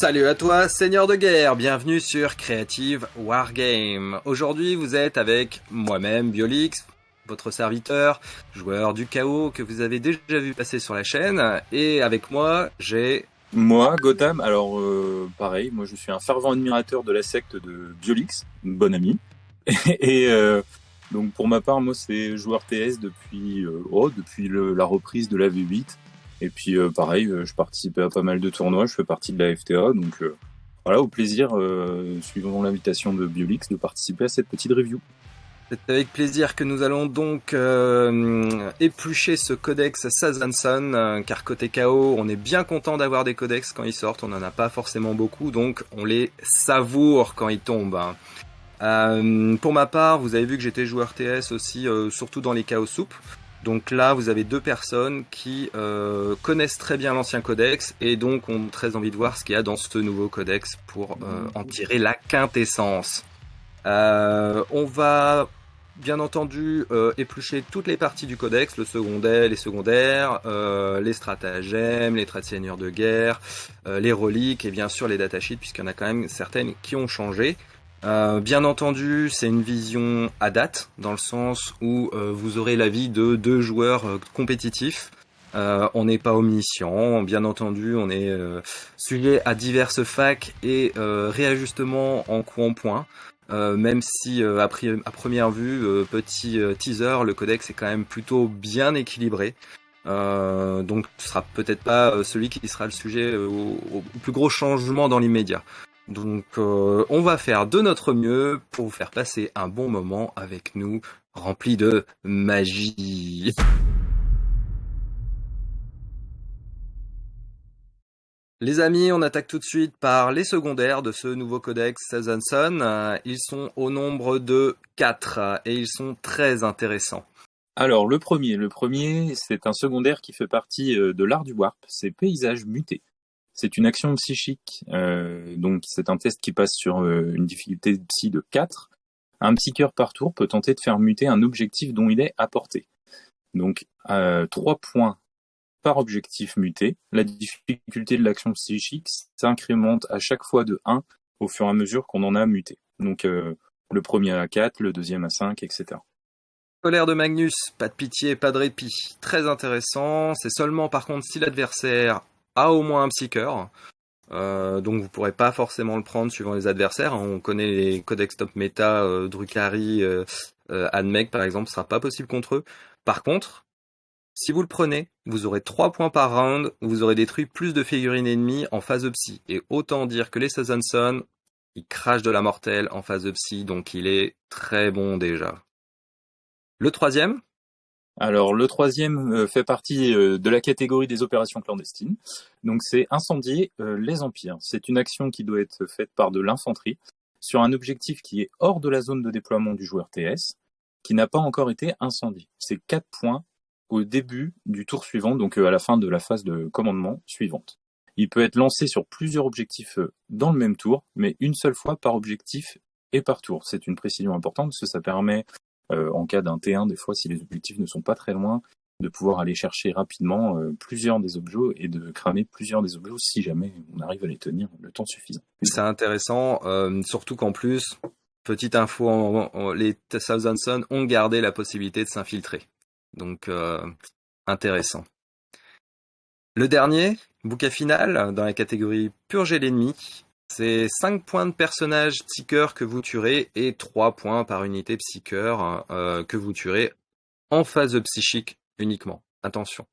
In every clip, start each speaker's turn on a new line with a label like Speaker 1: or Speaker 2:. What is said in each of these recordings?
Speaker 1: Salut à toi, Seigneur de guerre, bienvenue sur Creative Wargame. Aujourd'hui, vous êtes avec moi-même, Biolix, votre serviteur, joueur du chaos que vous avez déjà vu passer sur la chaîne, et avec moi, j'ai...
Speaker 2: Moi, Gotham, alors euh, pareil, moi je suis un fervent admirateur de la secte de Biolix, une bonne amie, et euh, donc pour ma part, moi c'est joueur TS depuis, euh, oh, depuis la reprise de la V8, et puis euh, pareil, euh, je participais à pas mal de tournois, je fais partie de la FTA, donc euh, voilà, au plaisir, suivant l'invitation de Biolix, de participer à cette petite review.
Speaker 1: C'est avec plaisir que nous allons donc euh, éplucher ce codex Sazanson, car côté KO, on est bien content d'avoir des codex quand ils sortent, on n'en a pas forcément beaucoup, donc on les savoure quand ils tombent. Euh, pour ma part, vous avez vu que j'étais joueur TS aussi, surtout dans les chaos soupes. Donc là, vous avez deux personnes qui euh, connaissent très bien l'ancien codex et donc ont très envie de voir ce qu'il y a dans ce nouveau codex pour euh, en tirer la quintessence. Euh, on va bien entendu éplucher toutes les parties du codex, le secondaire, les secondaires, les stratagèmes, les traits de seigneurs de guerre, les reliques et bien sûr les datasheets puisqu'il y en a quand même certaines qui ont changé. Euh, bien entendu, c'est une vision à date, dans le sens où euh, vous aurez l'avis de deux joueurs euh, compétitifs. on n'est pas omniscient, bien entendu, on est sujet à diverses facs et réajustements en coup en point. même si à, à, première vue, petit teaser, le codex est quand même plutôt bien équilibré. donc ce sera peut-être pas celui qui sera le sujet au plus gros changement dans l'immédiat. Donc euh, on va faire de notre mieux pour vous faire passer un bon moment avec nous, rempli de magie. Les amis, on attaque tout de suite par les secondaires de ce nouveau codex Sazanson. Ils sont au nombre de 4 et ils sont très intéressants.
Speaker 2: Alors le premier, le premier, c'est un secondaire qui fait partie euh, de l'art du warp, c'est Paysages mutés. C'est une action psychique, euh, donc c'est un test qui passe sur euh, une difficulté psy de 4. Un psycheur par tour peut tenter de faire muter un objectif dont il est à portée. Donc euh, 3 points par objectif muté. La difficulté de l'action psychique s'incrémente à chaque fois de 1 au fur et à mesure qu'on en a muté. Donc euh, le premier à 4, le deuxième à 5, etc.
Speaker 1: Colère de Magnus, pas de pitié, pas de répit. Très intéressant. C'est seulement par contre si l'adversaire a au moins un psycheur. Euh, donc vous pourrez pas forcément le prendre suivant les adversaires. On connaît les codex top méta, euh, Drukari, euh, euh par exemple, ce sera pas possible contre eux. Par contre, si vous le prenez, vous aurez 3 points par round, vous aurez détruit plus de figurines ennemies en phase de psy. Et autant dire que les Sazanson, il crache de la mortelle en phase de psy, donc il est très bon déjà. Le troisième,
Speaker 2: alors le troisième euh, fait partie euh, de la catégorie des opérations clandestines. Donc c'est incendier euh, les empires. C'est une action qui doit être faite par de l'infanterie sur un objectif qui est hors de la zone de déploiement du joueur TS, qui n'a pas encore été incendié. C'est 4 points au début du tour suivant, donc à la fin de la phase de commandement suivante. Il peut être lancé sur plusieurs objectifs dans le même tour, mais une seule fois par objectif et par tour. C'est une précision importante parce que ça permet en cas d'un T1, des fois, si les objectifs ne sont pas très loin, de pouvoir aller chercher rapidement euh, plusieurs des objets et de cramer plusieurs des objets si jamais on arrive à les tenir le temps suffisant.
Speaker 1: C'est intéressant, euh, surtout qu'en plus, petite info, les Southampton ont gardé la possibilité de s'infiltrer. Donc, intéressant. Le dernier, bouquet final, dans la catégorie Purger l'ennemi, c'est 5 points de personnage psycheur que vous tuerez et 3 points par unité psycheur euh, que vous tuerez en phase psychique uniquement. Attention.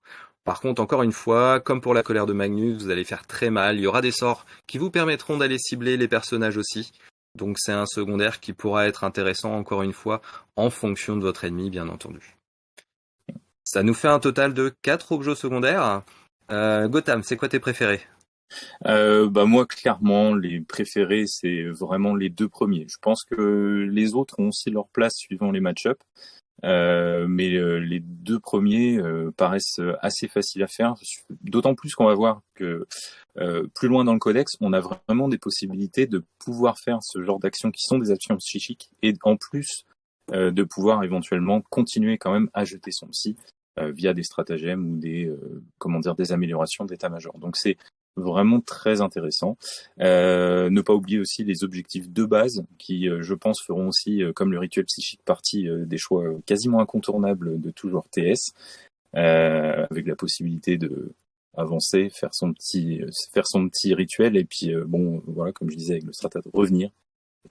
Speaker 1: Par contre, encore une fois, comme pour la colère de Magnus, vous allez faire très mal. Il y aura des sorts qui vous permettront d'aller cibler les personnages aussi. Donc c'est un secondaire qui pourra être intéressant, encore une fois, en fonction de votre ennemi, bien entendu. Ça nous fait un total de 4 objets secondaires. Euh, Gotham, c'est quoi tes préférés?
Speaker 2: Euh, bah moi clairement les préférés c'est vraiment les deux premiers. Je pense que les autres ont aussi leur place suivant les match-up, euh, mais euh, les deux premiers euh, paraissent assez faciles à faire. D'autant plus qu'on va voir que euh, plus loin dans le codex, on a vraiment des possibilités de pouvoir faire ce genre d'actions qui sont des actions psychiques et en plus de pouvoir éventuellement continuer quand même à jeter son psy via des stratagèmes ou des comment dire des améliorations d'état-major. Donc c'est vraiment très intéressant. Euh, ne pas oublier aussi les objectifs de base qui, je pense, feront aussi, comme le rituel psychique, partie des choix quasiment incontournables de toujours TS, avec la possibilité de avancer, faire son petit, faire son petit rituel et puis bon, voilà, comme je disais avec le strata, revenir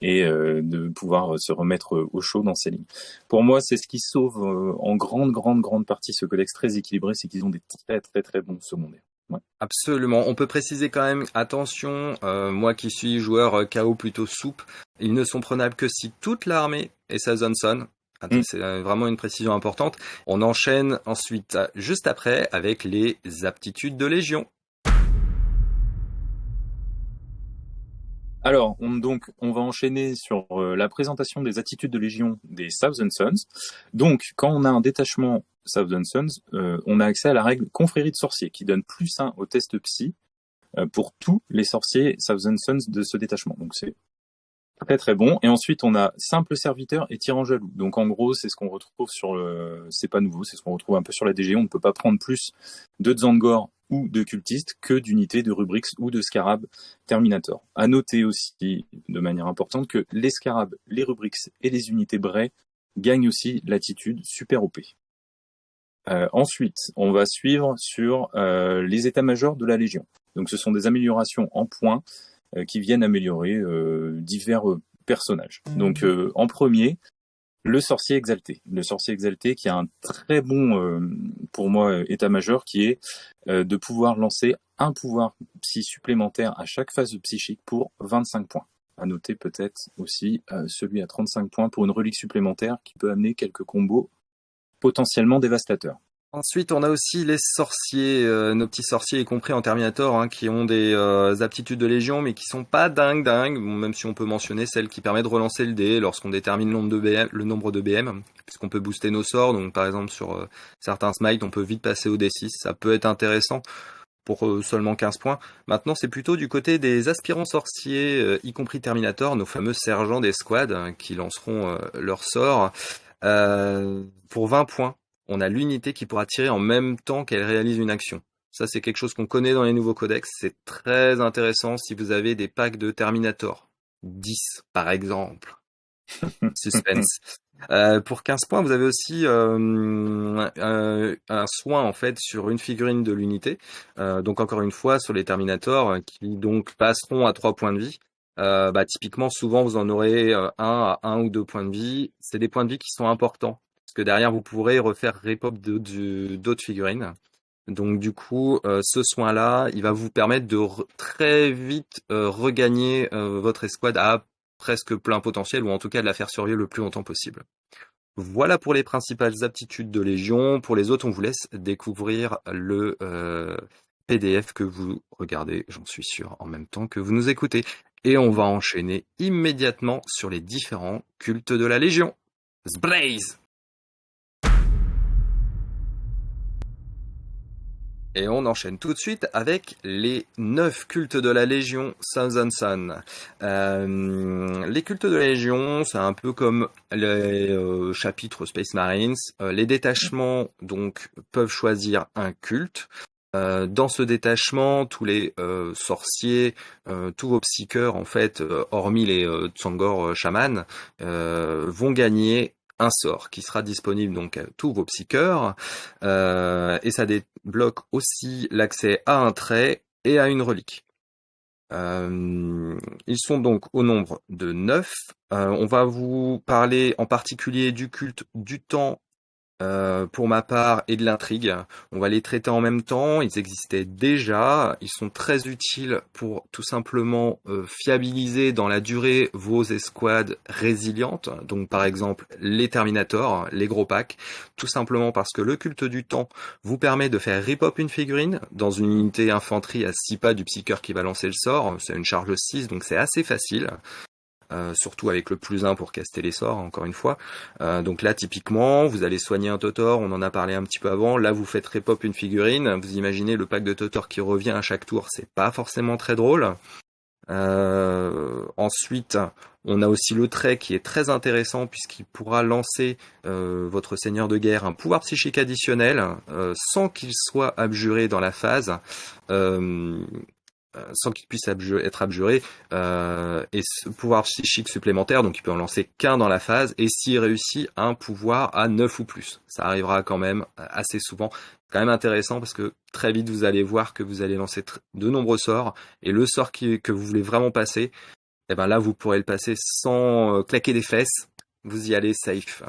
Speaker 2: et euh, de pouvoir se remettre au chaud dans ces lignes. Pour moi, c'est ce qui sauve euh, en grande, grande, grande partie ce codex très équilibré, c'est qu'ils ont des très, très, très bons secondaires. Ouais.
Speaker 1: Absolument. On peut préciser quand même, attention, euh, moi qui suis joueur KO plutôt soupe, ils ne sont prenables que si toute l'armée est sa zone son. Mm. C'est vraiment une précision importante. On enchaîne ensuite, juste après, avec les aptitudes de Légion.
Speaker 2: Alors, on, donc, on va enchaîner sur euh, la présentation des attitudes de Légion des Thousand Sons. Donc, quand on a un détachement Thousand Sons, euh, on a accès à la règle confrérie de sorciers, qui donne plus 1 au test psy euh, pour tous les sorciers Thousand Sons de ce détachement. Donc, c'est très très bon. Et ensuite, on a simple serviteur et tyran jaloux. Donc, en gros, c'est ce qu'on retrouve sur le... C'est pas nouveau, c'est ce qu'on retrouve un peu sur la DG. On ne peut pas prendre plus de Zangor ou de cultistes que d'unités de Rubrix ou de Scarab Terminator. À noter aussi de manière importante que les Scarab, les Rubrix et les unités Bray gagnent aussi l'attitude super OP. Euh, ensuite, on va suivre sur euh, les états-majors de la Légion. Donc ce sont des améliorations en points euh, qui viennent améliorer divers personnages. Donc en premier, le sorcier exalté. Le sorcier exalté qui a un très bon, pour moi, état-major, qui est de pouvoir lancer un pouvoir psy supplémentaire à chaque phase psychique pour 25 points. À noter peut-être aussi celui à 35 points pour une relique supplémentaire qui peut amener quelques combos potentiellement dévastateurs.
Speaker 1: Ensuite, on a aussi les sorciers, euh, nos petits sorciers, y compris en Terminator, hein, qui ont des euh, aptitudes de légion, mais qui sont pas dingues dingues, même si on peut mentionner celle qui permet de relancer le dé lorsqu'on détermine le nombre de BM, puisqu'on peut booster nos sorts. Donc, par exemple, sur euh, certains smites, on peut vite passer au D6. Ça peut être intéressant pour seulement 15 points. Maintenant, c'est plutôt du côté des aspirants sorciers, y compris Terminator, nos fameux sergents des squads, hein, qui lanceront leur sort pour 20 points on a l'unité qui pourra tirer en même temps qu'elle réalise une action. Ça, c'est quelque chose qu'on connaît dans les nouveaux codex. C'est très intéressant si vous avez des packs de Terminator. 10, par exemple. Suspense. Euh, pour 15 points, vous avez aussi euh, un, soin en fait sur une figurine de l'unité. Euh, donc encore une fois sur les Terminators qui donc passeront à 3 points de vie. Bah, typiquement, souvent vous en aurez un à 1 ou 2 points de vie. C'est des points de vie qui sont importants que derrière vous pourrez refaire repop d'autres figurines. Donc du coup, euh, ce soin-là, il va vous permettre de très vite euh, regagner euh, votre escouade à presque plein potentiel, ou en tout cas de la faire survivre le plus longtemps possible. Voilà pour les principales aptitudes de Légion. Pour les autres, on vous laisse découvrir le PDF que vous regardez, j'en suis sûr, en même temps que vous nous écoutez. Et on va enchaîner immédiatement sur les différents cultes de la Légion. Blaze Et on enchaîne tout de suite avec les neuf cultes de la Légion Thousand Euh, les cultes de la Légion, c'est un peu comme les euh, chapitres Space Marines. Euh, les détachements donc peuvent choisir un culte. Euh, dans ce détachement, tous les sorciers, tous vos psycheurs en fait, hormis les Tsangor chamans, vont gagner un sort qui sera disponible donc à tous vos psycheurs euh, et ça débloque aussi l'accès à un trait et à une relique. Euh, ils sont donc au nombre de neuf. Euh, on va vous parler en particulier du culte du temps euh, pour ma part et de l'intrigue. On va les traiter en même temps, ils existaient déjà, ils sont très utiles pour tout simplement euh, fiabiliser dans la durée vos escouades résilientes, donc par exemple les Terminators, les gros packs, tout simplement parce que le culte du temps vous permet de faire rip-up une figurine dans une unité infanterie à 6 pas du psycheur qui va lancer le sort, c'est une charge 6 donc c'est assez facile. Euh, surtout avec le plus 1 pour caster les sorts, encore une fois. Euh, donc là, typiquement, vous allez soigner un Totor, on en a parlé un petit peu avant. Là, vous faites repop une figurine. Vous imaginez le pack de Totor qui revient à chaque tour, c'est pas forcément très drôle. Euh, ensuite, on a aussi le trait qui est très intéressant puisqu'il pourra lancer votre seigneur de guerre un pouvoir psychique additionnel sans qu'il soit abjuré dans la phase sans qu'il puisse être abjuré, et ce pouvoir psychique supplémentaire, donc il peut en lancer qu'un dans la phase, et s'il réussit un pouvoir à 9 ou plus. Ça arrivera quand même assez souvent. quand même intéressant parce que très vite vous allez voir que vous allez lancer de nombreux sorts, et le sort que vous voulez vraiment passer, eh ben là vous pourrez le passer sans claquer des fesses, vous y allez safe.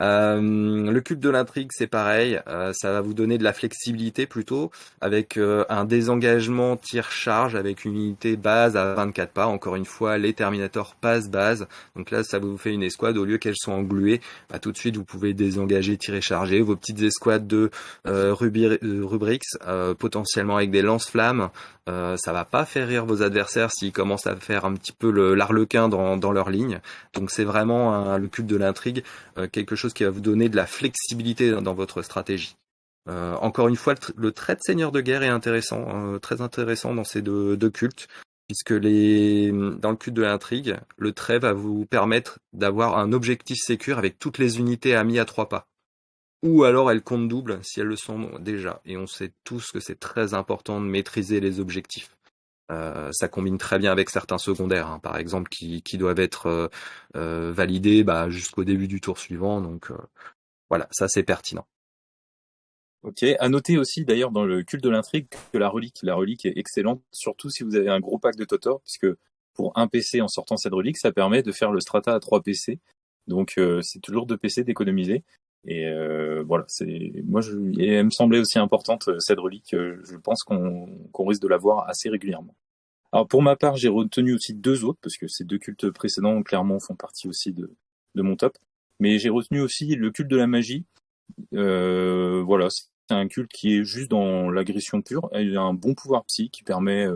Speaker 1: Euh, le cube de l'intrigue, c'est pareil, euh, ça va vous donner de la flexibilité plutôt, avec euh, un désengagement tir-charge avec une unité base à 24 pas. Encore une fois, les Terminators passent base. Donc là, ça vous fait une escouade, au lieu qu'elles soient engluées, bah, tout de suite, vous pouvez désengager, tirer, charger. Vos petites escouades de Rubrix, potentiellement avec des lance-flammes, euh, ça va pas faire rire vos adversaires s'ils commencent à faire un petit peu l'arlequin dans, dans leur ligne. Donc c'est vraiment le cube de l'intrigue, euh, quelque chose qui va vous donner de la flexibilité dans, votre stratégie. Euh, encore une fois, le, trait de seigneur de guerre est intéressant, très intéressant dans ces deux, cultes, puisque dans le culte de l'intrigue, le trait va vous permettre d'avoir un objectif sécure avec toutes les unités amies à trois pas ou alors elles comptent double si elles le sont déjà. Et on sait tous que c'est très important de maîtriser les objectifs. Euh, ça combine très bien avec certains secondaires, hein, par exemple, qui, doivent être euh, euh, validés bah, jusqu'au début du tour suivant. Donc voilà, ça c'est pertinent.
Speaker 2: Ok, à noter aussi d'ailleurs dans le culte de l'intrigue que la relique, la relique est excellente, surtout si vous avez un gros pack de Totor, puisque pour un PC en sortant cette relique, ça permet de faire le strata à 3 PC. Donc c'est toujours 2 PC d'économiser. Et euh, voilà, c'est moi, je, elle me semblait aussi importante euh, cette relique. Euh, je pense qu'on risque de la voir assez régulièrement. Alors pour ma part, j'ai retenu aussi deux autres parce que ces deux cultes précédents clairement font partie aussi de, de mon top. Mais j'ai retenu aussi le culte de la magie. Euh, voilà, c'est un culte qui est juste dans l'agression pure. Il a un bon pouvoir psy qui permet,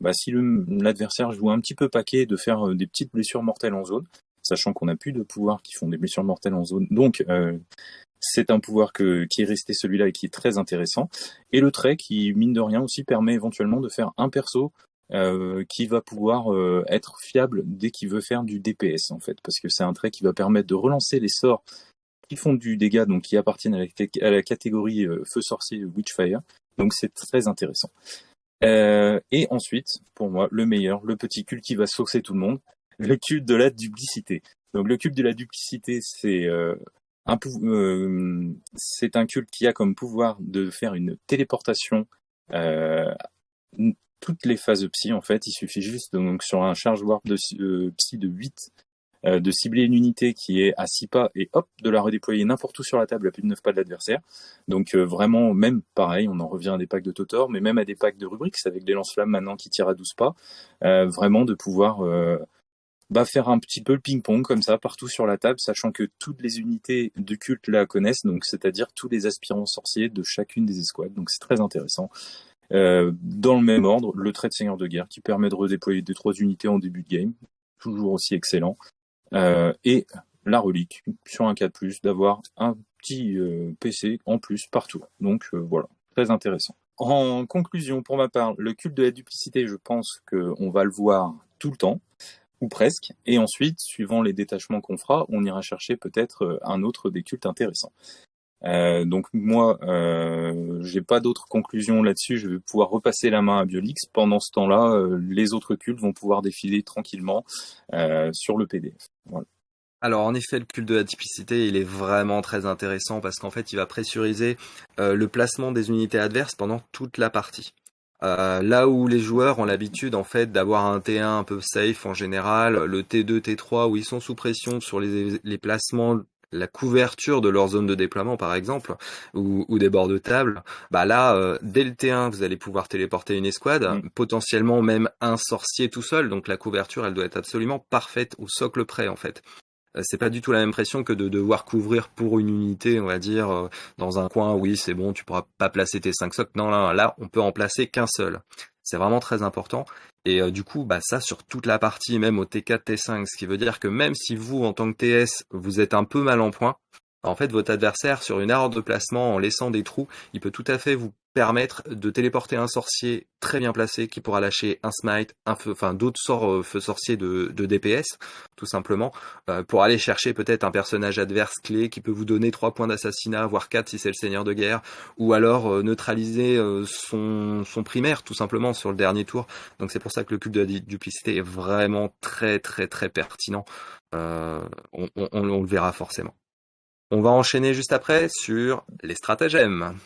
Speaker 2: bah, si l'adversaire joue un petit peu paquet, de faire des petites blessures mortelles en zone sachant qu'on n'a plus de pouvoirs qui font des blessures mortelles en zone. Donc, euh, c'est un pouvoir qui est resté celui-là et qui est très intéressant. Et le trait qui, mine de rien, aussi permet éventuellement de faire un perso euh, qui va pouvoir euh, être fiable dès qu'il veut faire du DPS, en fait, parce que c'est un trait qui va permettre de relancer les sorts qui font du dégât, donc qui appartiennent à la, catégorie Feu Sorcier Witchfire. Donc c'est très intéressant. et ensuite, pour moi, le meilleur, le petit cul qui va saucer tout le monde, le culte de la duplicité. Donc le culte de la duplicité, c'est euh, un euh, un culte qui a comme pouvoir de faire une téléportation euh, toutes les phases psy en fait. Il suffit juste donc sur un charge warp de psy de 8 de cibler une unité qui est à 6 pas et hop, de la redéployer n'importe où sur la table à plus de 9 pas de l'adversaire. Donc vraiment, même pareil, on en revient à des packs de Totor, mais même à des packs de Rubrix avec des lance-flammes maintenant qui tirent à 12 pas, vraiment de pouvoir bah, faire un petit peu le ping-pong comme ça partout sur la table, sachant que toutes les unités de culte la connaissent, donc c'est-à-dire tous les aspirants sorciers de chacune des escouades. Donc c'est très intéressant. Euh, dans le même ordre, le trait de seigneur de guerre qui permet de redéployer deux trois unités en début de game, toujours aussi excellent. Euh, et la relique sur un 4+, d'avoir un petit euh, PC en plus partout. Donc voilà, très intéressant. En conclusion, pour ma part, le culte de la duplicité, je pense qu'on va le voir tout le temps ou presque. Et ensuite, suivant les détachements qu'on fera, on ira chercher peut-être euh, un autre des cultes intéressants. Euh, donc moi, euh, j'ai pas d'autres conclusions là-dessus. Je vais pouvoir repasser la main à Biolix. Pendant ce temps-là, les autres cultes vont pouvoir défiler tranquillement sur le PDF.
Speaker 1: Alors en effet, le culte de la typicité, il est vraiment très intéressant parce qu'en fait, il va pressuriser le placement des unités adverses pendant toute la partie. Euh, là où les joueurs ont l'habitude en fait d'avoir un T1 un peu safe en général, le T2, T3 où ils sont sous pression sur les, placements la couverture de leur zone de déploiement par exemple ou, des bords de table bah là euh, dès le T1 vous allez pouvoir téléporter une escouade mm. potentiellement même un sorcier tout seul donc la couverture elle doit être absolument parfaite au socle près en fait c'est pas du tout la même pression que de devoir couvrir pour une unité, on va dire, euh, dans un coin, oui, c'est bon, tu pourras pas placer tes 5 socles. Non, là, là, on peut en placer qu'un seul. C'est vraiment très important. Et euh, du coup, bah ça sur toute la partie, même au T4, T5, ce qui veut dire que même si vous, en tant que TS, vous êtes un peu mal en point, en fait, votre adversaire, sur une erreur de placement, en laissant des trous, il peut tout à fait vous permettre de téléporter un sorcier très bien placé qui pourra lâcher un smite, un feu, enfin d'autres sorts euh, feu sorcier de, DPS, tout simplement, euh, pour aller chercher peut-être un personnage adverse clé qui peut vous donner 3 points d'assassinat, voire 4 si c'est le seigneur de guerre, ou alors euh, neutraliser son, son primaire tout simplement sur le dernier tour. Donc c'est pour ça que le cube de la duplicité est vraiment très très très pertinent. on, on le verra forcément. On va enchaîner juste après sur les stratagèmes.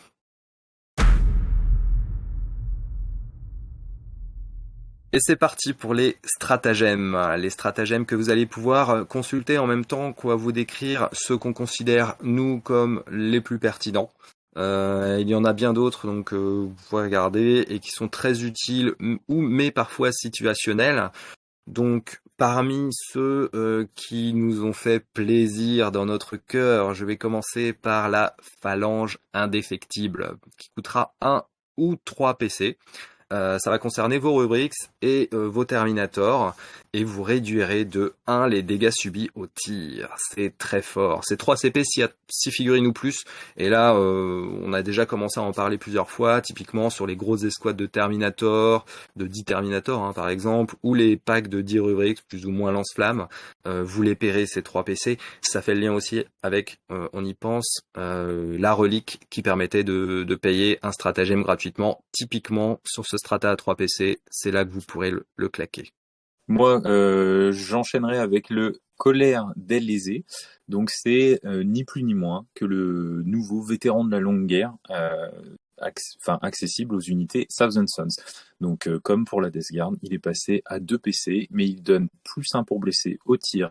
Speaker 1: Et c'est parti pour les stratagèmes. Les stratagèmes que vous allez pouvoir consulter en même temps qu'on va vous décrire ceux qu'on considère, nous, comme les plus pertinents. Euh, il y en a bien d'autres, donc euh, vous pouvez regarder, et qui sont très utiles, ou mais parfois situationnels. Donc, parmi ceux euh, qui nous ont fait plaisir dans notre cœur, je vais commencer par la phalange indéfectible, qui coûtera 1 ou 3 PC. Euh, ça va concerner vos rubriques et euh, vos Terminators et vous réduirez de 1 les dégâts subis au tir. C'est très fort. C'est 3 CP s'il y a 6 figurines ou plus. Et là, euh, on a déjà commencé à en parler plusieurs fois, typiquement sur les grosses escouades de Terminator, de 10 Terminator hein, par exemple, ou les packs de 10 rubriques plus ou moins lance-flammes. vous les paierez ces 3 PC. Ça fait le lien aussi avec, on y pense, la relique qui permettait de, de payer un stratagème gratuitement, typiquement sur ce strata à 3 PC, c'est là que vous pourrez le, claquer.
Speaker 2: Moi, euh, j'enchaînerai avec le colère d'Elysée. Donc c'est euh, ni plus ni moins que le nouveau vétéran de la longue guerre, euh, enfin accessible aux unités Thousand Sons. Donc comme pour la Death Guard, il est passé à 2 PC, mais il donne plus 1 pour blesser au tir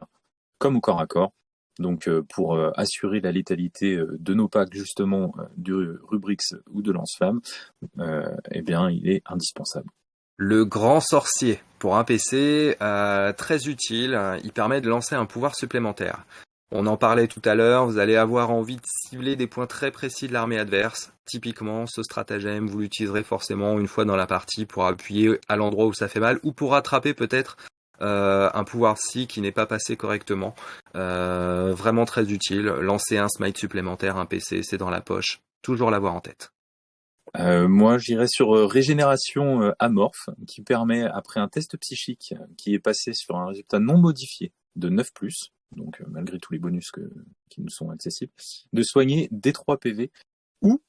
Speaker 2: comme au corps à corps. Donc pour assurer la létalité de nos packs justement de Rubrix ou de Lance-Flamme, eh bien il est indispensable.
Speaker 1: Le grand sorcier, pour un PC, euh, très utile, il permet de lancer un pouvoir supplémentaire. On en parlait tout à l'heure, vous allez avoir envie de cibler des points très précis de l'armée adverse. Typiquement, ce stratagème, vous l'utiliserez forcément une fois dans la partie pour appuyer à l'endroit où ça fait mal, ou pour rattraper peut-être euh, un pouvoir psy qui n'est pas passé correctement. Euh, vraiment très utile. Lancer un smite supplémentaire, un PC, c'est dans la poche. Toujours l'avoir en tête.
Speaker 2: Euh, moi, j'irais sur euh, régénération euh, amorphe, qui permet, après un test psychique qui est passé sur un résultat non modifié de 9+, donc malgré tous les bonus qui nous sont accessibles, de soigner des 3 PV ou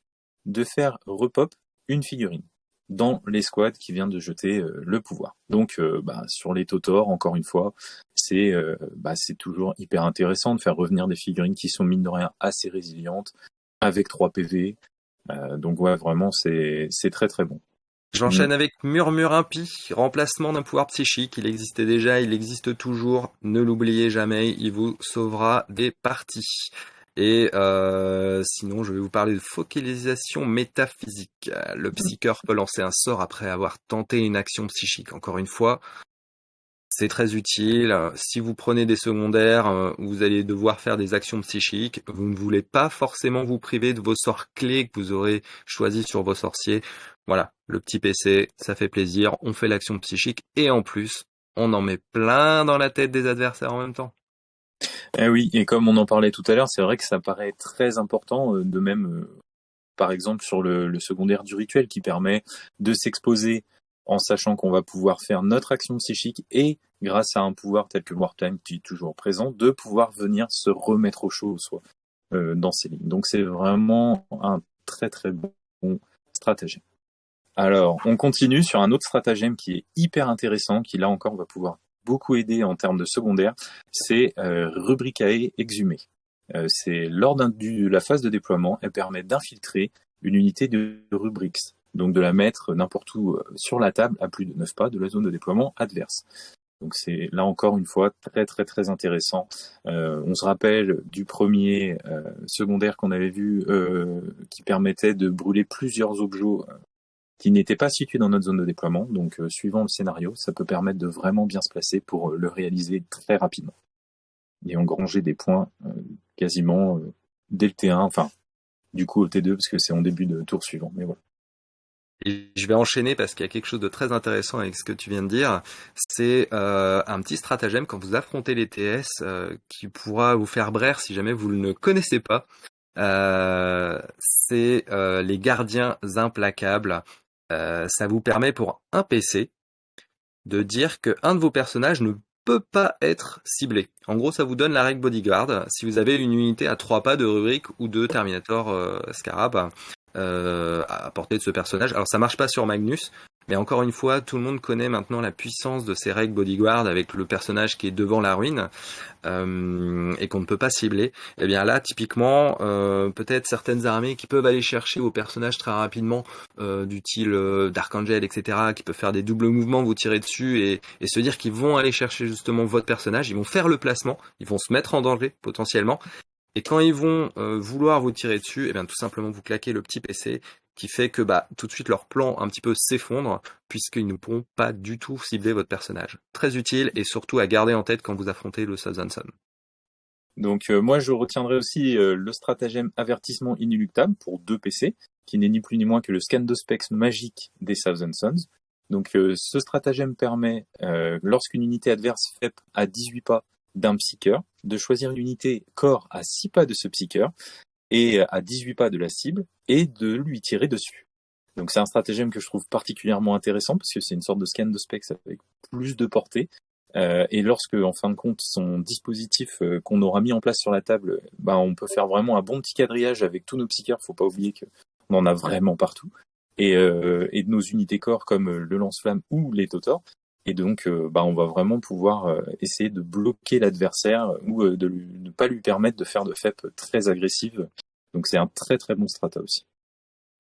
Speaker 2: de faire repop une figurine dans l'escouade qui vient de jeter le pouvoir. Donc bah, sur les Totor, encore une fois, c'est bah, toujours hyper intéressant de faire revenir des figurines qui sont mine de rien assez résilientes, avec 3 PV, donc ouais, vraiment, c'est très très bon.
Speaker 1: J'enchaîne mm. avec Murmure Impie, remplacement d'un pouvoir psychique. Il existait déjà, il existe toujours. Ne l'oubliez jamais, il vous sauvera des parties. Et euh, sinon, je vais vous parler de focalisation métaphysique. Le psycheur peut lancer un sort après avoir tenté une action psychique. Encore une fois, c'est très utile. Si vous prenez des secondaires, euh, vous allez devoir faire des actions psychiques. Vous ne voulez pas forcément vous priver de vos sorts clés que vous aurez choisis sur vos sorciers. Voilà, le petit PC, ça fait plaisir. On fait l'action psychique et en plus, on en met plein dans la tête des adversaires en même temps.
Speaker 2: Eh oui, et comme on en parlait tout à l'heure, c'est vrai que ça paraît très important, euh, de même, euh, par exemple, sur le secondaire du rituel qui permet de s'exposer en sachant qu'on va pouvoir faire notre action psychique et, grâce à un pouvoir tel que Wartime qui est toujours présent, de pouvoir venir se remettre au chaud soi euh, dans ces lignes. Donc c'est vraiment un très très bon stratagème. Alors, on continue sur un autre stratagème qui est hyper intéressant, qui là encore va pouvoir beaucoup aider en termes de secondaire, c'est euh, Rubricae exhumé. Euh, c'est lors de la phase de déploiement, elle permet d'infiltrer une unité de rubrics donc de la mettre n'importe où euh, sur la table à plus de 9 pas de la zone de déploiement adverse. Donc c'est là encore une fois très très très intéressant. Euh, on se rappelle du premier euh, secondaire qu'on avait vu qui permettait de brûler plusieurs objets qui n'étaient pas situés dans notre zone de déploiement. Donc suivant le scénario, ça peut permettre de vraiment bien se placer pour le réaliser très rapidement et engranger des points quasiment dès le T1, enfin du coup au T2 parce que c'est en début de tour suivant. Mais voilà.
Speaker 1: Et je vais enchaîner parce qu'il y a quelque chose de très intéressant avec ce que tu viens de dire. C'est euh, un petit stratagème quand vous affrontez les TS euh, qui pourra vous faire brère si jamais vous ne connaissez pas. Euh, c'est les gardiens implacables. ça vous permet pour un PC de dire que un de vos personnages ne peut pas être ciblé. En gros, ça vous donne la règle bodyguard. Si vous avez une unité à trois pas de rubrique ou de Terminator Scarab, à portée de ce personnage. Alors ça marche pas sur Magnus, mais encore une fois, tout le monde connaît maintenant la puissance de ces règles bodyguard avec le personnage qui est devant la ruine euh, et qu'on ne peut pas cibler. Et eh bien là, typiquement, euh, peut-être certaines armées qui peuvent aller chercher vos personnages très rapidement, euh, du style euh, Dark Angel, etc., qui peuvent faire des doubles mouvements, vous tirer dessus et, et se dire qu'ils vont aller chercher justement votre personnage, ils vont faire le placement, ils vont se mettre en danger potentiellement, et quand ils vont euh, vouloir vous tirer dessus, et eh bien tout simplement vous claquez le petit PC qui fait que bah tout de suite leur plan un petit peu s'effondre puisqu'ils ne pourront pas du tout cibler votre personnage. Très utile et surtout à garder en tête quand vous affrontez le Southern Sun.
Speaker 2: Donc euh, moi je retiendrai aussi euh, le stratagème avertissement inéluctable pour deux PC, qui n'est ni plus ni moins que le scan de specs magique des Thousand Suns. Donc ce stratagème permet, lorsqu'une unité adverse fait à 18 pas d'un psycheur, de choisir une unité corps à 6 pas de ce psycheur et à 18 pas de la cible et de lui tirer dessus. Donc c'est un stratagème que je trouve particulièrement intéressant parce que c'est une sorte de scan de specs avec plus de portée. Euh, et lorsque, en fin de compte, son dispositif euh, qu'on aura mis en place sur la table, bah, on peut faire vraiment un bon petit quadrillage avec tous nos psycheurs. Faut pas oublier qu'on en a vraiment partout. Et, euh, et de nos unités corps comme le lance-flamme ou les totors. Et donc, euh, bah, on va vraiment pouvoir euh, essayer de bloquer l'adversaire ou euh, de ne pas lui permettre de faire de FEP très agressives. Donc, c'est un très très bon strata aussi.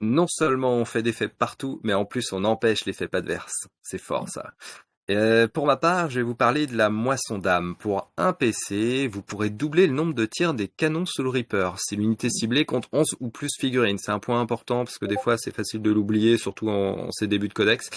Speaker 1: Non seulement on fait des FEP partout, mais en plus on empêche les FEP adverses. C'est fort ça. pour ma part, je vais vous parler de la moisson d'âme. Pour un PC, vous pourrez doubler le nombre de tirs des canons sous le Reaper si l'unité ciblée compte 11 ou plus figurines. C'est un point important parce que des fois c'est facile de l'oublier, surtout en, ces débuts de codex.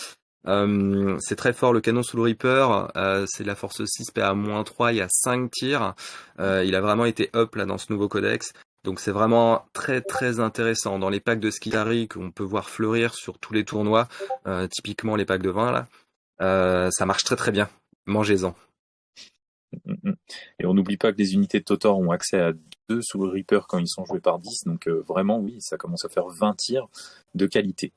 Speaker 1: Euh, c'est très fort le canon sous le Reaper, euh, c'est la force 6 PA-3, il y a 5 tirs. Euh, il a vraiment été up là dans ce nouveau codex. Donc c'est vraiment très très intéressant. Dans les packs de Skilari qu'on peut voir fleurir sur tous les tournois, typiquement les packs de 20 là, ça marche très très bien. Mangez-en.
Speaker 2: Et on n'oublie pas que les unités de Totor ont accès à 2 sous le Reaper quand ils sont joués par 10, donc vraiment oui, ça commence à faire 20 tirs de qualité.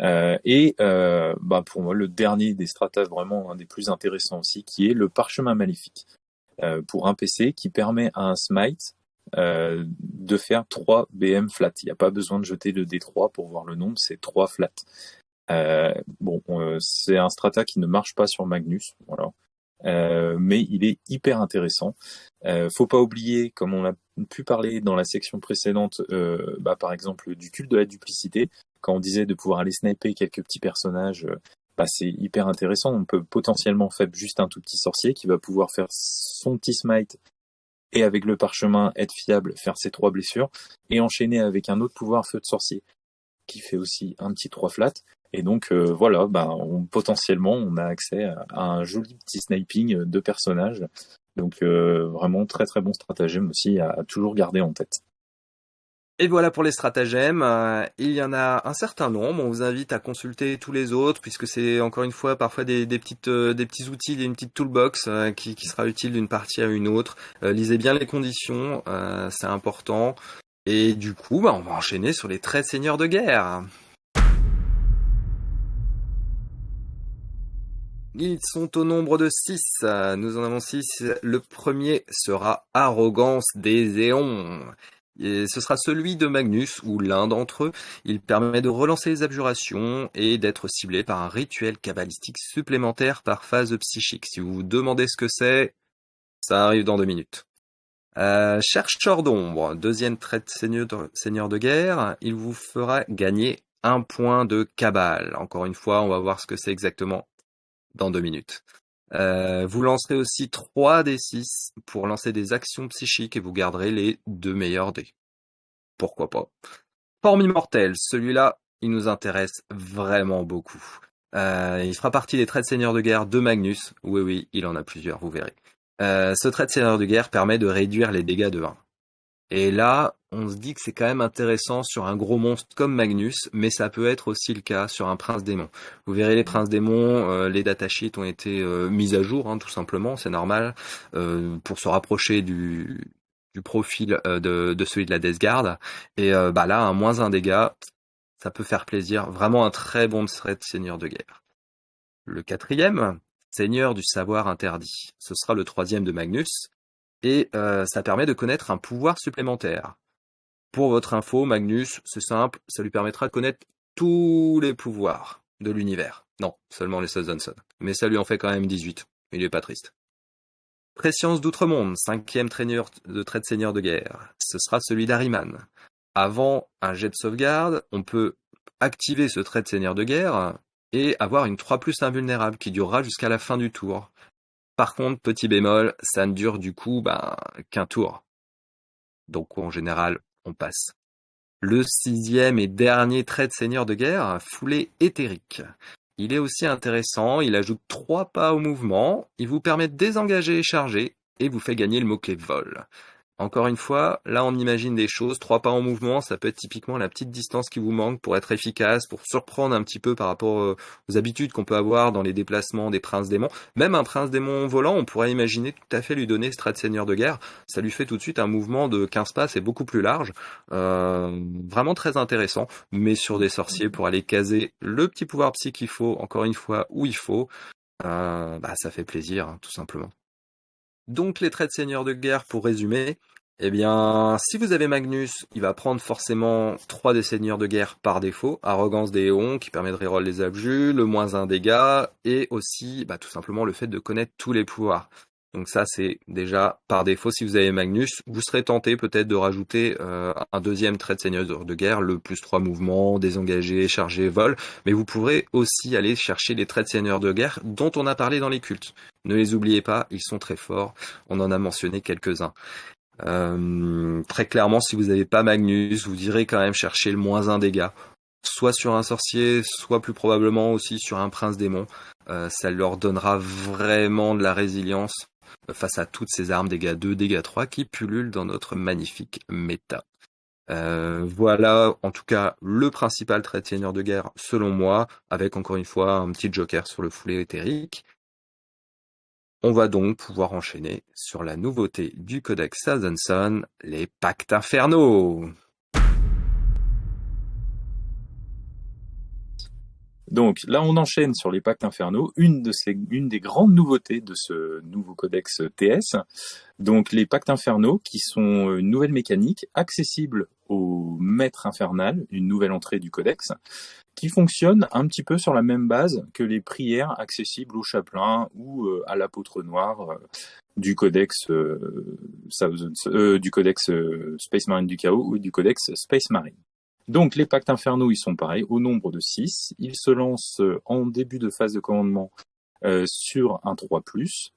Speaker 2: Euh, et euh, bah pour moi, le dernier des stratas, vraiment un des plus intéressants aussi, qui est le parchemin maléfique. Euh, pour un PC qui permet à un smite de faire 3 BM flat. Il n'y a pas besoin de jeter le D3 pour voir le nombre, c'est 3 flat. Bon, c'est un strata qui ne marche pas sur Magnus, voilà. Mais il est hyper intéressant. Euh, faut pas oublier, comme on a pu parler dans la section précédente, bah, par exemple du culte de la duplicité, quand on disait de pouvoir aller sniper quelques petits personnages, euh, bah, c'est hyper intéressant. On peut potentiellement faire juste un tout petit sorcier qui va pouvoir faire son petit smite et avec le parchemin être fiable, faire ses trois blessures et enchaîner avec un autre pouvoir feu de sorcier qui fait aussi un petit 3 flat et donc euh, voilà, ben, potentiellement on a accès à, un joli petit sniping de personnages. Donc euh, vraiment très très bon stratagème aussi à, toujours garder en tête.
Speaker 1: Et voilà pour les stratagèmes. Euh, il y en a un certain nombre. On vous invite à consulter tous les autres puisque c'est encore une fois parfois des, petites, des petits outils, une petite toolbox qui, sera utile d'une partie à une autre. lisez bien les conditions, c'est important. Et du coup, bah, on va enchaîner sur les traits seigneurs de guerre. Ils sont au nombre de 6. Nous en avons 6. Le premier sera Arrogance des éons. Ce sera celui de Magnus ou l'un d'entre eux. Il permet de relancer les abjurations et d'être ciblé par un rituel cabalistique supplémentaire par phase psychique. Si vous vous demandez ce que c'est, ça arrive dans deux minutes. Euh, chercheur d'ombre, deuxième trait seigneur, de seigneur de guerre, il vous fera gagner un point de cabale. Encore une fois, on va voir ce que c'est exactement dans deux minutes. Euh, vous lancerez aussi 3 des 6 pour lancer des actions psychiques et vous garderez les deux meilleurs dés. Pourquoi pas? Forme immortelle, celui-là, il nous intéresse vraiment beaucoup. Euh, il fera partie des traits de seigneur de guerre de Magnus. Oui, oui, il en a plusieurs, vous verrez. Euh, ce trait de seigneur de guerre permet de réduire les dégâts de 1. Et là, on se dit que c'est quand même intéressant sur un gros monstre comme Magnus, mais ça peut être aussi le cas sur un prince démon. Vous verrez les princes démons, euh, les datasheets ont été euh, mis à jour, hein, tout simplement, c'est normal, euh, pour se rapprocher du, profil de, de, celui de la Death Guard. Et bah là, un moins un dégât, ça peut faire plaisir. Vraiment un très bon thread seigneur de guerre. Le quatrième, seigneur du savoir interdit. Ce sera le troisième de Magnus. Et euh, ça permet de connaître un pouvoir supplémentaire. Pour votre info, Magnus, c'est simple, ça lui permettra de connaître tous les pouvoirs de l'univers. Non, seulement les Johnson. Mais ça lui en fait quand même 18. Il est pas triste. Préscience d'Outre-Monde, cinquième traîneur de trait de seigneur de guerre. Ce sera celui d'Ariman. Avant un jet de sauvegarde, on peut activer ce trait de seigneur de guerre et avoir une 3 plus invulnérable qui durera jusqu'à la fin du tour. Par contre, petit bémol, ça ne dure du coup ben, qu'un tour. Donc en général, on passe. Le sixième et dernier trait de seigneur de guerre, foulée éthérique. Il est aussi intéressant, il ajoute 3 pas au mouvement, il vous permet de désengager et charger, et vous fait gagner le mot-clé vol. Encore une fois, là on imagine des choses, trois pas en mouvement, ça peut être typiquement la petite distance qui vous manque pour être efficace, pour surprendre un petit peu par rapport euh, aux habitudes qu'on peut avoir dans les déplacements des princes démons. Même un prince démon volant, on pourrait imaginer tout à fait lui donner strat seigneur de guerre, ça lui fait tout de suite un mouvement de 15 pas, c'est beaucoup plus large, euh, vraiment très intéressant, mais sur des sorciers pour aller caser le petit pouvoir psy qu'il faut, encore une fois, où il faut, euh, bah, ça fait plaisir, hein, tout simplement. Donc les traits de seigneur de guerre, pour résumer, eh bien, si vous avez Magnus, il va prendre forcément 3 des seigneurs de guerre par défaut, arrogance des Éons qui permet de reroll les abjus, le moins 1 dégât, et aussi bah, tout simplement le fait de connaître tous les pouvoirs. Donc ça, c'est déjà par défaut, si vous avez Magnus, vous serez tenté peut-être de rajouter euh, un deuxième trait de seigneur de guerre, le plus 3 mouvements, désengagé, chargé, vol, mais vous pourrez aussi aller chercher les traits de seigneur de guerre dont on a parlé dans les cultes. Ne les oubliez pas, ils sont très forts, on en a mentionné quelques-uns. Euh, très clairement, si vous n'avez pas Magnus, vous irez quand même chercher le moins 1 dégâts soit sur un sorcier, soit plus probablement aussi sur un prince démon. Euh, ça leur donnera vraiment de la résilience face à toutes ces armes dégâts 2, dégâts 3 qui pullulent dans notre magnifique méta. Euh, voilà en tout cas le principal trait de seigneur de guerre selon moi, avec encore une fois un petit joker sur le foulet éthérique. On va donc pouvoir enchaîner sur la nouveauté du codex Sazanson, les pactes infernaux.
Speaker 2: Donc là, on enchaîne sur les pactes infernaux, une, des grandes nouveautés de ce nouveau codex TS. Donc les pactes infernaux, qui sont une nouvelle mécanique accessible au maître infernal, une nouvelle entrée du codex, qui fonctionne un petit peu sur la même base que les prières accessibles au chapelain ou euh, à l'apôtre noir euh, du codex euh, du codex Space Marine du chaos ou du codex Space Marine. Donc les pactes infernaux, ils sont pareils, au nombre de 6. Ils se lancent euh, en début de phase de commandement euh, sur un 3+.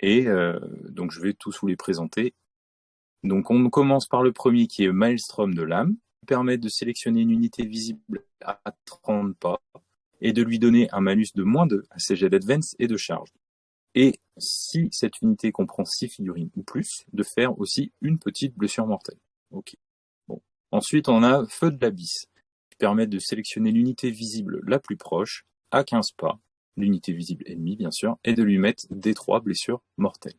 Speaker 2: Et euh, donc je vais tous vous les présenter. Donc on commence par le premier qui est Maelstrom de l'âme, qui permet de sélectionner une unité visible à 30 pas et de lui donner un malus de moins 2 à ses jets d'advance et de charge. Et si cette unité comprend 6 figurines ou plus, de faire aussi une petite blessure mortelle. Ensuite, on a Feu de l'Abysse, qui permet de sélectionner l'unité visible la plus proche, à 15 pas, l'unité visible ennemie bien sûr, et de lui mettre des trois blessures mortelles.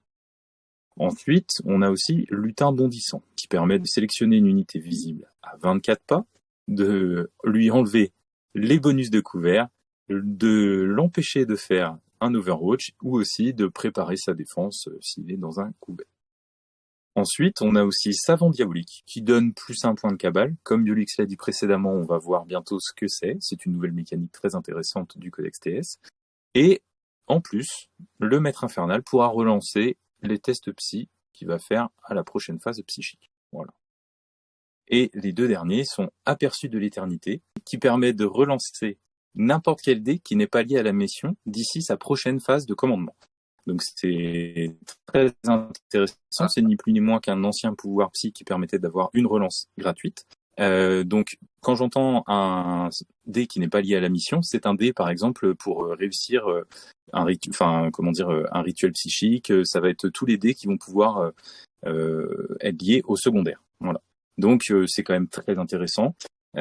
Speaker 2: Ensuite, on a aussi Lutin bondissant, qui permet de sélectionner une unité visible à 24 pas, de lui enlever les bonus de couvert, de l'empêcher de faire un Overwatch, ou aussi de préparer sa défense euh, s'il est dans un couvert. Ensuite, on a aussi Savant Diabolique, qui donne plus un point de cabale. Comme Yolix l'a dit précédemment, on va voir bientôt ce que c'est. C'est une nouvelle mécanique très intéressante du Codex TS. Et, en plus, le Maître Infernal pourra relancer les tests psy qu'il va faire à la prochaine phase psychique. Voilà. Et les deux derniers sont Aperçus de l'éternité, qui permet de relancer n'importe quel dé qui n'est pas lié à la mission d'ici sa prochaine phase de commandement. Donc c'est très intéressant, c'est ni plus ni moins qu'un ancien pouvoir psy qui permettait d'avoir une relance gratuite. Euh, donc quand j'entends un dé qui n'est pas lié à la mission, c'est un dé par exemple pour euh, réussir euh, un rituel, enfin comment dire, un rituel psychique. Ça va être tous les dés qui vont pouvoir être liés au secondaire. Voilà. Donc c'est quand même très intéressant.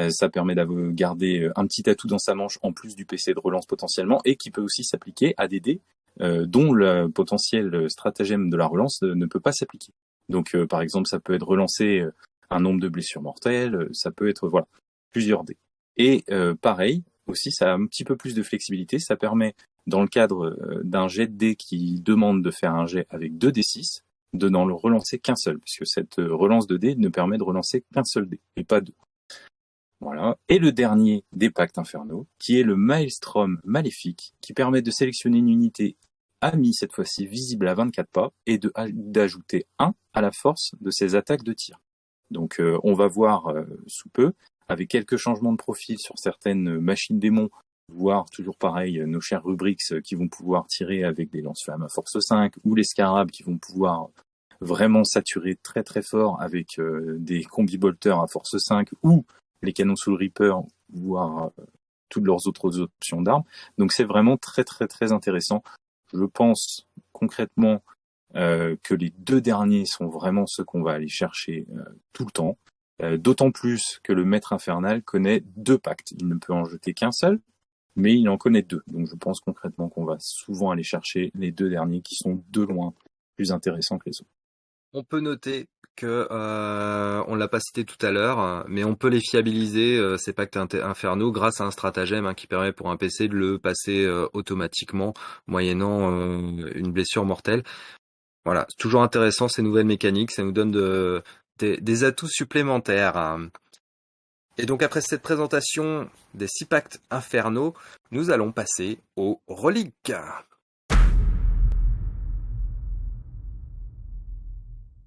Speaker 2: ça permet de garder un petit atout dans sa manche en plus du PC de relance potentiellement et qui peut aussi s'appliquer à des dés dont le potentiel stratagème de la relance ne peut pas s'appliquer. Donc par exemple ça peut être relancer un nombre de blessures mortelles, ça peut être voilà plusieurs dés. Et pareil aussi ça a un petit peu plus de flexibilité, ça permet dans le cadre d'un jet de dés qui demande de faire un jet avec deux D6, de n'en relancer qu'un seul, puisque cette relance de dés ne permet de relancer qu'un seul dé, et pas deux. Voilà. Et le dernier des pactes infernaux, qui est le Maelstrom maléfique, qui permet de sélectionner une unité amie, cette fois-ci visible à 24 pas, et d'ajouter 1 à la force de ses attaques de tir. Donc euh, on va voir euh, sous peu, avec quelques changements de profil sur certaines machines démons, voir toujours pareil nos chers Rubrix qui vont pouvoir tirer avec des lance-flammes à force 5, ou les Scarabs qui vont pouvoir vraiment saturer très très fort avec euh, des combi-bolters à force 5, ou les canons sous le Reaper, voire toutes leurs autres options d'armes. Donc c'est vraiment très très très intéressant. Je pense concrètement euh, que les deux derniers sont vraiment ceux qu'on va aller chercher euh, tout le temps. Euh, d'autant plus que le maître infernal connaît deux pactes. Il ne peut en jeter qu'un seul, mais il en connaît deux. Donc je pense concrètement qu'on va souvent aller chercher les deux derniers qui sont de loin plus intéressants que les autres.
Speaker 1: On peut noter que euh, on l'a pas cité tout à l'heure, mais on peut les fiabiliser euh, ces pactes infernaux grâce à un stratagème hein, qui permet pour un PC de le passer euh, automatiquement moyennant euh, une blessure mortelle. Voilà, c'est toujours intéressant ces nouvelles mécaniques, ça nous donne de, des atouts supplémentaires. Et donc après cette présentation des six pactes infernaux, nous allons passer aux reliques.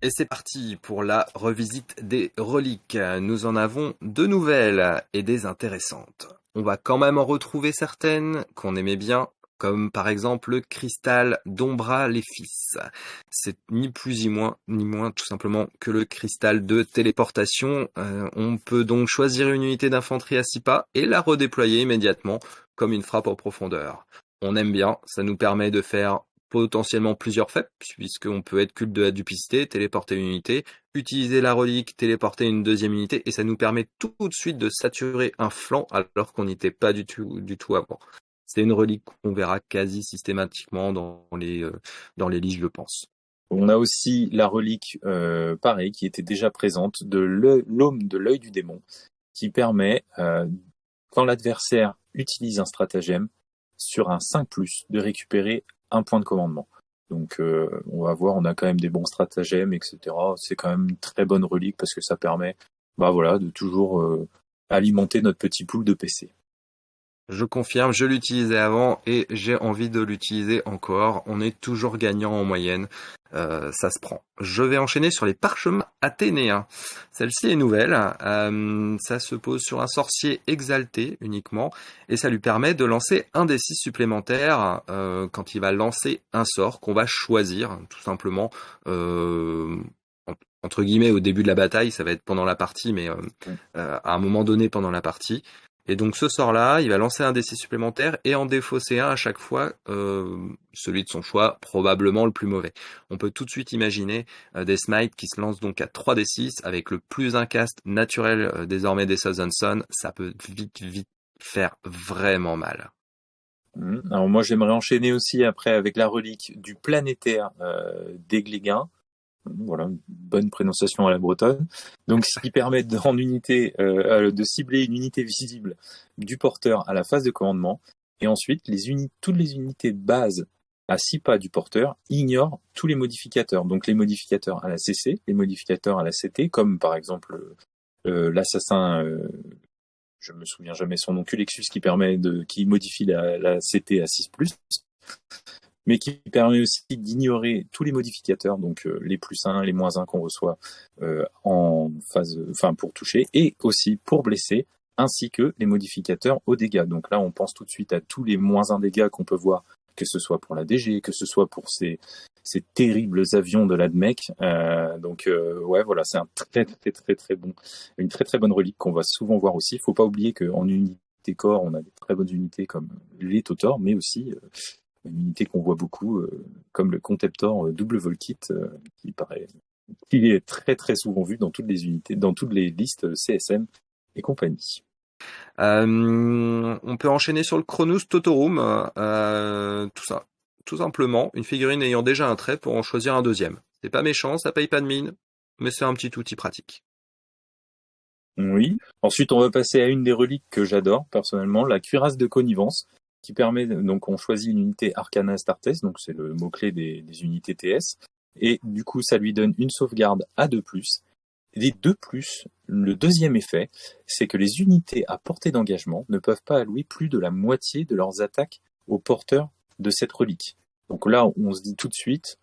Speaker 1: Et c'est parti pour la revisite des reliques. Nous en avons deux nouvelles et des intéressantes. On va quand même en retrouver certaines qu'on aimait bien, comme par exemple le cristal d'Ombra les fils. C'est ni plus ni moins, ni moins tout simplement que le cristal de téléportation. Euh, on peut donc choisir une unité d'infanterie à 6 pas et la redéployer immédiatement comme une frappe en profondeur. On aime bien, ça nous permet de faire potentiellement plusieurs faits, puisqu'on peut être culte de la duplicité, téléporter une unité, utiliser la relique, téléporter une deuxième unité, et ça nous permet tout de suite de saturer un flanc alors qu'on n'y était pas du tout, du tout avant. C'est une relique qu'on verra quasi systématiquement dans les, euh, dans les listes, je pense.
Speaker 2: On a aussi la relique, euh, pareil, qui était déjà présente, de l'homme de l'œil du démon, qui permet, euh, quand l'adversaire utilise un stratagème, sur un 5+, de récupérer un point de commandement. Donc euh, on va voir, on a quand même des bons stratagèmes, etc. C'est quand même une très bonne relique parce que ça permet bah voilà, de toujours euh, alimenter notre petit pool de PC.
Speaker 1: Je confirme, je l'utilisais avant et j'ai envie de l'utiliser encore. On est toujours gagnant en moyenne. Euh, ça se prend. Je vais enchaîner sur les parchemins athénéens. Celle-ci est nouvelle. Euh, ça se pose sur un sorcier exalté uniquement et ça lui permet de lancer un des six supplémentaires euh, quand il va lancer un sort qu'on va choisir tout simplement entre guillemets au début de la bataille, ça va être pendant la partie, mais à un moment donné pendant la partie. Et donc ce sort-là, il va lancer un D6 supplémentaire et en défausser un à chaque fois, euh, celui de son choix, probablement le plus mauvais. On peut tout de suite imaginer euh, des smites qui se lancent donc à 3 D6 avec le plus un cast naturel euh, désormais des Southern Sun. Ça peut vite, vite faire vraiment mal.
Speaker 2: Mmh. Alors moi j'aimerais enchaîner aussi après avec la relique du planétaire d'Egléguin voilà, bonne prononciation à la bretonne. Donc, ce qui permet de, unité, euh, de cibler une unité visible du porteur à la phase de commandement. Et ensuite, les toutes les unités de base à 6 pas du porteur ignorent tous les modificateurs. Donc, les modificateurs à la CC, les modificateurs à la CT, comme par exemple euh, l'assassin, euh, je me souviens jamais son nom, Culexus, qui permet de, qui modifie la, la CT à 6+, mais qui permet aussi d'ignorer tous les modificateurs, donc euh, les plus 1, les moins 1 qu'on reçoit euh, en phase, enfin pour toucher, et aussi pour blesser, ainsi que les modificateurs aux dégâts. Donc là, on pense tout de suite à tous les moins 1 dégâts qu'on peut voir, que ce soit pour la DG, que ce soit pour ces, ces terribles avions de l'ADMEC. Euh, donc euh, ouais, voilà, c'est un très très très très bon, une très très bonne relique qu'on va souvent voir aussi. Faut pas oublier qu'en unité corps, on a des très bonnes unités comme les Totor, mais aussi une unité qu'on voit beaucoup, euh, comme le Contemptor euh, double Volkit, euh, qui paraît qui est très très souvent vu dans toutes les unités, dans toutes les listes CSM et compagnie.
Speaker 1: Euh, on peut enchaîner sur le Chronus Totorum, euh, tout ça, tout simplement, une figurine ayant déjà un trait pour en choisir un deuxième. C'est pas méchant, ça paye pas de mine, mais c'est un petit outil pratique.
Speaker 2: Oui. Ensuite, on va passer à une des reliques que j'adore personnellement, la cuirasse de connivence, qui permet donc on choisit une unité Arcana Astartes, donc c'est le mot clé des, unités TS, et du coup ça lui donne une sauvegarde à 2+. Et 2+, le deuxième effet, c'est que les unités à portée d'engagement ne peuvent pas allouer plus de la moitié de leurs attaques aux porteurs de cette relique. Donc là, on se dit tout de suite,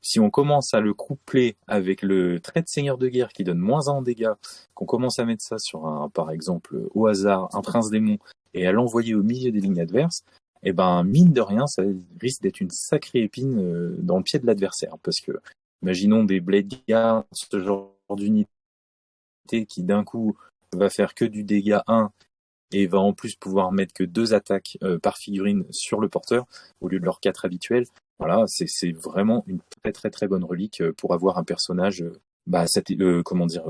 Speaker 2: si on commence à le coupler avec le trait de seigneur de guerre qui donne moins 1 en dégâts, qu'on commence à mettre ça sur un, par exemple, au hasard, un prince démon, et à l'envoyer au milieu des lignes adverses, eh ben, mine de rien, ça risque d'être une sacrée épine euh, dans le pied de l'adversaire. Parce que, imaginons des Blade Guards, ce genre d'unité qui d'un coup va faire que du dégât 1 et va en plus pouvoir mettre que deux attaques euh, par figurine sur le porteur au lieu de leurs quatre habituels. Voilà, c'est vraiment une très très très bonne relique euh, pour avoir un personnage, euh, bah, comment dire,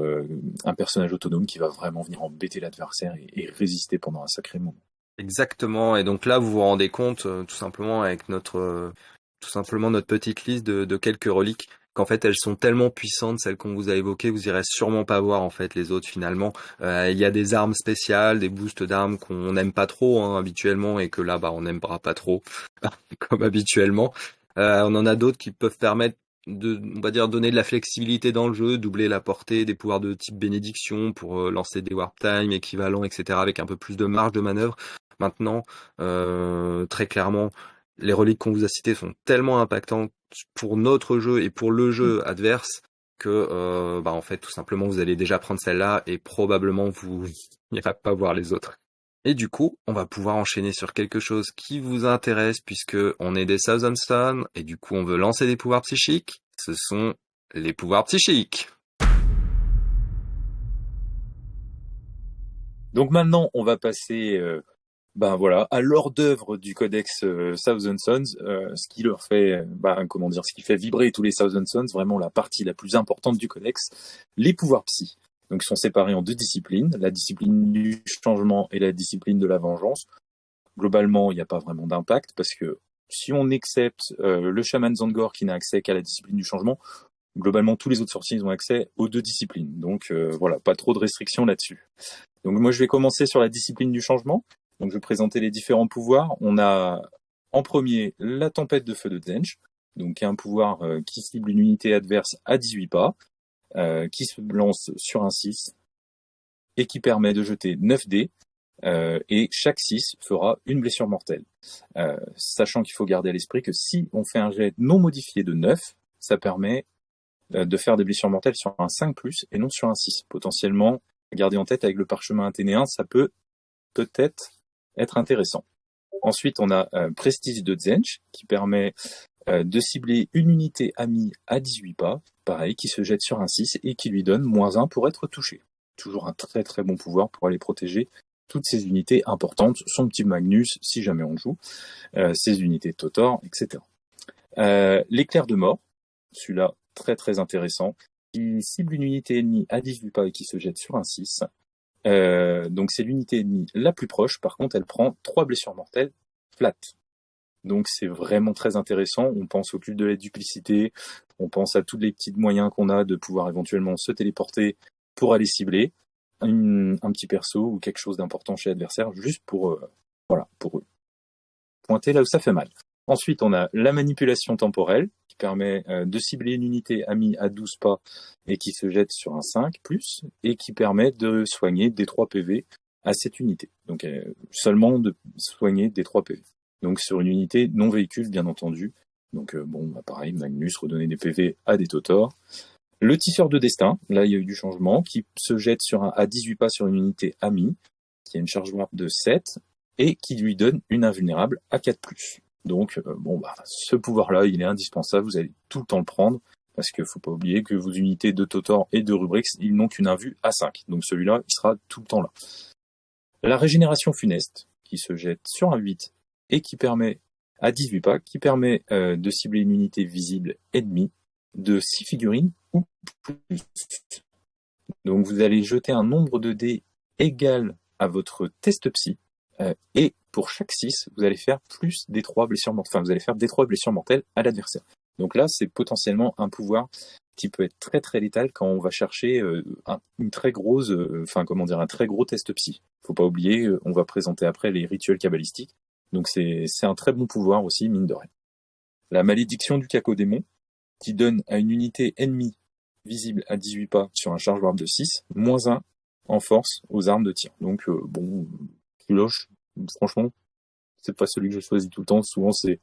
Speaker 2: un personnage autonome qui va vraiment venir embêter l'adversaire et, résister pendant un sacré moment.
Speaker 1: Exactement. Et donc là, vous vous rendez compte, tout simplement avec notre, tout simplement notre petite liste de, de quelques reliques qu'en fait elles sont tellement puissantes, celles qu'on vous a évoquées, vous irez sûrement pas voir en fait les autres finalement. Euh, il y a des armes spéciales, des boosts d'armes qu'on n'aime pas trop hein, habituellement et que là bah on n'aimera pas trop comme habituellement. Euh, on en a d'autres qui peuvent permettre de, on va dire, donner de la flexibilité dans le jeu, doubler la portée, des pouvoirs de type bénédiction pour euh, lancer des warp time équivalents, etc. avec un peu plus de marge de manœuvre. Maintenant, très clairement, les reliques qu'on vous a citées sont tellement impactantes pour notre jeu et pour le jeu mm. adverse que euh, bah en fait tout simplement vous allez déjà prendre celle-là et probablement vous n'irez pas voir les autres. Et du coup, on va pouvoir enchaîner sur quelque chose qui vous intéresse puisque on est des Stone et du coup on veut lancer des pouvoirs psychiques. Ce sont les pouvoirs psychiques.
Speaker 2: Donc maintenant, on va passer euh, ben voilà, à l'hors d'œuvre du codex euh, Thousand Sons, euh, ce qui leur fait, ben, comment dire, ce qui fait vibrer tous les Thousand Sons, vraiment la partie la plus importante du codex, les pouvoirs psy. Donc ils sont séparés en deux disciplines, la discipline du changement et la discipline de la vengeance. Globalement, il n'y a pas vraiment d'impact parce que si on accepte euh, le chaman Zangor qui n'a accès qu'à la discipline du changement, globalement tous les autres sorciers ont accès aux deux disciplines. Donc voilà, pas trop de restrictions là-dessus. Donc moi je vais commencer sur la discipline du changement. Donc je vais présenter les différents pouvoirs. On a en premier la tempête de feu de Zench, donc un pouvoir euh, qui cible une unité adverse à 18 pas, euh, qui se lance sur un 6 et qui permet de jeter 9 dés. Euh, et chaque 6 fera une blessure mortelle. sachant qu'il faut garder à l'esprit que si on fait un jet non modifié de 9, ça permet de faire des blessures mortelles sur un 5+, et non sur un 6. Potentiellement, garder en tête avec le parchemin athénéen, ça peut peut-être être intéressant. Ensuite, on a un Prestige de Zench qui permet euh, de cibler une unité amie à 18 pas, pareil, qui se jette sur un 6 et qui lui donne moins 1 pour être touché. Toujours un très très bon pouvoir pour aller protéger toutes ces unités importantes, son petit Magnus si jamais on joue, euh, ses unités Totor, etc. Euh, L'éclair de mort, celui-là très très intéressant, qui cible une unité ennemie à 18 pas et qui se jette sur un 6. Euh, donc c'est l'unité ennemie la plus proche. Par contre, elle prend trois blessures mortelles flat. Donc c'est vraiment très intéressant. On pense au culte de la duplicité, on pense à tous les petits moyens qu'on a de pouvoir éventuellement se téléporter pour aller cibler un petit perso ou quelque chose d'important chez l'adversaire, juste pour euh, voilà pour pointer là où ça fait mal. Ensuite, on a la manipulation temporelle, qui permet euh, de cibler une unité amie à 12 pas et qui se jette sur un 5 plus, et qui permet de soigner des 3 PV à cette unité. Donc euh, seulement de soigner des 3 PV. Donc sur une unité non véhicule, bien entendu. Donc euh, bon, bah, pareil, Magnus, redonner des PV à des Totors. Le tisseur de destin, là il y a eu du changement, qui se jette sur un, à 18 pas sur une unité amie, qui a une charge warp de 7, et qui lui donne une invulnérable à 4+. Donc, euh, bon, bah, ce pouvoir-là, il est indispensable, vous allez tout le temps le prendre, parce qu'il faut pas oublier que vos unités de Totor et de Rubrix, ils n'ont qu'une invue à 5. Donc celui-là, il sera tout le temps là. La régénération funeste, qui se jette sur un 8 et qui permet, à 18 pas, qui permet euh, de cibler une unité visible ennemie de 6 figurines ou plus. Donc vous allez jeter un nombre de dés égal à votre test psy, euh, et pour chaque 6, vous allez faire plus des 3 blessures mortelles, enfin vous allez faire des 3 blessures mortelles à l'adversaire. Donc là, c'est potentiellement un pouvoir qui peut être très très létal quand on va chercher euh, une très grosse, enfin comment dire, un très gros test psy. Faut pas oublier, on va présenter après les rituels cabalistiques. Donc c'est un très bon pouvoir aussi, mine de rien. La malédiction du cacodémon, qui donne à une unité ennemie visible à 18 pas sur un charge warp de 6, moins 1 en force aux armes de tir. Donc euh, bon, Kiloche, franchement, c'est pas celui que je choisis tout le temps. Souvent c'est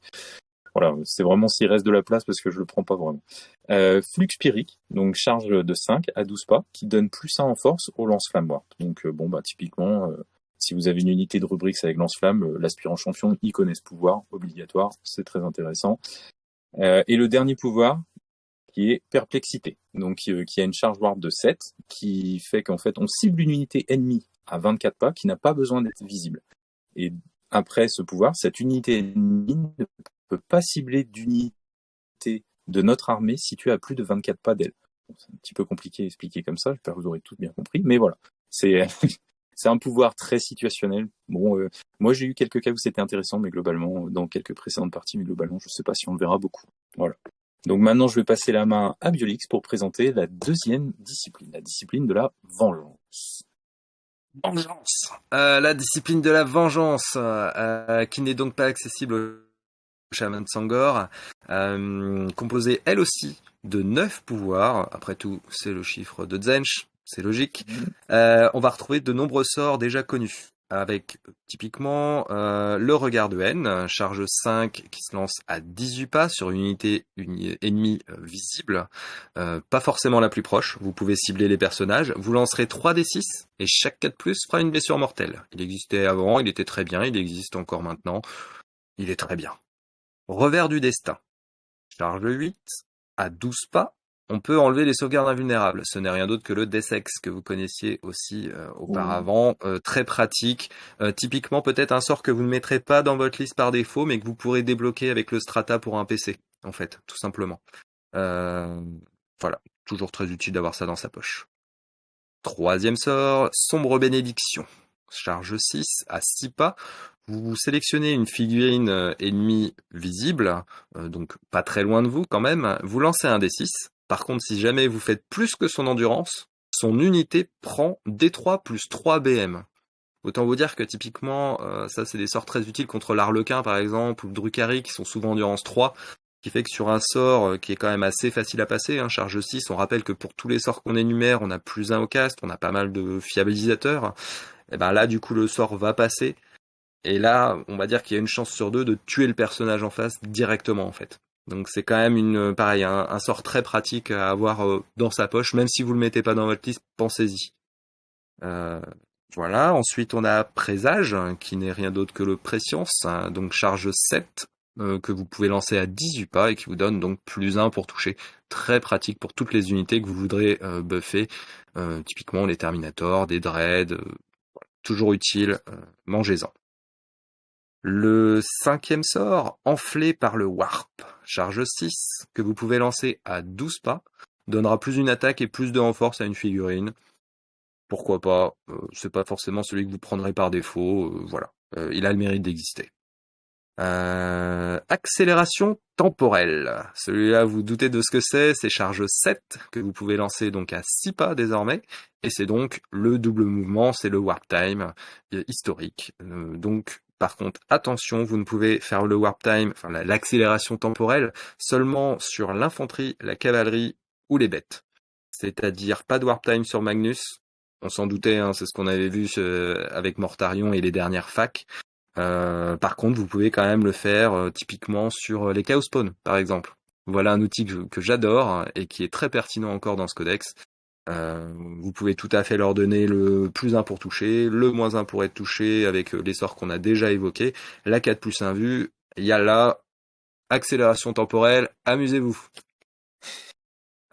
Speaker 2: voilà, c'est vraiment s'il reste de la place parce que je le prends pas vraiment. Euh, Flux Pyrique, donc charge de 5 à 12 pas, qui donne plus 1 en force au lance-flamme. Donc euh, bon bah typiquement, si vous avez une unité de rubrique avec lance-flamme, l'aspirant champion, il connaît ce pouvoir, obligatoire, c'est très intéressant. et le dernier pouvoir, qui est perplexité, donc euh, qui a une charge warp de 7, qui fait qu'en fait on cible une unité ennemie à 24 pas qui n'a pas besoin d'être visible. Et après ce pouvoir, cette unité ennemie ne peut pas cibler d'unité de notre armée située à plus de 24 pas d'elle. c'est un petit peu compliqué à expliquer comme ça, j'espère que vous aurez tout bien compris, mais voilà, c'est c'est un pouvoir très situationnel. Bon, euh, moi j'ai eu quelques cas où c'était intéressant, mais globalement, dans quelques précédentes parties, mais globalement, je sais pas si on le verra beaucoup. Voilà. Donc maintenant, je vais passer la main à Biolix pour présenter la deuxième discipline, la discipline de la vengeance.
Speaker 1: Vengeance. Euh, la discipline de la vengeance, euh, qui n'est donc pas accessible au chaman Sangor, euh, composée elle aussi de neuf pouvoirs. Après tout, c'est le chiffre de Zench, c'est logique. Mm-hmm. on va retrouver de nombreux sorts déjà connus avec typiquement euh, le regard de haine, charge 5 qui se lance à 18 pas sur une unité ennemie euh, visible, euh, pas forcément la plus proche, vous pouvez cibler les personnages, vous lancerez 3 d 6 et chaque 4 plus fera une blessure mortelle. Il existait avant, il était très bien, il existe encore maintenant, il est très bien. Revers du destin, charge 8 à 12 pas, on peut enlever les sauvegardes invulnérables. Ce n'est rien d'autre que le Desex que vous connaissiez aussi euh, auparavant. Euh, très pratique. Euh, typiquement peut-être un sort que vous ne mettrez pas dans votre liste par défaut, mais que vous pourrez débloquer avec le Strata pour un PC, en fait, tout simplement. voilà, toujours très utile d'avoir ça dans sa poche. Troisième sort, Sombre Bénédiction. Charge 6 à 6 pas. Vous sélectionnez une figurine ennemie visible, donc pas très loin de vous quand même. Vous lancez un D6 par contre, si jamais vous faites plus que son endurance, son unité prend D3 plus 3 BM. Autant vous dire que typiquement, euh, ça c'est des sorts très utiles contre l'Arlequin par exemple, ou le Drukhari qui sont souvent endurance 3, qui fait que sur un sort euh, qui est quand même assez facile à passer, hein, charge 6, on rappelle que pour tous les sorts qu'on énumère, on a plus 1 au cast, on a pas mal de fiabilisateurs, et ben là du coup le sort va passer, et là on va dire qu'il y a une chance sur deux de tuer le personnage en face directement en fait. Donc c'est quand même une pareil un, sort très pratique à avoir euh, dans sa poche, même si vous le mettez pas dans votre liste, pensez-y. Euh, voilà. Ensuite on a présage qui n'est rien d'autre que le préscience, hein, donc charge 7 euh, que vous pouvez lancer à 18 pas et qui vous donne donc plus 1 pour toucher. Très pratique pour toutes les unités que vous voudrez buffer, typiquement les Terminators, des Dreads, toujours utile, mangez-en. Le cinquième sort, enflé par le Warp, charge 6, que vous pouvez lancer à 12 pas, donnera plus une attaque et plus de renforce à une figurine. Pourquoi pas, euh, c'est pas forcément celui que vous prendrez par défaut, euh, voilà. Euh, il a le mérite d'exister. accélération temporelle. Celui-là, vous doutez de ce que c'est, c'est charge 7 que vous pouvez lancer donc à 6 pas désormais. Et c'est donc le double mouvement, c'est le warp time historique. donc par contre, attention, vous ne pouvez faire le warp time, enfin l'accélération temporelle, seulement sur l'infanterie, la cavalerie ou les bêtes. C'est-à-dire pas de warp time sur Magnus. On s'en doutait, hein, c'est ce qu'on avait vu euh, avec Mortarion et les dernières facs. Euh, par contre, vous pouvez quand même le faire euh, typiquement sur les Chaos Spawn, par exemple. Voilà un outil que j'adore et qui est très pertinent encore dans ce codex. Euh, vous pouvez tout à fait leur donner le plus 1 pour toucher, le moins 1 pour être touché avec euh, les sorts qu'on a déjà évoqués, la 4 plus 1 vue, il y accélération temporelle, amusez-vous.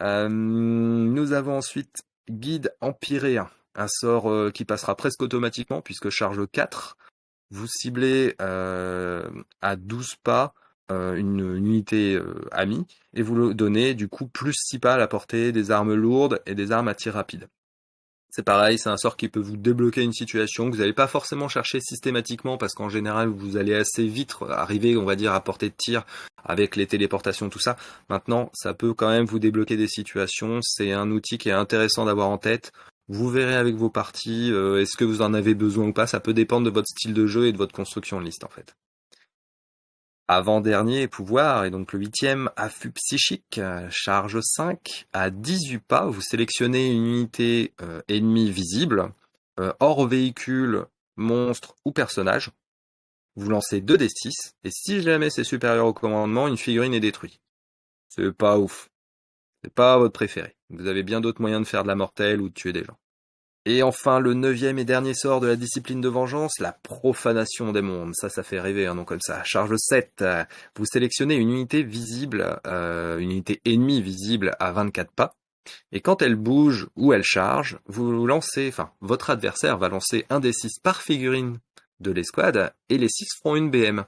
Speaker 1: Euh, nous avons ensuite guide empyréen, un sort qui passera presque automatiquement puisque charge 4. Vous ciblez à 12 pas une, unité amie et vous le donnez du coup plus 6 pas à la portée, des armes lourdes et des armes à tir rapide. C'est pareil, c'est un sort qui peut vous débloquer une situation que vous n'allez pas forcément chercher systématiquement parce qu'en général vous allez assez vite arriver, on va dire, à portée de tir avec les téléportations, tout ça. Maintenant, ça peut quand même vous débloquer des situations. C'est un outil qui est intéressant d'avoir en tête. Vous verrez avec vos parties, euh, est-ce que vous en avez besoin ou pas. Ça peut dépendre de votre style de jeu et de votre construction de liste en fait. Avant-dernier pouvoir, et donc le huitième, affût psychique, charge 5, à 18 pas, vous sélectionnez une unité euh, ennemie visible, euh, hors véhicule, monstre ou personnage. Vous lancez 2 d6, et si jamais c'est supérieur au commandement, une figurine est détruite. C'est pas ouf. C'est pas votre préféré. Vous avez bien d'autres moyens de faire de la mortelle ou de tuer des gens. Et enfin, le neuvième et dernier sort de la discipline de vengeance, la profanation des mondes. Ça, ça fait rêver un nom comme ça. Charge 7. Vous sélectionnez une unité visible, euh, une unité ennemie visible à 24 pas. Et quand elle bouge ou elle charge, vous lancez, enfin, votre adversaire va lancer un des 6 par figurine de l'escouade et les 6 feront une BM.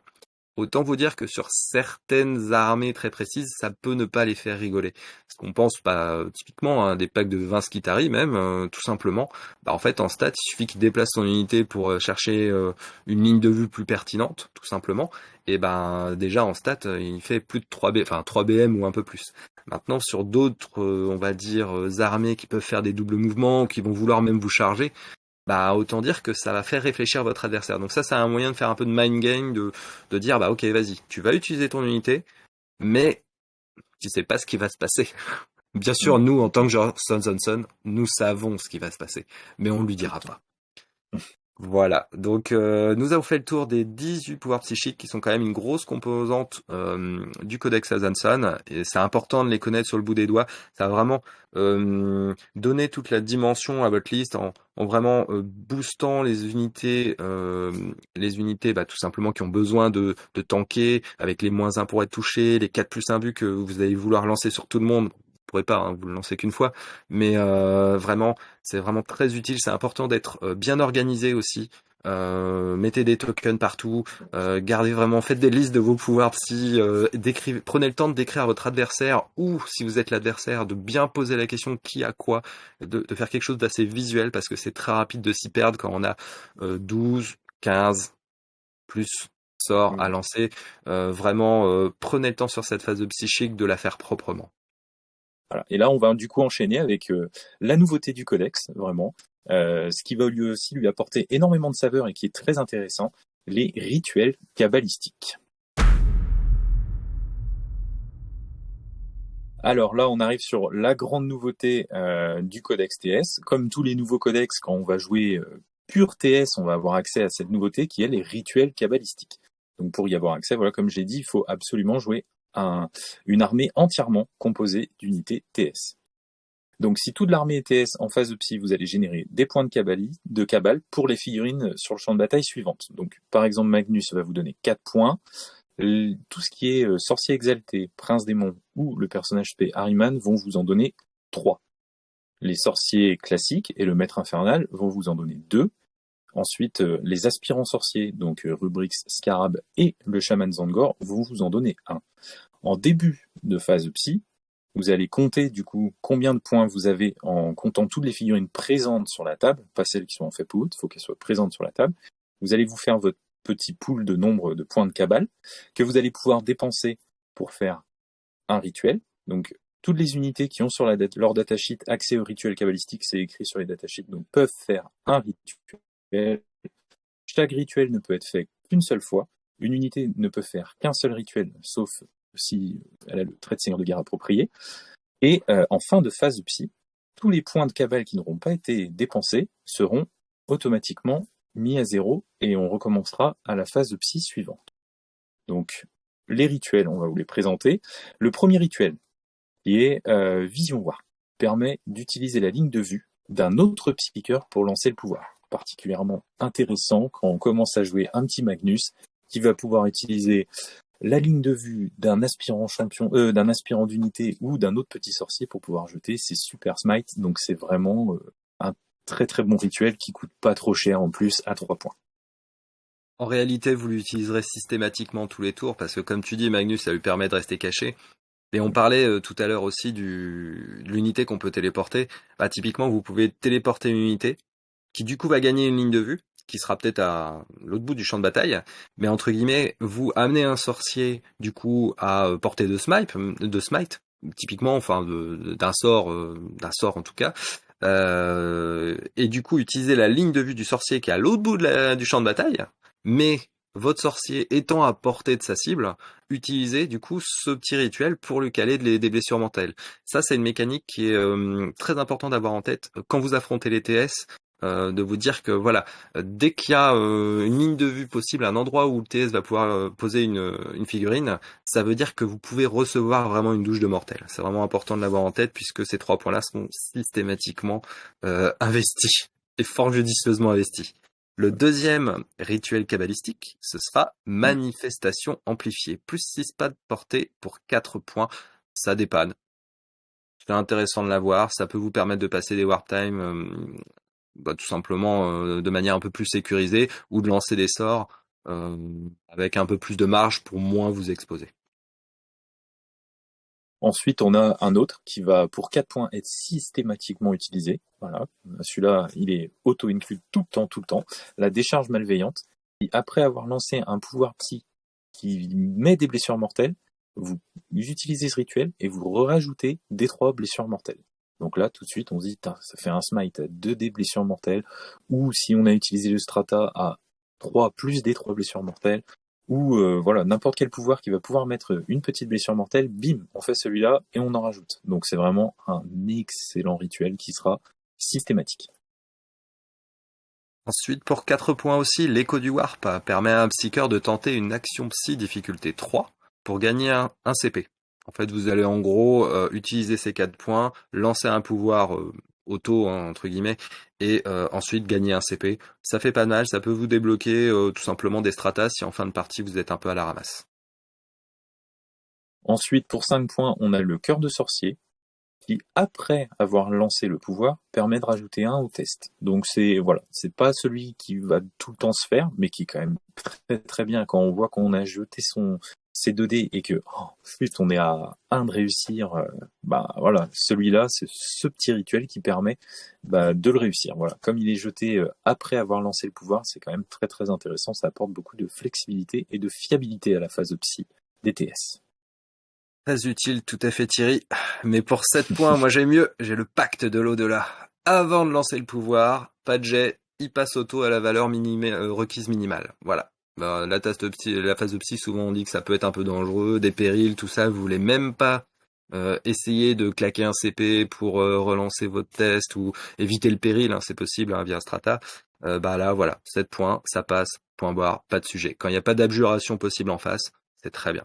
Speaker 1: Autant vous dire que sur certaines armées très précises, ça peut ne pas les faire rigoler. Parce qu'on pense pas bah, typiquement à des packs de 20 Skitari même, euh, tout simplement. Bah, en fait, en stat, il suffit qu'il déplace son unité pour euh, chercher euh, une ligne de vue plus pertinente, tout simplement. Et ben déjà en stat, il fait plus de 3 B, enfin 3 BM ou un peu plus. Maintenant, sur d'autres, on va dire, armées qui peuvent faire des doubles mouvements, qui vont vouloir même vous charger, bah autant dire que ça va faire réfléchir votre adversaire. Donc ça, c'est un moyen de faire un peu de mind game, de, de dire bah ok, vas-y, tu vas utiliser ton unité, mais tu sais pas ce qui va se passer. Bien sûr, mm. nous, en tant que genre Son Son Son, nous savons ce qui va se passer, mais on lui dira pas. Voilà, donc euh, nous avons fait le tour des 18 pouvoirs psychiques qui sont quand même une grosse composante euh, du codex Azanson et c'est important de les connaître sur le bout des doigts. Ça va vraiment euh, donner toute la dimension à votre liste en, vraiment boostant les unités, les unités bah, tout simplement qui ont besoin de, de tanker avec les moins 1 pour être touchés, les 4 plus 1 but que vous allez vouloir lancer sur tout le monde pourrez pas, hein, vous le lancez qu'une fois, mais euh, vraiment, c'est vraiment très utile. C'est important d'être euh, bien organisé aussi. Euh, mettez des tokens partout, gardez vraiment, faites des listes de vos pouvoirs si prenez le temps de décrire à votre adversaire ou si vous êtes l'adversaire, de bien poser la question qui a quoi, de, faire quelque chose d'assez visuel parce que c'est très rapide de s'y perdre quand on a 12, 15 plus sorts à lancer. vraiment, prenez le temps sur cette phase de psychique de la faire proprement.
Speaker 2: Et là, on va du coup enchaîner avec euh, la nouveauté du codex, vraiment, euh, ce qui va lui aussi lui apporter énormément de saveur et qui est très intéressant, les rituels cabalistiques. Alors là, on arrive sur la grande nouveauté euh, du codex TS. Comme tous les nouveaux codex, quand on va jouer pur TS, on va avoir accès à cette nouveauté qui est les rituels cabalistiques. Donc pour y avoir accès, voilà, comme j'ai dit, il faut absolument jouer une armée entièrement composée d'unités TS. Donc si toute l'armée est TS en phase de psy, vous allez générer des points de cabale, de cabale pour les figurines sur le champ de bataille suivante. Donc par exemple Magnus va vous donner 4 points. Tout ce qui est euh, sorcier exalté, prince démon ou le personnage P Harryman vont vous en donner 3. Les sorciers classiques et le maître infernal vont vous en donner 2. Ensuite, euh, les aspirants sorciers, donc euh, Rubrix, Scarab et le chaman Zangor, vont vous en donner un. En début de phase psy, vous allez compter du coup combien de points vous avez en comptant toutes les figurines présentes sur la table, pas celles qui sont en fait il faut qu'elles soient présentes sur la table. Vous allez vous faire votre petit pool de nombre de points de cabale que vous allez pouvoir dépenser pour faire un rituel. Donc toutes les unités qui ont sur la leur datasheet accès au rituel cabalistique, c'est écrit sur les datasheets, donc peuvent faire un rituel chaque rituel ne peut être fait qu'une seule fois. Une unité ne peut faire qu'un seul rituel, sauf si elle a le trait de seigneur de guerre approprié. Et euh, en fin de phase de psy, tous les points de cavale qui n'auront pas été dépensés seront automatiquement mis à zéro et on recommencera à la phase de psy suivante. Donc les rituels, on va vous les présenter. Le premier rituel, qui est euh, Vision War, permet d'utiliser la ligne de vue d'un autre psychiqueur pour lancer le pouvoir particulièrement intéressant quand on commence à jouer un petit Magnus qui va pouvoir utiliser la ligne de vue d'un aspirant champion, euh, d'un aspirant d'unité ou d'un autre petit sorcier pour pouvoir jeter ses super smites. Donc c'est vraiment euh, un très très bon rituel qui coûte pas trop cher en plus à 3 points.
Speaker 1: En réalité, vous l'utiliserez systématiquement tous les tours parce que, comme tu dis, Magnus, ça lui permet de rester caché. Et on parlait euh, tout à l'heure aussi de l'unité qu'on peut téléporter. Bah, typiquement, vous pouvez téléporter une unité qui du coup va gagner une ligne de vue, qui sera peut-être à l'autre bout du champ de bataille. Mais entre guillemets, vous amenez un sorcier du coup à euh, portée de smite, de smite, typiquement, enfin d'un sort, euh, d'un sort en tout cas. et du coup, utiliser la ligne de vue du sorcier qui est à l'autre bout du champ de bataille, mais votre sorcier étant à portée de sa cible, utilisez du coup ce petit rituel pour lui caler des blessures mentales. Ça, c'est une mécanique qui est euh, très important d'avoir en tête quand vous affrontez les TS. Euh, de vous dire que voilà, dès qu'il y a euh, une ligne de vue possible, un endroit où le TS va pouvoir poser une, figurine, ça veut dire que vous pouvez recevoir vraiment une douche de mortel. C'est vraiment important de l'avoir en tête puisque ces trois points-là sont systématiquement investis et fort judicieusement investis. Le deuxième rituel cabalistique, ce sera manifestation amplifiée. Plus 6 pas de pour 4 points. Ça dépanne. C'est intéressant de l'avoir. Ça peut vous permettre de passer des warp time euh, bah, tout simplement euh, de manière un peu plus sécurisée ou de lancer des sorts euh, avec un peu plus de marge pour moins vous exposer.
Speaker 2: Ensuite, on a un autre qui va, pour 4 points, être systématiquement utilisé. Voilà. Celui-là, il est auto-inclus tout le temps, tout le temps. La décharge malveillante. Et après avoir lancé un pouvoir psy qui met des blessures mortelles, vous utilisez ce rituel et vous rajoutez des trois blessures mortelles. Donc là, tout de suite, on se dit, ça fait un smite à 2 des blessures mortelles, ou si on a utilisé le strata à 3 plus des 3 blessures mortelles, ou euh, voilà n'importe quel pouvoir qui va pouvoir mettre une petite blessure mortelle, bim, on fait celui-là et on en rajoute. Donc c'est vraiment un excellent rituel qui sera systématique.
Speaker 1: Ensuite, pour 4 points aussi, l'écho du warp permet à un psycheur de tenter une action psy difficulté 3 pour gagner un, CP. En fait, vous allez en gros euh, utiliser ces 4 points, lancer un pouvoir euh, auto hein, entre guillemets et euh, ensuite gagner un CP. Ça fait pas mal, ça peut vous débloquer tout simplement des stratas si en fin de partie vous êtes un peu à la ramasse.
Speaker 2: Ensuite, pour 5 points, on a le cœur de sorcier, qui, après avoir lancé le pouvoir, permet de rajouter un au test. Donc c'est voilà, c'est pas celui qui va tout le temps se faire, mais qui est quand même très très bien quand on voit qu'on a jeté son c'est 2D et que oh, on est à 1 de réussir, euh, bah voilà, celui-là, c'est ce petit rituel qui permet bah, de le réussir. Voilà, comme il est jeté euh, après avoir lancé le pouvoir, c'est quand même très très intéressant. Ça apporte beaucoup de flexibilité et de fiabilité à la phase de psy des TS.
Speaker 1: Très utile, tout à fait Thierry. Mais pour 7 points, moi j'ai mieux, j'ai le pacte de l'au-delà. Avant de lancer le pouvoir, pas de jet, il passe auto à la valeur euh, requise minimale. Voilà. Bah, la, phase de psy, souvent on dit que ça peut être un peu dangereux, des périls, tout ça. Vous voulez même pas euh, essayer de claquer un CP pour euh, relancer votre test ou éviter le péril, hein, c'est possible hein, via Strata. Euh, bah là, voilà, 7 points, ça passe, point barre, pas de sujet. Quand il n'y a pas d'abjuration possible en face, c'est très bien.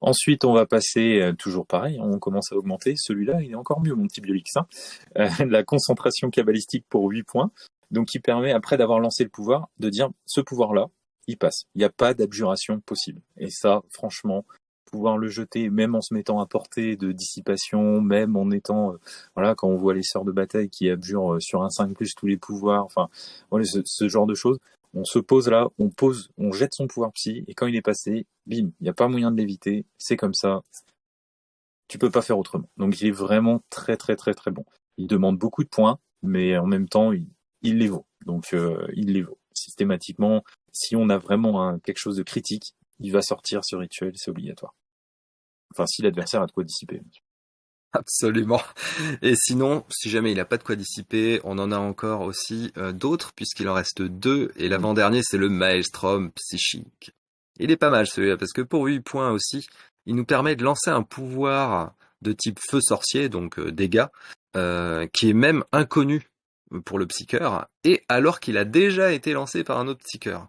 Speaker 2: Ensuite, on va passer, toujours pareil, on commence à augmenter. Celui-là, il est encore mieux, mon petit Biolix. Hein. la concentration cabalistique pour 8 points donc qui permet après d'avoir lancé le pouvoir de dire ce pouvoir-là, il passe. Il n'y a pas d'abjuration possible. Et ça, franchement, pouvoir le jeter, même en se mettant à portée de dissipation, même en étant, euh, voilà, quand on voit les sœurs de bataille qui abjurent euh, sur un 5 plus tous les pouvoirs, enfin, voilà, ce, genre de choses. On se pose là, on pose, on jette son pouvoir psy, et quand il est passé, bim, il n'y a pas moyen de l'éviter, c'est comme ça. Tu peux pas faire autrement. Donc il est vraiment très très très très bon. Il demande beaucoup de points, mais en même temps, il, il les vaut. Donc euh, il les vaut. Systématiquement, si on a vraiment quelque chose de critique, il va sortir ce rituel, c'est obligatoire. Enfin, si l'adversaire a de quoi dissiper.
Speaker 1: Absolument. Et sinon, si jamais il n'a pas de quoi dissiper, on en a encore aussi euh, d'autres, puisqu'il en reste deux, et l'avant-dernier, c'est le Maelstrom psychique. Il est pas mal celui-là, parce que pour 8 points aussi, il nous permet de lancer un pouvoir de type feu sorcier, donc euh, dégâts, qui est même inconnu pour le psycheur, et alors qu'il a déjà été lancé par un autre psycheur.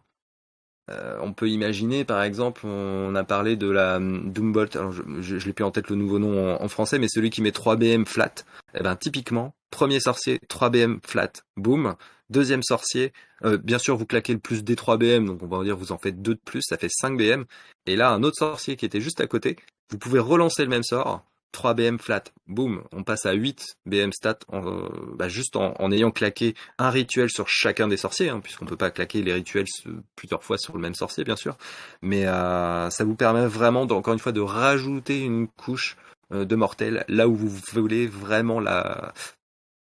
Speaker 1: Euh, on peut imaginer, par exemple, on a parlé de la hum, Doombolt, alors je, je, l'ai plus en tête le nouveau nom en, français, mais celui qui met 3 BM flat. Eh ben, typiquement, premier sorcier, 3 BM flat, boum. Deuxième sorcier, euh, bien sûr, vous claquez le plus des 3 BM, donc on va dire vous en faites 2 de plus, ça fait 5 BM. Et là, un autre sorcier qui était juste à côté, vous pouvez relancer le même sort, 3 BM flat, boum, on passe à 8 BM stat en, bah, juste en, ayant claqué un rituel sur chacun des sorciers, hein, puisqu'on peut pas claquer les rituels plusieurs fois sur le même sorcier, bien sûr. Mais euh, ça vous permet vraiment, encore une fois, de rajouter une couche euh, de mortel là où vous voulez vraiment la,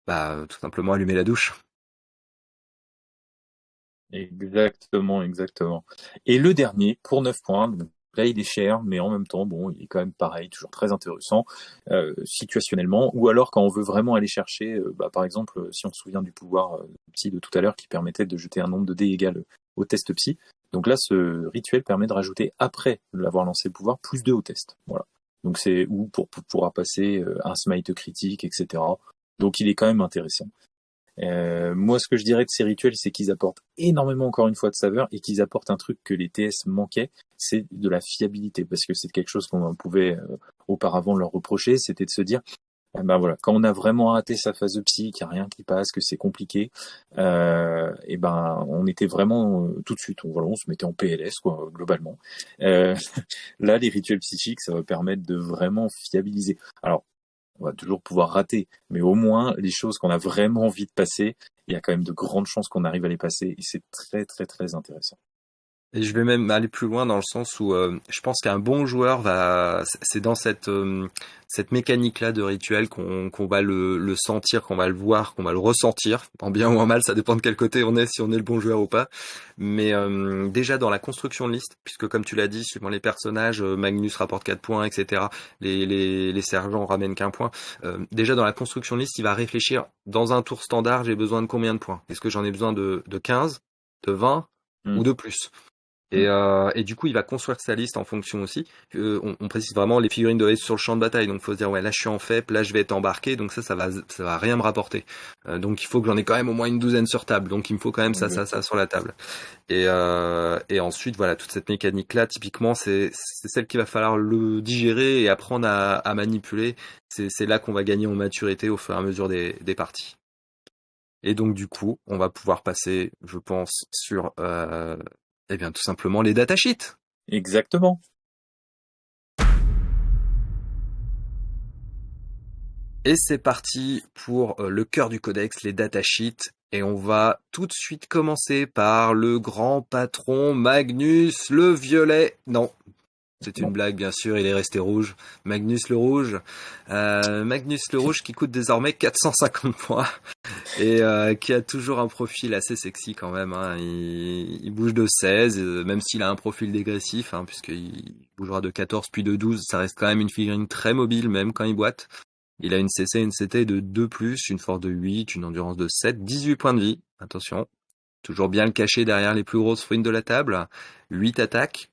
Speaker 1: bah, tout simplement allumer la douche.
Speaker 2: Exactement, exactement. Et le dernier, pour 9 points, Là, il est cher, mais en même temps, bon, il est quand même pareil, toujours très intéressant euh, situationnellement. Ou alors quand on veut vraiment aller chercher, euh, bah, par exemple, si on se souvient du pouvoir euh, psy de tout à l'heure qui permettait de jeter un nombre de dés égal au test psy. Donc là, ce rituel permet de rajouter après l'avoir lancé le pouvoir plus 2 au test. Voilà. Donc c'est pour, pour pouvoir passer un smite critique, etc. Donc il est quand même intéressant. Euh, moi, ce que je dirais de ces rituels, c'est qu'ils apportent énormément, encore une fois, de saveur et qu'ils apportent un truc que les TS manquaient, c'est de la fiabilité, parce que c'est quelque chose qu'on pouvait euh, auparavant leur reprocher, c'était de se dire, eh ben voilà, quand on a vraiment raté sa phase de psy, qu'il n'y a rien qui passe, que c'est compliqué, euh, et eh ben on était vraiment euh, tout de suite, on, voilà, on se mettait en PLS quoi, globalement. Euh, là, les rituels psychiques, ça va permettre de vraiment fiabiliser. Alors on va toujours pouvoir rater, mais au moins les choses qu'on a vraiment envie de passer, il y a quand même de grandes chances qu'on arrive à les passer et c'est très très très intéressant.
Speaker 1: Et je vais même aller plus loin dans le sens où euh, je pense qu'un bon joueur va, c'est dans cette euh, cette mécanique-là de rituel qu'on qu'on va le, le sentir, qu'on va le voir, qu'on va le ressentir, en bien ou en mal, ça dépend de quel côté on est, si on est le bon joueur ou pas. Mais euh, déjà dans la construction de liste, puisque comme tu l'as dit, suivant les personnages, Magnus rapporte 4 points, etc. Les, les, les sergents ramènent qu'un point. déjà dans la construction de liste, il va réfléchir, dans un tour standard, j'ai besoin de combien de points? Est-ce que j'en ai besoin de, de 15, de 20 ou hmm. de plus? Et, euh, et, du coup, il va construire sa liste en fonction aussi. Euh, on, on, précise vraiment les figurines doivent être sur le champ de bataille, donc faut se dire ouais là je suis en FEP, là je vais être embarqué, donc ça ça va ça va rien me rapporter. Euh, donc il faut que j'en ai quand même au moins une douzaine sur table, donc il me faut quand même ça ça ça sur la table. Et, euh, et ensuite voilà toute cette mécanique là, typiquement c'est celle qu'il va falloir le digérer et apprendre à, à manipuler. C'est c'est là qu'on va gagner en maturité au fur et à mesure des des parties. Et donc du coup, on va pouvoir passer, je pense, sur euh, eh bien, tout simplement les datasheets.
Speaker 2: Exactement.
Speaker 1: Et c'est parti pour euh, le cœur du codex, les datasheets. Et on va tout de suite commencer par le grand patron Magnus le Violet. Non, c'est une blague, bien sûr, il est resté rouge. Magnus le Rouge. Euh, Magnus le Rouge qui coûte désormais 450 points et euh, qui a toujours un profil assez sexy quand même. Hein. Il, bouge de 16, euh, même s'il a un profil dégressif, hein, puisqu'il bougera de 14 puis de 12. Ça reste quand même une figurine très mobile, même quand il boite. Il a une CC, une CT de 2+, une force de 8, une endurance de 7, 18 points de vie. Attention. Toujours bien le cacher derrière les plus grosses fouines de la table. 8 attaques,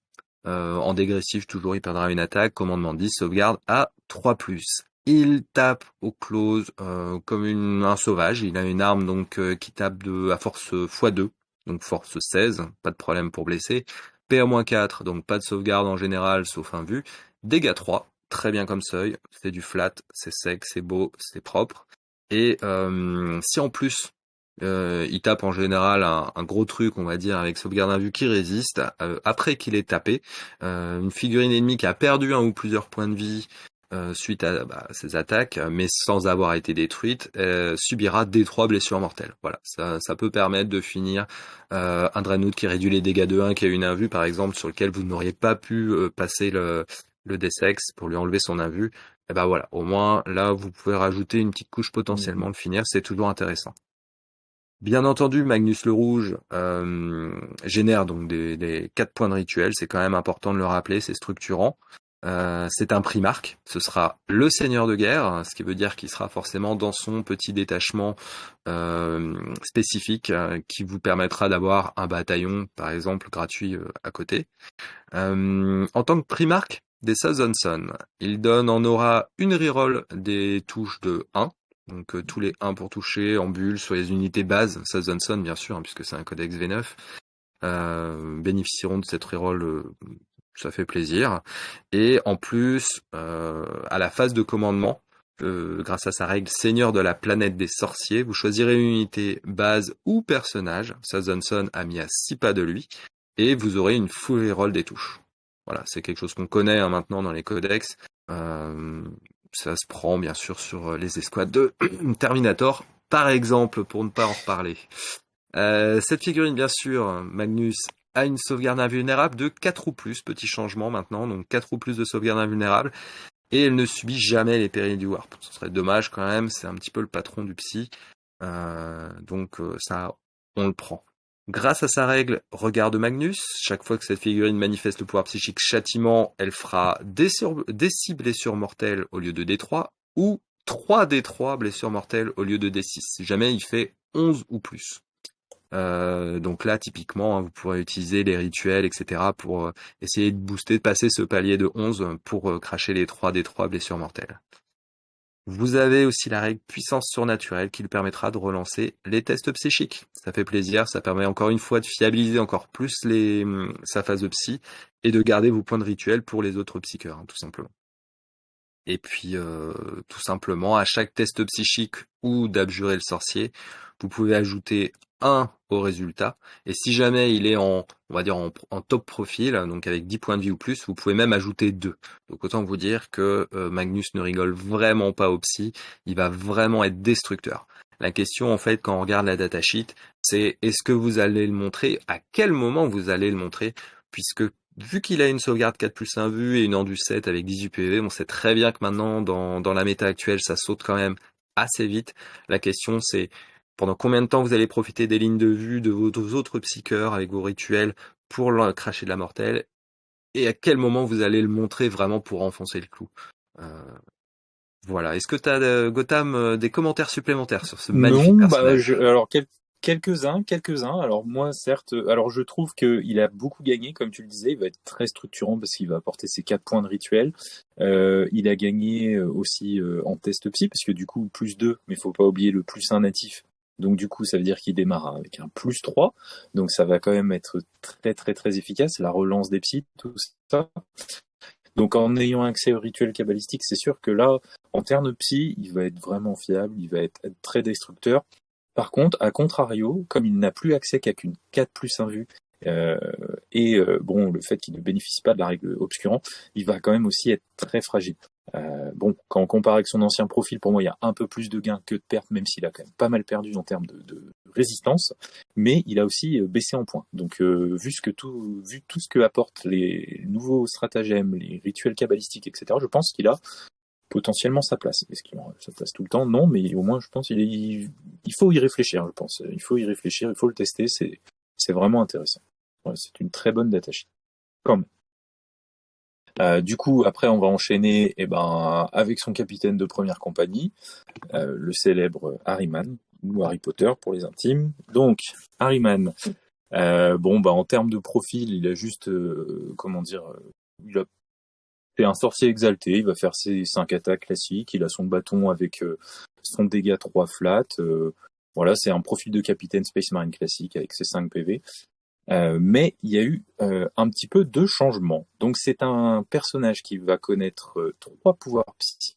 Speaker 1: euh, en dégressif, toujours, il perdra une attaque. Commandement 10, sauvegarde à 3+. Il tape au close euh, comme un sauvage. Il a une arme donc euh, qui tape à force x2, donc force 16, pas de problème pour blesser. PA-4, donc pas de sauvegarde en général, sauf un vu. Dégâts 3, très bien comme seuil. C'est du flat, c'est sec, c'est beau, c'est propre. Et si en plus euh, il tape en général un, gros truc, on va dire, avec sauvegarde vue qui résiste. Euh, après qu'il ait tapé, euh, une figurine ennemie qui a perdu un ou plusieurs points de vie suite à bah, ses attaques, mais sans avoir été détruite, subira des trois blessures mortelles. Voilà, ça, ça peut permettre de finir un Dreadnought qui réduit les dégâts de 1, qui a une invue par exemple, sur lequel vous n'auriez pas pu passer le, le D6 pour lui enlever son invue. Et ben voilà, au moins là vous pouvez rajouter une petite couche potentiellement de finir, c'est toujours intéressant. Bien entendu, Magnus le Rouge euh, génère donc des, des 4 points de rituel, c'est quand même important de le rappeler, c'est structurant. Euh, c'est un primarque, ce sera le seigneur de guerre, ce qui veut dire qu'il sera forcément dans son petit détachement euh, spécifique qui vous permettra d'avoir un bataillon, par exemple, gratuit à côté. en tant que primarque des Sazonson, il donne en aura une reroll des touches de 1, donc euh, tous les 1 pour toucher en bulle sur les unités bases, Sazonson bien sûr, hein, puisque c'est un codex V9, euh, bénéficieront de cette reroll, euh, ça fait plaisir. Et en plus, à la phase de commandement, grâce à sa règle Seigneur de la planète des sorciers, vous choisirez une unité base ou personnage, Sazonson a mis à 6 pas de lui, et vous aurez une full reroll des touches. Voilà, c'est quelque chose qu'on connaît hein, maintenant dans les codex. Ça se prend bien sûr sur les escouades de Terminator, par exemple, pour ne pas en reparler. cette figurine, bien sûr, Magnus a une sauvegarde invulnérable de 4 ou plus, petit changement maintenant, donc 4 ou plus de sauvegarde invulnérable, et elle ne subit jamais les périls du warp. Ce serait dommage quand même, c'est un petit peu le patron du psy, euh, donc euh, ça, on le prend. Grâce à sa règle Regard de Magnus, chaque fois que cette figurine manifeste le pouvoir psychique châtiment, elle fera des, 6 blessures mortelles au lieu de D3, ou 3 D3 blessures mortelles au lieu de D6, si jamais il fait 11 ou plus. Euh, donc là, typiquement, hein, vous pourrez utiliser les rituels, etc. pour euh, essayer de booster, de passer ce palier de 11 pour euh, cracher les 3 des 3 blessures mortelles. Vous avez aussi la règle puissance surnaturelle qui lui permettra de relancer les tests psychiques. Ça fait plaisir, ça permet encore une fois de fiabiliser encore plus hum, sa phase de psy et de garder vos points de rituel pour les autres psycheurs, hein, tout simplement. Et puis, tout simplement, à chaque test psychique ou d'abjurer le sorcier, vous pouvez ajouter 1 au résultat. Et si jamais il est en, on va dire en, top profil, donc avec 10 points de vie ou plus, vous pouvez même ajouter 2. Donc autant vous dire que euh, Magnus ne rigole vraiment pas au psy, il va vraiment être destructeur. La question en fait quand on regarde la datasheet, c'est est-ce que vous allez le montrer, à quel moment vous allez le montrer, puisque vu qu'il a une sauvegarde 4 plus 1 vue et une endu 7 avec 18 PV, on sait très bien que maintenant dans, dans la méta actuelle ça saute quand même assez vite. La question c'est pendant combien de temps vous allez profiter des lignes de vue de vos autres psycheurs avec vos rituels pour cracher de la mortelle? Et à quel moment vous allez le montrer vraiment pour enfoncer le clou? Euh, voilà. Est-ce que tu as, euh, Gotham, euh, des commentaires supplémentaires sur ce magnifique non, Bah,
Speaker 2: alors, quelques-uns, quelques-uns. Alors moi, certes, alors je trouve qu'il a beaucoup gagné, comme tu le disais. Il va être très structurant parce qu'il va apporter ses quatre points de rituel. il a gagné aussi en test psy parce que du coup plus 2, mais il faut pas oublier le plus 1 natif donc du coup, ça veut dire qu'il démarre avec un plus 3. Donc ça va quand même être très très très efficace. La relance des psys, tout ça. Donc en ayant accès au rituel cabalistique, c'est sûr que là, en termes psy, il va être vraiment fiable, il va être, très destructeur. Par contre, à contrario, comme il n'a plus accès qu'à qu'une 4 plus 1 vue, et euh, bon, le fait qu'il ne bénéficie pas de la règle obscurant, il va quand même aussi être très fragile. Euh, bon, quand on compare avec son ancien profil, pour moi, il y a un peu plus de gains que de pertes, même s'il a quand même pas mal perdu en termes de, résistance. Mais il a aussi euh, baissé en points. Donc, euh, vu ce que tout, vu tout ce que apportent les nouveaux stratagèmes, les rituels cabalistiques, etc., je pense qu'il a potentiellement sa place. Est-ce qu'il aura sa place tout le temps? Non, mais au moins, je pense qu'il il faut y réfléchir. Je pense, il faut y réfléchir, il faut le tester. C'est vraiment intéressant. C'est une très bonne data sheet. Comme. Euh, du coup, après, on va enchaîner eh ben, avec son capitaine de première compagnie, euh, le célèbre Harryman, ou Harry Potter pour les intimes. Donc, Harryman, euh, bon, bah, en termes de profil, il a juste, comment dire, il a c'est un sorcier exalté, il va faire ses 5 attaques classiques, il a son bâton avec son dégât 3 flat. voilà, c'est un profil de capitaine Space Marine classique avec ses 5 PV. Euh, mais il y a eu euh, un petit peu de changement. Donc c'est un personnage qui va connaître euh, trois pouvoirs psy,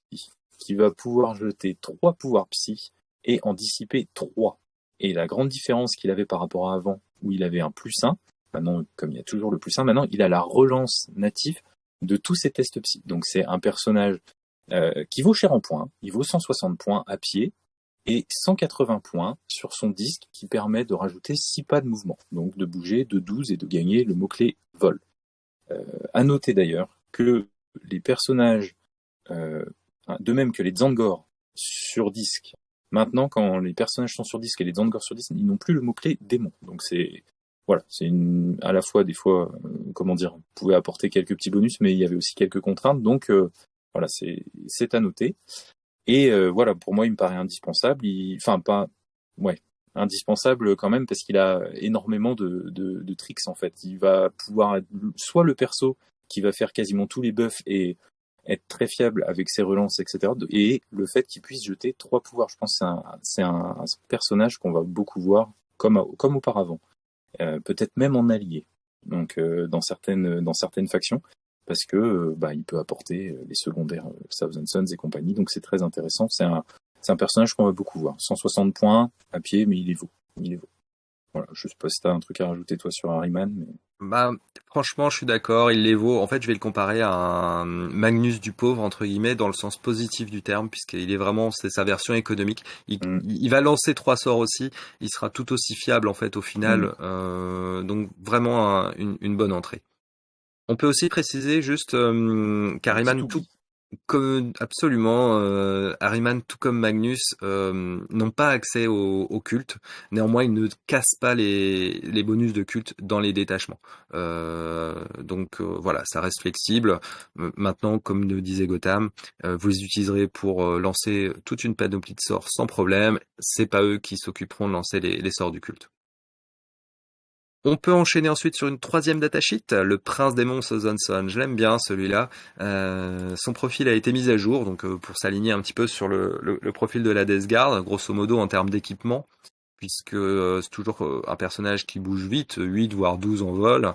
Speaker 2: qui va pouvoir jeter trois pouvoirs psy et en dissiper trois. Et la grande différence qu'il avait par rapport à avant, où il avait un plus 1, maintenant comme il y a toujours le plus 1, maintenant il a la relance native de tous ses tests psy. Donc c'est un personnage qui vaut cher en points, il vaut 160 points à pied, et 180 points sur son disque qui permet de rajouter 6 pas de mouvement, donc de bouger de 12 et de gagner le mot-clé vol. Euh, à noter d'ailleurs que les personnages, euh, de même que les Zangor sur disque, maintenant quand les personnages sont sur disque et les Zangor sur disque, ils n'ont plus le mot-clé démon. Donc c'est voilà, c'est à la fois des fois, euh, comment dire, on pouvait apporter quelques petits bonus, mais il y avait aussi quelques contraintes. Donc euh, voilà, c'est à noter. Et euh, voilà, pour moi, il me paraît indispensable. Il... Enfin, pas, ouais, indispensable quand même parce qu'il a énormément de, de, tricks en fait. Il va pouvoir être soit le perso qui va faire quasiment tous les buffs et être très fiable avec ses relances, etc. Et le fait qu'il puisse jeter trois pouvoirs. Je pense que c'est un, personnage qu'on va beaucoup voir comme, comme auparavant. Euh, Peut-être même en allié. Donc euh, dans certaines dans certaines factions parce que euh, bah, il peut apporter euh, les secondaires euh, Thousand Sons et compagnie, donc c'est très intéressant. C'est un, un personnage qu'on va beaucoup voir. 160 points à pied, mais il est vaut. Il est vaut. Voilà, je sais pas si t'as un truc à rajouter toi sur Harryman, mais...
Speaker 1: Bah, franchement, je suis d'accord, il les vaut. En fait, je vais le comparer à un Magnus du pauvre, entre guillemets, dans le sens positif du terme, puisqu'il est vraiment, c'est sa version économique. Il, mm. il, va lancer trois sorts aussi, il sera tout aussi fiable, en fait, au final. Mm. Euh, donc, vraiment une, une, bonne entrée. On peut aussi préciser juste euh, qu'Ariman, tout, comme, absolument, euh, tout comme Magnus, euh, n'ont pas accès au, au, culte. Néanmoins, ils ne cassent pas les, les bonus de culte dans les détachements. Euh, donc euh, voilà, ça reste flexible. Euh, maintenant, comme le disait Gotham, euh, vous les utiliserez pour lancer toute une panoplie de sorts sans problème. C'est pas eux qui s'occuperont de lancer les, les sorts du culte. On peut enchaîner ensuite sur une troisième datasheet, le Prince des Monts Sozonson. Je l'aime bien celui-là. Euh, son profil a été mis à jour, donc euh, pour s'aligner un petit peu sur le, profil de la Death Guard, grosso modo en termes d'équipement, puisque euh, c'est toujours un personnage qui bouge vite, 8 voire 12 en vol,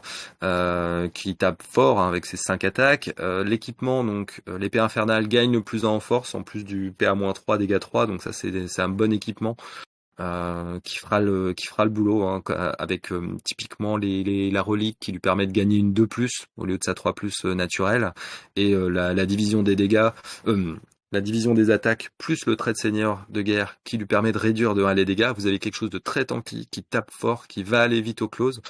Speaker 1: qui tape fort hein, avec ses 5 attaques. L'équipement, donc l'épée infernale gagne plus en force, en plus du PA-3, dégâts 3, donc ça c'est un bon équipement euh, qui fera le qui fera le boulot hein, avec euh, typiquement les, les, la relique qui lui permet de gagner une 2 plus au lieu de sa 3 plus euh, naturelle et la, la, division des dégâts la division des attaques plus le trait de seigneur de guerre qui lui permet de réduire de 1 les dégâts, vous avez quelque chose de très tanky, qui tape fort, qui va aller vite au close.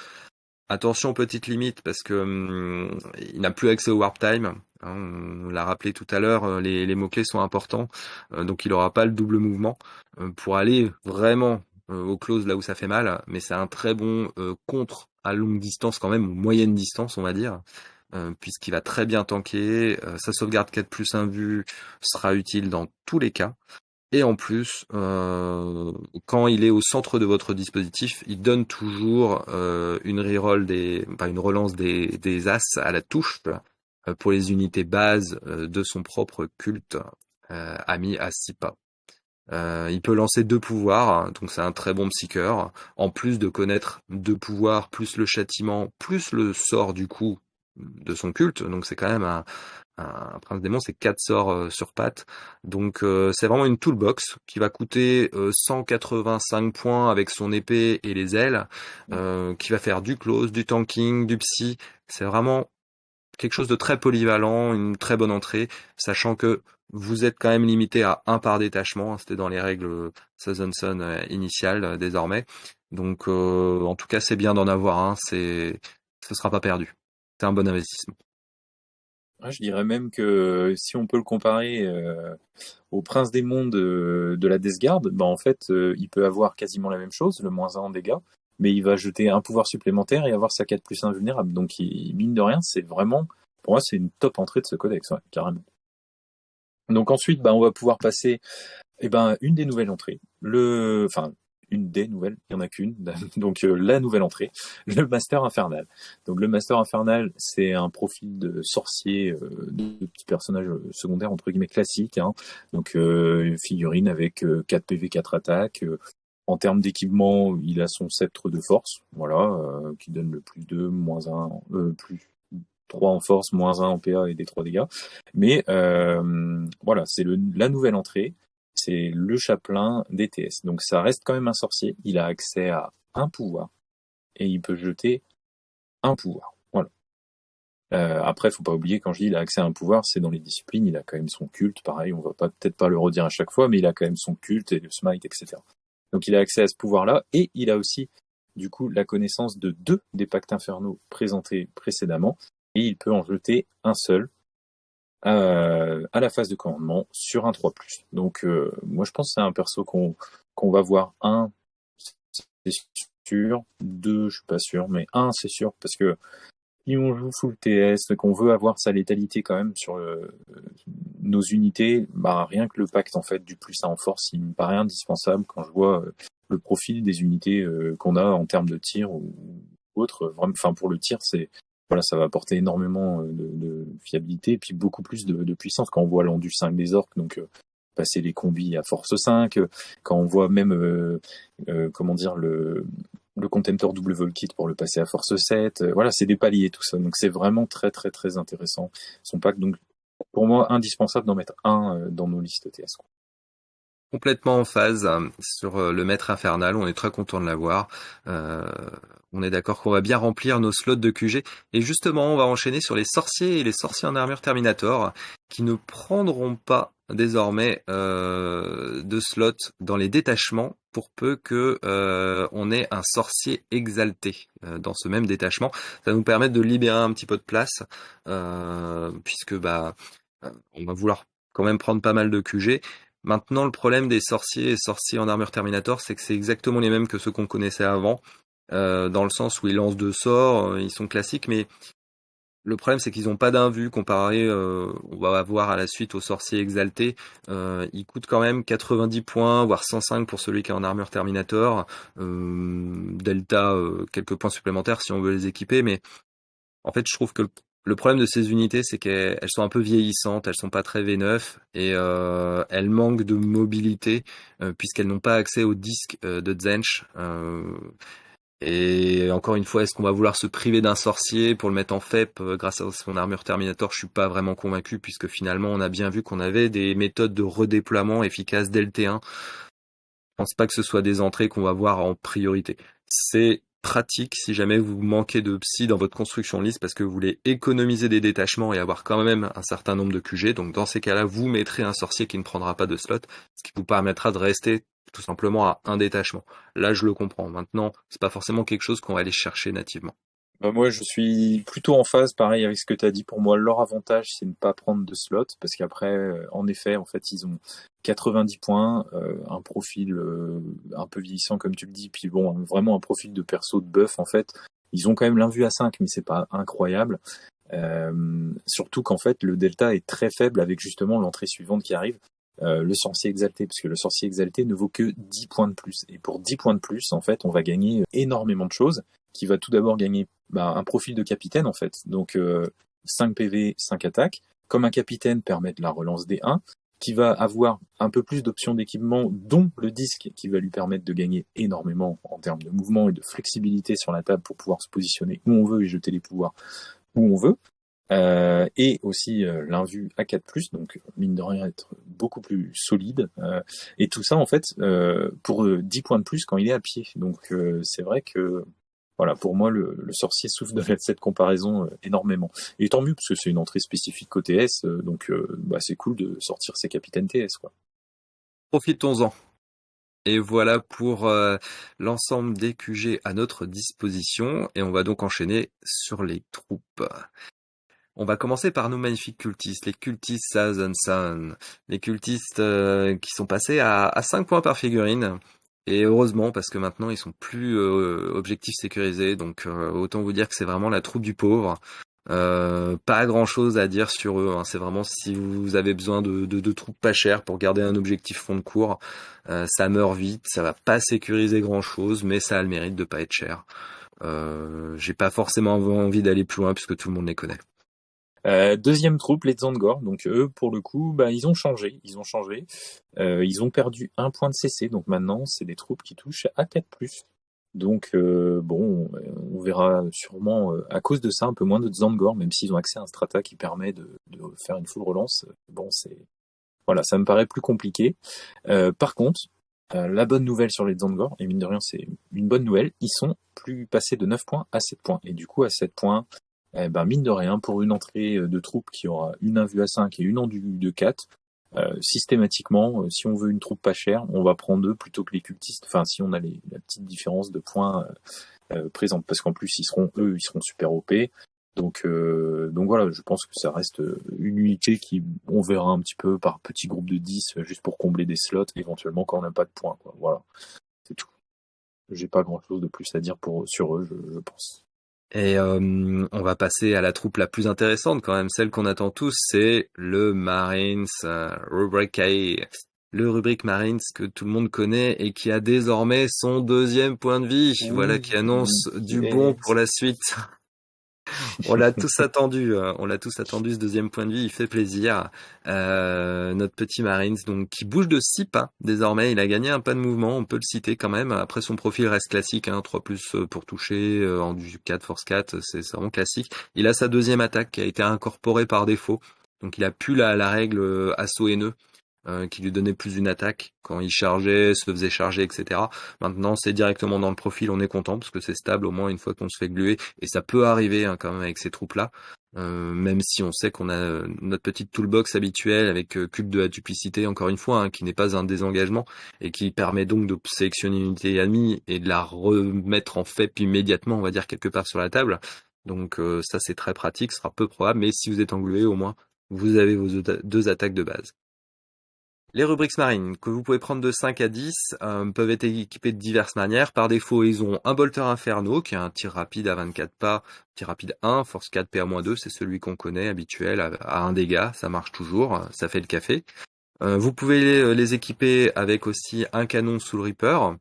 Speaker 1: Attention petite limite parce que hum, il n'a plus accès au warp time. Hein, on l'a rappelé tout à l'heure, euh, les, mots-clés sont importants, euh, donc il n'aura pas le double mouvement euh, pour aller vraiment au close là où ça fait mal, mais c'est un très bon contre à longue distance quand même, ou moyenne distance on va dire, puisqu'il va très bien tanker, sa sauvegarde 4 plus 1 vue sera utile dans tous les cas. Et en plus, quand il est au centre de votre dispositif, il donne toujours une reroll des, une relance des, as à la touche pour les unités bases euh, de son propre culte euh, ami à 6 pas. il peut lancer deux pouvoirs, hein, donc c'est un très bon psycheur. En plus de connaître deux pouvoirs, plus le châtiment, plus le sort du coup de son culte. Donc c'est quand même un, un prince démon, c'est quatre sorts sur patte. Donc c'est vraiment une toolbox qui va coûter 185 points avec son épée et les ailes, qui va faire du close, du tanking, du psy. C'est vraiment quelque chose de très polyvalent, une très bonne entrée, sachant que vous êtes quand même limité à un par détachement. Hein, c'était dans les règles Sazonson euh, initiales euh, désormais. Donc, euh, en tout cas, c'est bien d'en avoir un. C'est, ce sera pas perdu. C'est un bon investissement.
Speaker 2: je dirais même que si on peut le comparer au Prince des Mondes de, la Death Guard, ben en fait, il peut avoir quasiment la même chose, le moins 1 en dégâts, mais il va jeter un pouvoir supplémentaire et avoir sa 4 plus 1 vulnérable. Donc, il, mine de rien, c'est vraiment, pour moi, c'est une top entrée de ce codex, carrément. Donc ensuite, bah, on va pouvoir passer, eh ben, une des nouvelles entrées. Le, enfin, une des nouvelles, il n'y en a qu'une, donc euh, la nouvelle entrée, le Master Infernal. Donc le Master Infernal, c'est un profil de sorcier, euh, de petit personnage secondaire entre guillemets classique, hein. donc euh, figurine avec 4 PV, 4 attaques, en termes d'équipement, il a son sceptre de force, voilà, euh, qui donne le plus 2, moins 1, euh, plus 3 en force, moins 1 en PA et des 3 dégâts. Mais euh, voilà, c'est la nouvelle entrée, c'est le chapelain DTS. Donc ça reste quand même un sorcier, il a accès à un pouvoir, et il peut jeter un pouvoir. Voilà. Euh, après, faut pas oublier, quand je dis il a accès à un pouvoir, c'est dans les disciplines, il a quand même son culte, pareil, on va peut-être pas le redire à chaque fois, mais il a quand même son culte et le smite, etc. Donc il a accès à ce pouvoir-là, et il a aussi du coup la connaissance de deux des pactes infernaux présentés précédemment, et il peut en jeter un seul euh, à la phase de commandement sur un 3+. Donc euh, moi je pense que c'est un perso qu'on va voir un, c'est sûr, deux je suis pas sûr, mais un c'est sûr, parce que si on joue full TS, qu'on veut avoir sa létalité quand même sur euh, nos unités, bah rien que le pacte en fait du plus à en force, il me paraît indispensable quand je vois euh, le profil des unités euh, qu'on a en termes de tir ou autre. Enfin pour le tir, c'est voilà, ça va apporter énormément de, fiabilité et puis beaucoup plus de, puissance quand on voit l'endu 5 des orques. Donc passer les combis à force 5, quand on voit même comment dire le le contemptor double vol kit pour le passer à force 7. Euh, voilà, c'est des paliers tout ça. Donc c'est vraiment très très très intéressant son pack. Donc pour moi indispensable d'en mettre un euh, dans nos listes TS.
Speaker 1: complètement en phase sur le maître infernal. On est très content de l'avoir. on est d'accord qu'on va bien remplir nos slots de QG. Et justement, on va enchaîner sur les sorciers et les sorciers en armure Terminator qui ne prendront pas désormais euh, de slots dans les détachements pour peu que euh, on ait un sorcier exalté euh, dans ce même détachement. Ça va nous permettre de libérer un petit peu de place puisque bah on va vouloir quand même prendre pas mal de QG. Maintenant, le problème des sorciers et sorciers en armure Terminator, c'est que c'est exactement les mêmes que ceux qu'on connaissait avant, dans le sens où ils lancent deux sorts, ils sont classiques, mais le problème, c'est qu'ils n'ont pas d'invue comparé, euh, on va voir à la suite au sorcier exalté. Euh, il coûte quand même 90 points, voire 105 pour celui qui est en armure Terminator. Euh, Delta, quelques points supplémentaires si on veut les équiper. Mais en fait, je trouve que le, problème de ces unités, c'est qu'elles sont un peu vieillissantes, elles sont pas très V9 et elles manquent de mobilité puisqu'elles n'ont pas accès au disque de Zench. Et encore une fois, est-ce qu'on va vouloir se priver d'un sorcier pour le mettre en FEP euh, grâce à son armure Terminator? Je suis pas vraiment convaincu puisque finalement on a bien vu qu'on avait des méthodes de redéploiement efficaces dès le T1. Je pense pas que ce soit des entrées qu'on va voir en priorité. C'est pratique si jamais vous manquez de psy dans votre construction liste parce que vous voulez économiser des détachements et avoir quand même un certain nombre de QG. Donc dans ces cas-là, vous mettrez un sorcier qui ne prendra pas de slot, ce qui vous permettra de rester tout simplement à un détachement. Là, je le comprends. Maintenant, c'est pas forcément quelque chose qu'on va aller chercher nativement.
Speaker 2: Bah moi, je suis plutôt en phase, pareil, avec ce que tu as dit. Pour moi, leur avantage, c'est ne pas prendre de slot, parce qu'après, euh, en effet, en fait, ils ont 90 points, euh, un profil euh, un peu vieillissant, comme tu le dis, puis bon, vraiment un profil de perso de buff, en fait. Ils ont quand même l'invue à 5, mais c'est pas incroyable. surtout qu'en fait, le delta est très faible avec justement l'entrée suivante qui arrive. Euh, le sorcier exalté, parce que le sorcier exalté ne vaut que 10 points de plus. Et pour 10 points de plus, en fait, on va gagner énormément de choses, qui va tout d'abord gagner bah, un profil de capitaine, en fait. Donc 5 PV, 5 attaques. Comme un capitaine permet de la relance des 1, qui va avoir un peu plus d'options d'équipement, dont le disque, qui va lui permettre de gagner énormément en termes de mouvement et de flexibilité sur la table pour pouvoir se positionner où on veut et jeter les pouvoirs où on veut. Euh, et aussi euh, l'invue à 4+, donc mine de rien être beaucoup plus solide. Euh, et tout ça en fait euh, pour 10 points de plus quand il est à pied. Donc c'est vrai que voilà, pour moi le, le sorcier souffre de cette comparaison énormément. Et tant mieux parce que c'est une entrée spécifique côté S, donc bah, c'est cool de sortir ses capitaines TS quoi.
Speaker 1: Profitons-en. Et voilà pour l'ensemble des QG à notre disposition. Et on va donc enchaîner sur les troupes. On va commencer par nos magnifiques cultistes, les cultistes Sun, les cultistes euh, qui sont passés à, 5 points par figurine. Et heureusement, parce que maintenant ils sont plus euh, objectifs sécurisés, donc euh, autant vous dire que c'est vraiment la troupe du pauvre. pas grand chose à dire sur eux. Hein. C'est vraiment si vous avez besoin de, troupes pas chères pour garder un objectif fond de cours, ça meurt vite, ça va pas sécuriser grand chose, mais ça a le mérite de pas être cher. J'ai pas forcément envie d'aller plus loin puisque tout le monde les connaît.
Speaker 2: Euh, deuxième troupe, les Zangor. Donc eux, pour le coup, bah, ils ont changé. Ils ont changé. Euh, ils ont perdu un point de CC. Donc maintenant, c'est des troupes qui touchent à 4+. Donc euh, bon, on verra sûrement à cause de ça un peu moins de Zangor, même s'ils ont accès à un strata qui permet de, de faire une full relance. Bon, c'est voilà, ça me paraît plus compliqué. par contre, la bonne nouvelle sur les Zangor, et mine de rien, c'est une bonne nouvelle, ils sont plus passés de 9 points à 7 points. Et du coup, à 7 points, eh ben, mine de rien, pour une entrée euh, de troupe qui aura une invue à 5 et une en de 4, euh, systématiquement, euh, si on veut une troupe pas chère, on va prendre deux plutôt que les cultistes. Enfin, si on a les, la petite différence de points euh, présente, parce qu'en plus, ils seront eux, ils seront super OP. Donc, donc voilà, je pense que ça reste une unité qui, on verra un petit peu par petit groupe de 10, juste pour combler des slots, éventuellement quand on n'a pas de points. Quoi. Voilà, c'est tout. J'ai pas grand chose de plus à dire pour sur eux, je, je pense.
Speaker 1: Et euh, on va passer à la troupe la plus intéressante quand même, celle qu'on attend tous, c'est le Marines euh, Rubric A. Le rubrique Marines que tout le monde connaît et qui a désormais son deuxième point de vie. voilà qui annonce du bon pour la suite on l'a tous attendu, euh, on l'a tous attendu ce deuxième point de vue, il fait plaisir. Euh, notre petit Marines, donc qui bouge de 6 pas désormais, il a gagné un pas de mouvement, on peut le citer quand même. Après son profil reste classique, hein, 3 plus euh, pour toucher, en du 4, force 4, c'est vraiment classique. Il a sa deuxième attaque qui a été incorporée par défaut, donc il a pu la, la règle assaut haineux. Euh, qui lui donnait plus une attaque quand il chargeait, se faisait charger, etc. Maintenant, c'est directement dans le profil, on est content parce que c'est stable au moins une fois qu'on se fait gluer, et ça peut arriver hein, quand même avec ces troupes-là. Euh, même si on sait qu'on a euh, notre petite toolbox habituelle avec euh, culte de la duplicité, encore une fois, hein, qui n'est pas un désengagement et qui permet donc de sélectionner une unité ennemie et de la remettre en fait immédiatement, on va dire quelque part sur la table. Donc ça c'est très pratique, ce sera peu probable, mais si vous êtes englué au moins, vous avez vos deux attaques de base. Les rubriques marines, que vous pouvez prendre de 5 à 10, euh, peuvent être équipées de diverses manières. Par défaut, ils ont un bolter inferno, qui est un tir rapide à 24 pas, tir rapide 1, force 4, PA-2, c'est celui qu'on connaît, habituel, à, 1 dégât, ça marche toujours, ça fait le café. Euh, vous pouvez les, équiper avec aussi un canon sous le Reaper,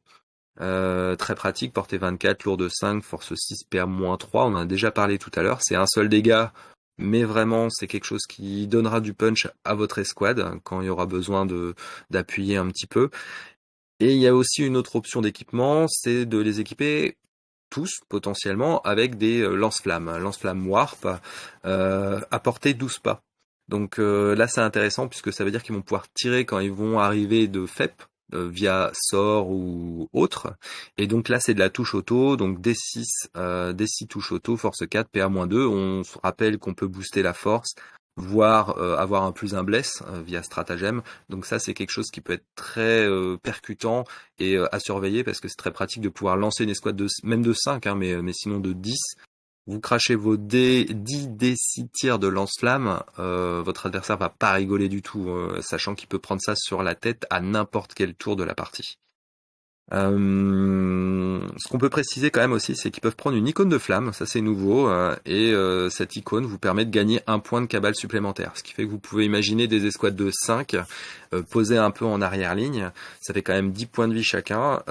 Speaker 1: euh, très pratique, portée 24, lourd de 5, force 6, PA-3, on en a déjà parlé tout à l'heure, c'est un seul dégât mais vraiment c'est quelque chose qui donnera du punch à votre escouade quand il y aura besoin de d'appuyer un petit peu. Et il y a aussi une autre option d'équipement, c'est de les équiper tous potentiellement avec des euh, lance-flammes, lance-flammes warp euh, à portée 12 pas. Donc euh, là c'est intéressant puisque ça veut dire qu'ils vont pouvoir tirer quand ils vont arriver de FEP, via sort ou autre. Et donc là, c'est de la touche auto, donc D6, euh, D6 touche auto, force 4, PA-2. On se rappelle qu'on peut booster la force, voire euh, avoir un plus un bless euh, via stratagème. Donc ça, c'est quelque chose qui peut être très percutant et à surveiller parce que c'est très pratique de pouvoir lancer une escouade de même de 5, hein, mais, mais sinon de 10 vous crachez vos dés, 10 d 6 tirs de lance-flamme, euh, votre adversaire va pas rigoler du tout, euh, sachant qu'il peut prendre ça sur la tête à n'importe quel tour de la partie. Euh, ce qu'on peut préciser quand même aussi, c'est qu'ils peuvent prendre une icône de flamme, ça c'est nouveau, euh, et euh, cette icône vous permet de gagner un point de cabale supplémentaire, ce qui fait que vous pouvez imaginer des escouades de 5 posées un peu en arrière-ligne, ça fait quand même 10 points de vie chacun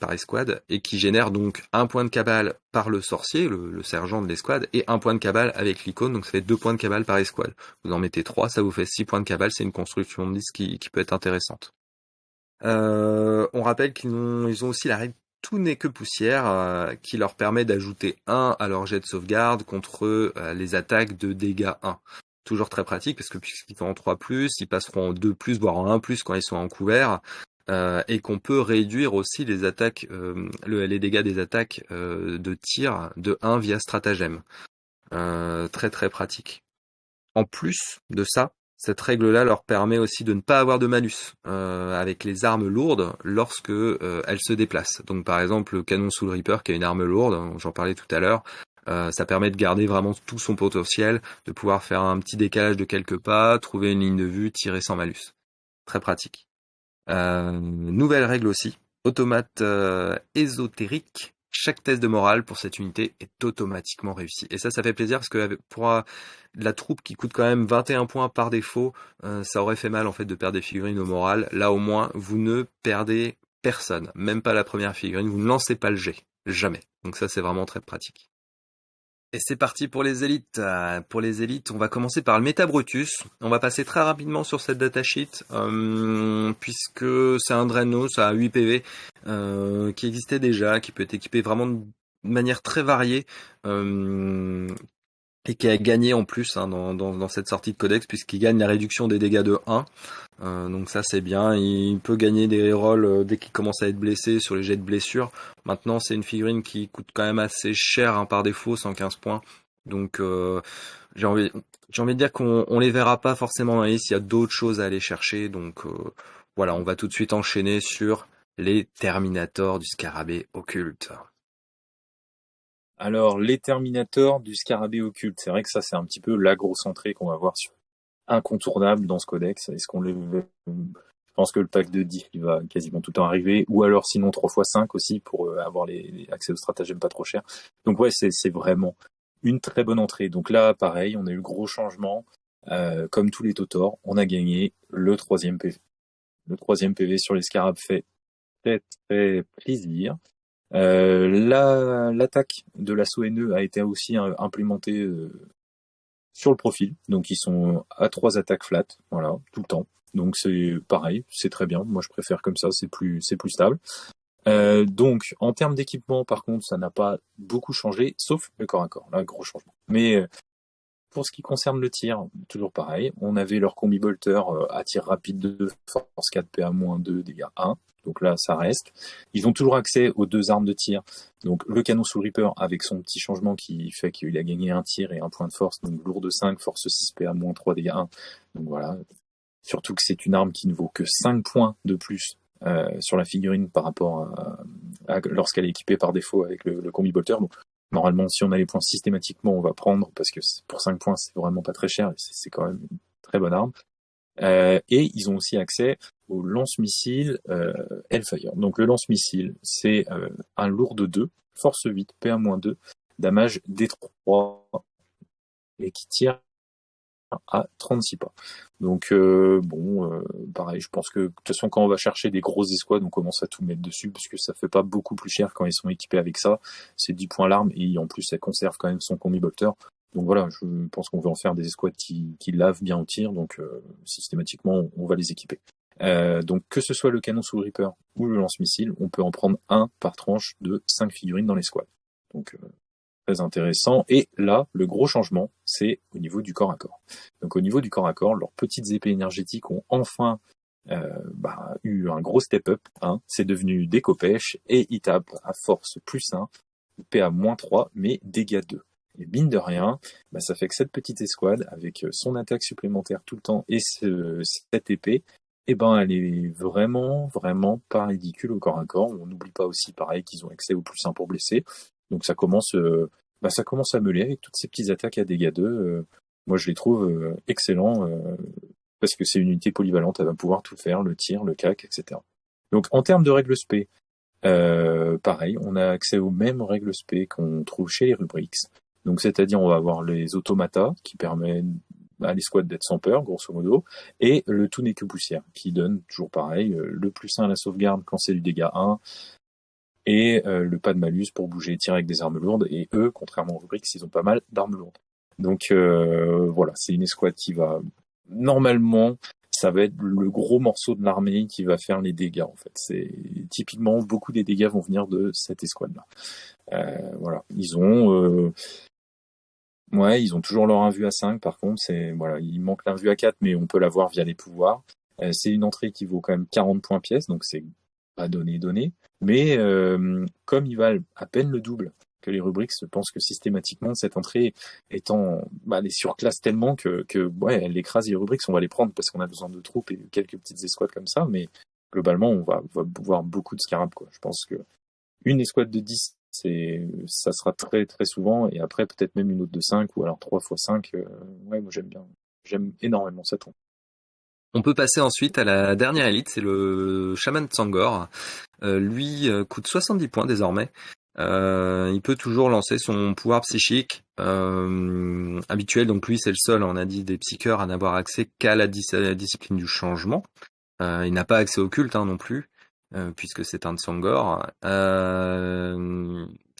Speaker 1: par escouade, et qui génère donc un point de cabale par le sorcier, le, sergent de l'escouade, et un point de cabale avec l'icône, donc ça fait 2 points de cabale par escouade. Vous en mettez 3, ça vous fait 6 points de cabale, c'est une construction de liste qui peut être intéressante. Euh, on rappelle qu'ils ont, ont aussi la règle tout n'est que poussière euh, qui leur permet d'ajouter 1 à leur jet de sauvegarde contre euh, les attaques de dégâts 1. Toujours très pratique parce que puisqu'ils sont en 3+, ils passeront en 2+, voire en 1+, quand ils sont en couvert. et qu'on peut réduire aussi les attaques, le, les dégâts des attaques de tir de 1 via stratagème. très très pratique. En plus de ça, cette règle-là leur permet aussi de ne pas avoir de malus euh, avec les armes lourdes lorsque euh, elles se déplacent. Donc par exemple le canon sous le Reaper qui est une arme lourde, j'en parlais tout à l'heure, euh, ça permet de garder vraiment tout son potentiel, de pouvoir faire un petit décalage de quelques pas, trouver une ligne de vue, tirer sans malus. Très pratique. nouvelle règle aussi, automate ésotérique chaque test de morale pour cette unité est automatiquement réussi. Et ça, ça fait plaisir parce que pour la troupe qui coûte quand même 21 points par défaut, euh, ça aurait fait mal en fait de perdre des figurines au moral. Là au moins, vous ne perdez personne, même pas la première figurine, vous ne lancez pas le jet, jamais. Donc ça, c'est vraiment très pratique. Et c'est parti pour les élites. Euh, pour les élites, on va commencer par le Meta Brutus. On va passer très rapidement sur cette datasheet, euh, puisque c'est un Drenos à 8 PV euh, qui existait déjà, qui peut être équipé vraiment de manière très variée, euh, et qui a gagné en plus hein, dans, dans, cette sortie de codex puisqu'il gagne la réduction des dégâts de 1. Euh, donc ça c'est bien, il peut gagner des rôles euh, dès qu'il commence à être blessé sur les jets de blessure. Maintenant c'est une figurine qui coûte quand même assez cher hein, par défaut, 115 points. Donc euh, j'ai envie, envie de dire qu'on on les verra pas forcément dans il y a d'autres choses à aller chercher. Donc voilà, on va tout de suite enchaîner sur les Terminators du scarabée occulte.
Speaker 2: Alors, les Terminators du Scarabée occulte, c'est vrai que ça, c'est un petit peu la grosse entrée qu'on va voir sur incontournable dans ce codex. Est-ce qu'on le je pense que le pack de 10 il va quasiment tout le temps arriver, ou alors sinon 3 x 5 aussi pour euh, avoir les, accès aux stratagèmes pas trop cher. Donc ouais, c'est vraiment une très bonne entrée. Donc là, pareil, on a eu le gros changement. Euh, comme tous les Totors, on a gagné le troisième PV. Le troisième PV sur les scarabs fait très très plaisir. Euh, L'attaque de l'assaut NE a été aussi euh, implémentée euh, sur le profil, donc ils sont à trois attaques flat, voilà, tout le temps. Donc c'est pareil, c'est très bien. Moi je préfère comme ça, c'est plus c'est plus stable. Euh, donc en termes d'équipement, par contre, ça n'a pas beaucoup changé, sauf le corps à corps, là gros changement. Mais pour ce qui concerne le tir, toujours pareil, on avait leur combi bolter à tir rapide de force 4 PA-2 dégâts 1. Donc là, ça reste. Ils ont toujours accès aux deux armes de tir. Donc le canon sous Reaper avec son petit changement qui fait qu'il a gagné un tir et un point de force. Donc lourd de 5, force 6 PA-3 dégâts 1. Donc voilà. Surtout que c'est une arme qui ne vaut que 5 points de plus euh, sur la figurine par rapport à, lorsqu'elle est équipée par défaut avec le, combi bolter. Normalement, si on a les points systématiquement, on va prendre parce que pour 5 points, c'est vraiment pas très cher c'est quand même une très bonne arme. Euh, et ils ont aussi accès au lance-missile euh, Hellfire. Donc le lance-missile, c'est euh, un lourd de 2, force 8, PA-2, damage D3 et qui tire à 36 pas. Donc euh, bon, euh, pareil, je pense que de toute façon quand on va chercher des grosses escouades, on commence à tout mettre dessus parce que ça fait pas beaucoup plus cher quand ils sont équipés avec ça. C'est 10 points l'arme et en plus ça conserve quand même son combi bolter. Donc voilà, je pense qu'on veut en faire des escouades qui, lavent bien au tir, donc euh, systématiquement on va les équiper. donc que ce soit le canon sous Reaper ou le lance-missile, on peut en prendre un par tranche de 5 figurines dans l'escouade. Donc très intéressant. Et là, le gros changement, c'est au niveau du corps à corps. Donc au niveau du corps à corps, leurs petites épées énergétiques ont enfin euh, bah, eu un gros step-up. Hein. C'est devenu des copèches et ils tapent à force plus 1, PA moins 3, mais dégâts 2. Et mine de rien, bah, ça fait que cette petite escouade, avec son attaque supplémentaire tout le temps et cette épée, eh ben, elle est vraiment, vraiment pas ridicule au corps à corps. On n'oublie pas aussi, pareil, qu'ils ont accès au plus 1 pour blesser. Donc ça commence, euh, bah, ça commence à meuler avec toutes ces petites attaques à dégâts 2. Euh, moi, je les trouve euh, excellents parce que c'est une unité polyvalente, elle va pouvoir tout faire, le tir, le cac, etc. Donc en termes de règles spé, pareil, on a accès aux mêmes règles spé qu'on trouve chez les Rubrics. Donc c'est-à-dire on va avoir les automatas qui permettent à l'escouade d'être sans peur, grosso modo, et le tout n'est que poussière, qui donne toujours pareil, le plus 1 à la sauvegarde quand c'est du dégât 1, et euh, le pas de malus pour bouger et tirer avec des armes lourdes. Et eux, contrairement aux Rubrics, ils ont pas mal d'armes lourdes. Donc euh, voilà, c'est une escouade qui va normalement, ça va être le gros morceau de l'armée qui va faire les dégâts en fait. C'est typiquement beaucoup des dégâts vont venir de cette escouade là. Euh, voilà, ils ont Ouais, ils ont toujours leur invue à 5 par contre, c'est voilà, il manque l'invue à 4 mais on peut l'avoir via les pouvoirs. c'est une entrée qui vaut quand même 40 points pièce, donc c'est pas donné donné, mais euh, comme ils valent à peine le double que les rubriques, je pense que systématiquement cette entrée étant bah, les surclasse tellement que, que ouais, elle écrase les rubriques, on va les prendre parce qu'on a besoin de troupes et quelques petites escouades comme ça, mais globalement on va, voir beaucoup de scarabs quoi. Je pense que une escouade de 10 c'est ça sera très très souvent. Et après peut-être même une autre de 5 ou alors 3 x 5 ouais moi j'aime bien. J'aime énormément cette entrée
Speaker 1: on peut passer ensuite à la dernière élite, c'est le Shaman Tsangor. Euh, lui euh, coûte 70 points désormais. Euh, il peut toujours lancer son pouvoir psychique habituel. Donc lui, c'est le seul, on a dit, des psycheurs à n'avoir accès qu'à la, discipline du changement. il n'a pas accès au culte hein, non plus, puisque c'est un Tsangor.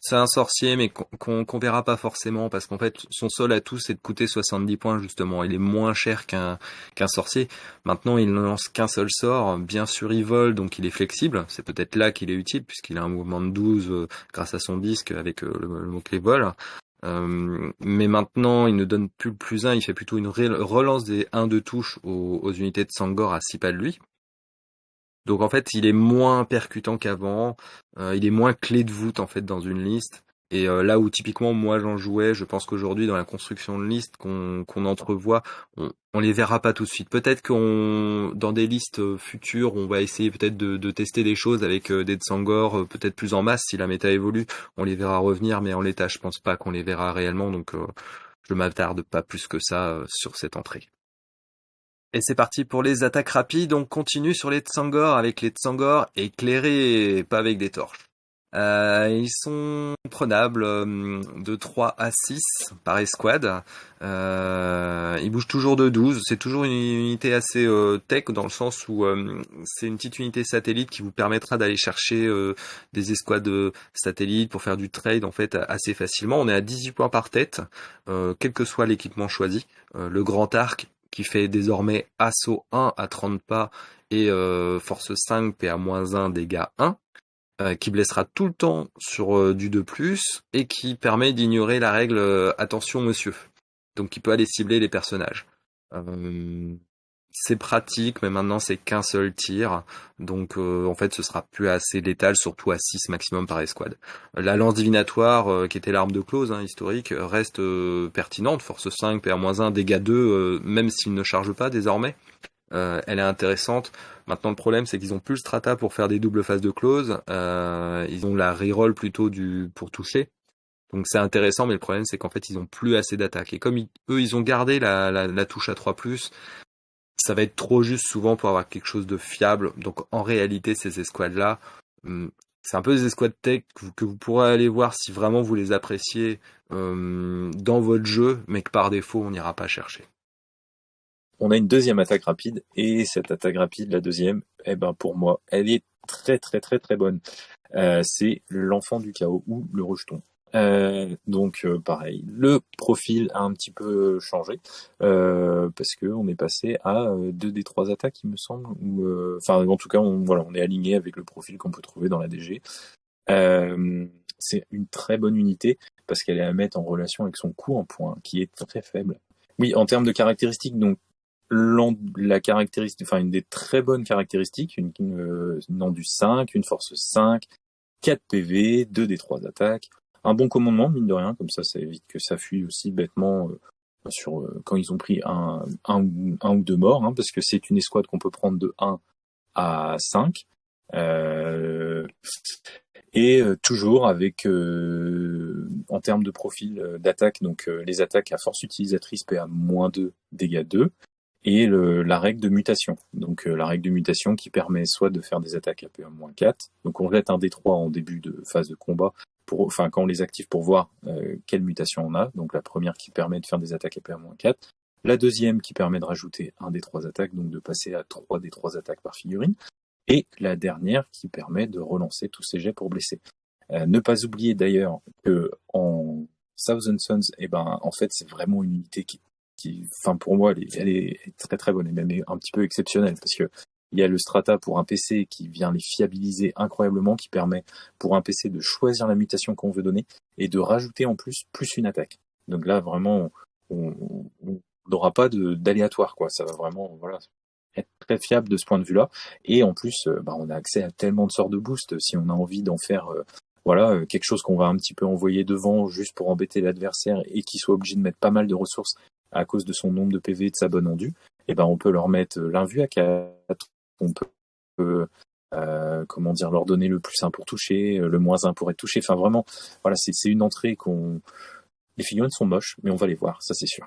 Speaker 1: C'est un sorcier, mais qu'on verra pas forcément, parce qu'en fait, son seul atout, c'est de coûter 70 points, justement. Il est moins cher qu'un qu'un sorcier. Maintenant, il ne lance qu'un seul sort. Bien sûr, il vole, donc il est flexible. C'est peut-être là qu'il est utile, puisqu'il a un mouvement de 12 euh, grâce à son disque avec euh, le, mot-clé vol. Euh, mais maintenant, il ne donne plus le plus 1, il fait plutôt une relance des 1 de touche aux, aux unités de Sangor à 6 pas de lui. Donc en fait, il est moins percutant qu'avant, euh, il est moins clé de voûte en fait dans une liste. Et euh, là où typiquement moi j'en jouais, je pense qu'aujourd'hui dans la construction de listes qu'on entrevoit, on, on les verra pas tout de suite. Peut-être qu'on dans des listes euh, futures, on va essayer peut-être de, tester des choses avec des Tsangor peut-être plus en masse si la méta évolue. On les verra revenir, mais en l'état, je pense pas qu'on les verra réellement. Donc je m'attarde pas plus que ça sur cette entrée. Et c'est parti pour les attaques rapides. On continue sur les Tsangor avec les Tsangor éclairés, pas avec des torches. Euh, ils sont prenables euh, de 3 à 6 par escouade. Euh, ils bougent toujours de 12. C'est toujours une unité assez tech dans le sens où c'est une petite unité satellite qui vous permettra d'aller chercher des escouades satellites pour faire du trade en fait assez facilement. On est à 18 points par tête, quel que soit l'équipement choisi. le grand arc qui fait désormais assaut 1 à 30 pas et euh, force 5 PA-1 dégâts 1, euh, qui blessera tout le temps sur euh, du 2+, et qui permet d'ignorer la règle attention monsieur. donc il peut aller cibler les personnages. Euh, c'est pratique, mais maintenant c'est qu'un seul tir, donc euh, en fait ce sera plus assez létal, surtout à 6 maximum par escouade. La lance divinatoire, euh, qui était l'arme de close hein, historique, reste euh, pertinente, force 5, PR-1, dégâts 2, même s'il ne charge pas désormais. elle est intéressante. Maintenant le problème c'est qu'ils ont plus le strata pour faire des doubles phases de close, ils ont la reroll plutôt du pour toucher. Donc c'est intéressant, mais le problème c'est qu'en fait ils ont plus assez d'attaque. Et comme eux ils ont gardé la, la touche à 3+, ça va être trop juste souvent pour avoir quelque chose de fiable. Donc en réalité, ces escouades-là, hum, c'est un peu des escouades tech que vous pourrez aller voir si vraiment vous les appréciez hum, dans votre jeu, mais que par défaut, on n'ira pas chercher.
Speaker 2: On a une deuxième attaque rapide, et cette attaque rapide, la deuxième, eh ben pour moi, elle est très très très très bonne. Euh, c'est l'enfant du chaos ou le rejeton. Euh, donc euh, pareil, le profil a un petit peu changé euh, parce que on est passé à deux des trois attaques, il me semble. Ou enfin, en tout cas, on, voilà, on est aligné avec le profil qu'on peut trouver dans la DG. c'est une très bonne unité parce qu'elle est à mettre en relation avec son coût en points, qui est très faible. Oui, en termes de caractéristiques, donc la caractéristique, enfin une des très bonnes caractéristiques, une, une, une du 5, une force 5, 4 PV, 2 des 3 attaques, un bon commandement, mine de rien, comme ça, ça évite que ça fuit aussi bêtement euh, sur euh, quand ils ont pris un, un, ou deux morts, hein, parce que c'est une escouade qu'on peut prendre de 1 à 5. Euh, et toujours avec, en termes de profil d'attaque, donc les attaques à force utilisatrice PA moins 2, dégâts 2, et le, la règle de mutation. Donc la règle de mutation qui permet soit de faire des attaques à PA-4, donc on jette un D3 en début de phase de combat enfin quand on les active pour voir euh, quelle mutation on a. Donc la première qui permet de faire des attaques à 4 la deuxième qui permet de rajouter un des trois attaques, donc de passer à trois des trois attaques par figurine, et la dernière qui permet de relancer tous ces jets pour blesser. Euh, ne pas oublier d'ailleurs que en Thousand Sons, eh ben en fait c'est vraiment une unité qui, qui, enfin pour moi elle est, elle est très très bonne et même un petit peu exceptionnelle parce que il y a le Strata pour un PC qui vient les fiabiliser incroyablement, qui permet pour un PC de choisir la mutation qu'on veut donner et de rajouter en plus plus une attaque. Donc là, vraiment, on n'aura pas d'aléatoire, quoi. Ça va vraiment, voilà, être très fiable de ce point de vue-là. Et en plus, euh, bah, on a accès à tellement de sorts de boost si on a envie d'en faire, euh, voilà, euh, quelque chose qu'on va un petit peu envoyer devant juste pour embêter l'adversaire et qui soit obligé de mettre pas mal de ressources à cause de son nombre de PV et de sa bonne endue. Et ben, on peut leur mettre l'invue à 4 on peut euh, comment dire leur donner le plus 1 pour toucher, le moins 1 pour être touché. Enfin vraiment, c'est une entrée qu'on. Les figurines sont moches, mais on va les voir, ça c'est sûr.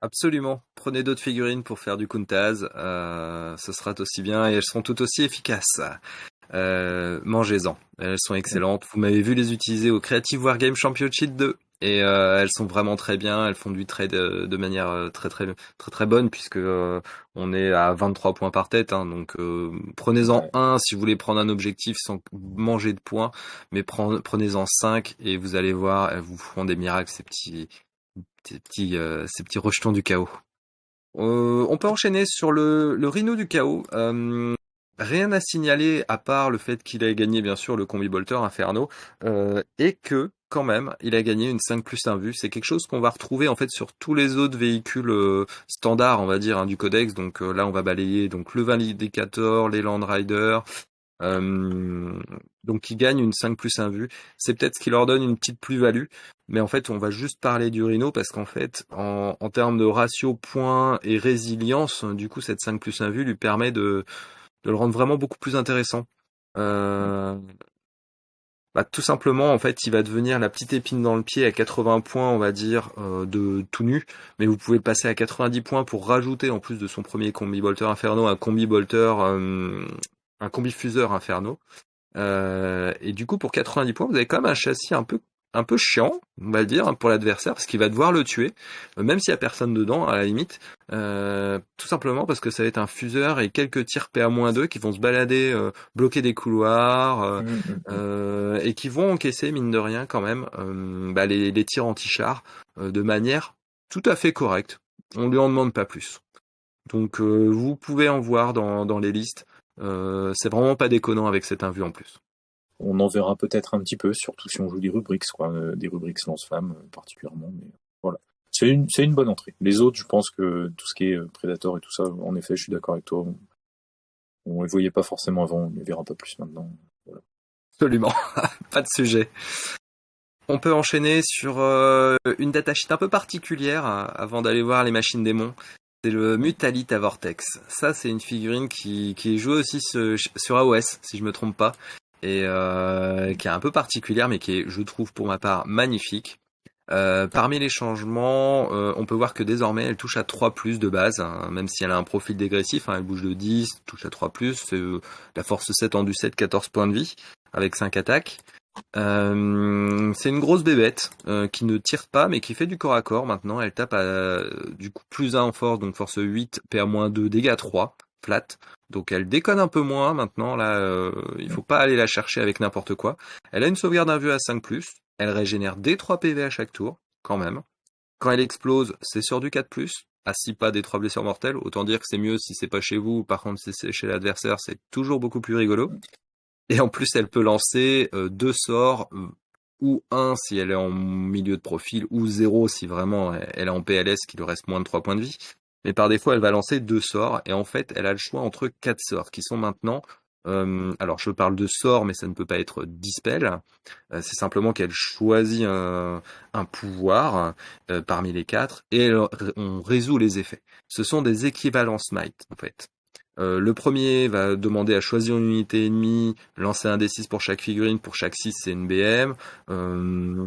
Speaker 1: Absolument. Prenez d'autres figurines pour faire du Kuntaz. Euh, ce sera aussi bien et elles seront tout aussi efficaces. Euh, Mangez-en. Elles sont excellentes. Vous m'avez vu les utiliser au Creative Wargame Championship 2 et euh, elles sont vraiment très bien. Elles font du trade de, de manière euh, très très très très bonne puisque euh, on est à 23 points par tête. Hein, donc prenez-en un si vous voulez prendre un objectif sans manger de points, mais prenez-en 5 et vous allez voir, elles vous feront des miracles ces petits ces petits ces petits rejetons du chaos. on peut enchaîner sur le, le rhino du chaos. Rien à signaler à part le fait qu'il ait gagné bien sûr le combi bolter Inferno et que quand même, il a gagné une 5 plus 1 vue. C'est quelque chose qu'on va retrouver en fait sur tous les autres véhicules euh, standards, on va dire, hein, du codex. Donc euh, là, on va balayer donc le Validator, les Land Riders. Euh, donc il gagne une 5 plus 1 vue. C'est peut-être ce qui leur donne une petite plus-value. Mais en fait, on va juste parler du Rhino parce qu'en fait, en, en termes de ratio points et résilience, du coup, cette 5 plus 1 vue lui permet de, de le rendre vraiment beaucoup plus intéressant. Euh, bah, tout simplement, en fait, il va devenir la petite épine dans le pied à 80 points, on va dire, euh, de tout nu. Mais vous pouvez passer à 90 points pour rajouter, en plus de son premier combi bolter inferno, un combi bolter, euh, un combi fuseur inferno. Euh, et du coup, pour 90 points, vous avez quand même un châssis un peu un peu chiant, on va le dire, pour l'adversaire, parce qu'il va devoir le tuer, euh, même s'il y a personne dedans, à la limite, euh, tout simplement parce que ça va être un fuseur et quelques tirs PA-2 qui vont se balader, euh, bloquer des couloirs, mmh, mmh, mmh. et qui vont encaisser, mine de rien, quand même, bah, les, tirs anti-char de manière tout à fait correcte. On lui en demande pas plus. Donc vous pouvez en voir dans, dans les listes. c'est vraiment pas déconnant avec cette invue en plus
Speaker 2: on en verra peut-être un petit peu, surtout si on joue des rubriques, quoi, euh, des rubriques lance-flammes euh, particulièrement. Mais voilà. c'est une, bonne entrée. Les autres, je pense que tout ce qui est Predator et tout ça, en effet, je suis d'accord avec toi. On les voyait pas forcément avant, on les verra pas plus maintenant.
Speaker 1: Absolument, pas de sujet. On peut enchaîner sur euh, une datasheet un peu particulière euh, avant d'aller voir les machines démons. C'est le Mutalita Vortex. Ça, c'est une figurine qui, qui est jouée aussi sur, AOS, si je me trompe pas, et euh, qui est un peu particulière, mais qui est, je trouve, pour ma part, magnifique. parmi les changements, on peut voir que désormais elle touche à 3 plus de base, hein, même si elle a un profil dégressif, hein, elle bouge de 10, touche à 3 plus, la force 7 en du 7, 14 points de vie, avec 5 attaques. Euh, c'est une grosse bébête euh, qui ne tire pas mais qui fait du corps à corps maintenant. Elle tape à du coup plus 1 en force, donc force 8, PA-2, dégâts 3, flat. Donc elle déconne un peu moins maintenant, là euh, il faut pas aller la chercher avec n'importe quoi. Elle a une sauvegarde d'invue à 5+, elle régénère des 3 PV à chaque tour, quand même. Quand elle explose, c'est sur du 4+, à 6 pas des 3 blessures mortelles, autant dire que c'est mieux si c'est pas chez vous, par contre si c'est chez l'adversaire, c'est toujours beaucoup plus rigolo. Et en plus, elle peut lancer euh, deux sorts, ou un si elle est en milieu de profil, ou zéro si vraiment elle est en PLS qui lui reste moins de 3 points de vie. Mais par défaut, elle va lancer deux sorts, et en fait, elle a le choix entre quatre sorts, qui sont maintenant... Euh, alors, je parle de sorts, mais ça ne peut pas être dispel. c'est simplement qu'elle choisit un, pouvoir parmi les quatre, et on résout les effets. Ce sont des équivalents smite, en fait. Euh, le premier va demander à choisir une unité ennemie, lancer un D6 pour chaque figurine, pour chaque 6 c'est une BM. Euh,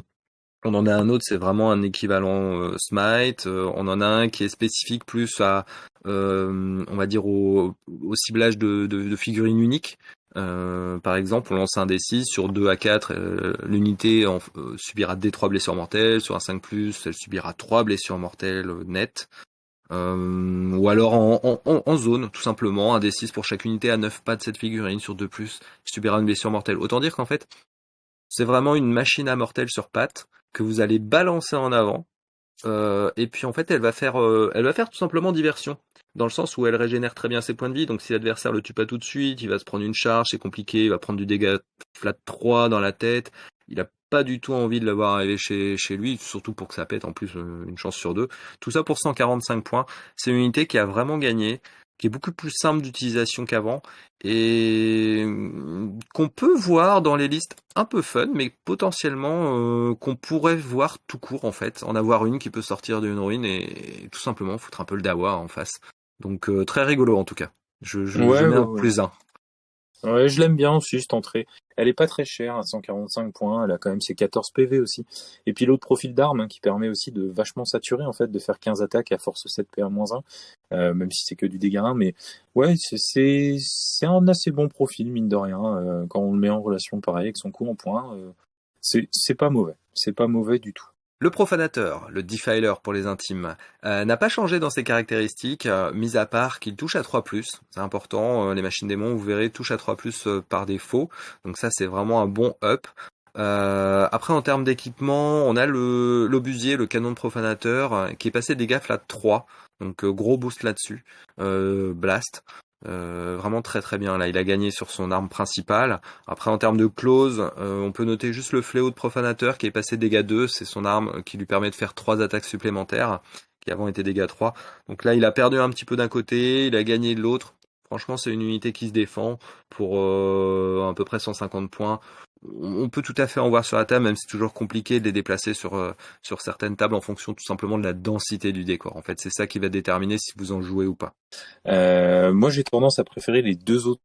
Speaker 1: on en a un autre, c'est vraiment un équivalent euh, Smite. on en a un qui est spécifique plus à, on va dire, au, ciblage de, figurines uniques. par exemple, on lance un D6 sur 2 à 4, l'unité subira des 3 blessures mortelles, sur un 5+, elle subira 3 blessures mortelles nettes. Euh, ou alors en, zone, tout simplement, un D6 pour chaque unité à 9 pas de cette figurine sur 2+, qui subira une blessure mortelle. Autant dire qu'en fait, c'est vraiment une machine à mortelle sur pattes que vous allez balancer en avant. Euh, et puis en fait, elle va faire, euh, elle va faire tout simplement diversion, dans le sens où elle régénère très bien ses points de vie. Donc si l'adversaire le tue pas tout de suite, il va se prendre une charge, c'est compliqué, il va prendre du dégât flat 3 dans la tête. Il a pas du tout envie de l'avoir arrivé chez, chez lui, surtout pour que ça pète en plus euh, une chance sur deux. Tout ça pour 145 points. C'est une unité qui a vraiment gagné, qui est beaucoup plus simple d'utilisation qu'avant et euh, qu'on peut voir dans les listes un peu fun, mais potentiellement euh, qu'on pourrait voir tout court en fait, en avoir une qui peut sortir d'une ruine et, tout simplement foutre un peu le dawa en face. Donc très rigolo en tout cas. Je, je, mets un plus un.
Speaker 2: Ouais, je l'aime bien aussi cette entrée. Elle est pas très chère, à 145 points. Elle a quand même ses 14 PV aussi. Et puis l'autre profil d'arme hein, qui permet aussi de vachement saturer en fait, de faire 15 attaques à force 7 PA-1, euh, même si c'est que du dégât 1. Mais ouais, c'est un assez bon profil mine de rien euh, quand on le met en relation pareil avec son coup en point. Euh, c'est pas mauvais. C'est pas mauvais du tout.
Speaker 1: Le profanateur, le defiler pour les intimes, euh, n'a pas changé dans ses caractéristiques, euh, mis à part qu'il touche à 3+. C'est important, euh, les machines démons, vous verrez, touchent à 3+, par défaut. Donc ça, c'est vraiment un bon up. après, en termes d'équipement, on a le l'obusier, le canon de profanateur, qui est passé des gaffes à 3. Donc gros boost là-dessus. blast. Euh, vraiment très très bien. Là, il a gagné sur son arme principale. Après, en termes de close, euh, on peut noter juste le fléau de profanateur qui est passé dégâts 2. C'est son arme qui lui permet de faire 3 attaques supplémentaires, qui avant étaient dégâts 3. Donc là, il a perdu un petit peu d'un côté, il a gagné de l'autre. Franchement, c'est une unité qui se défend pour euh, à peu près 150 points on peut tout à fait en voir sur la table, même si c'est toujours compliqué de les déplacer sur, euh, sur certaines tables en fonction tout simplement de la densité du décor. En fait, c'est ça qui va déterminer si vous en jouez ou pas.
Speaker 2: Euh, moi, j'ai tendance à préférer les deux autres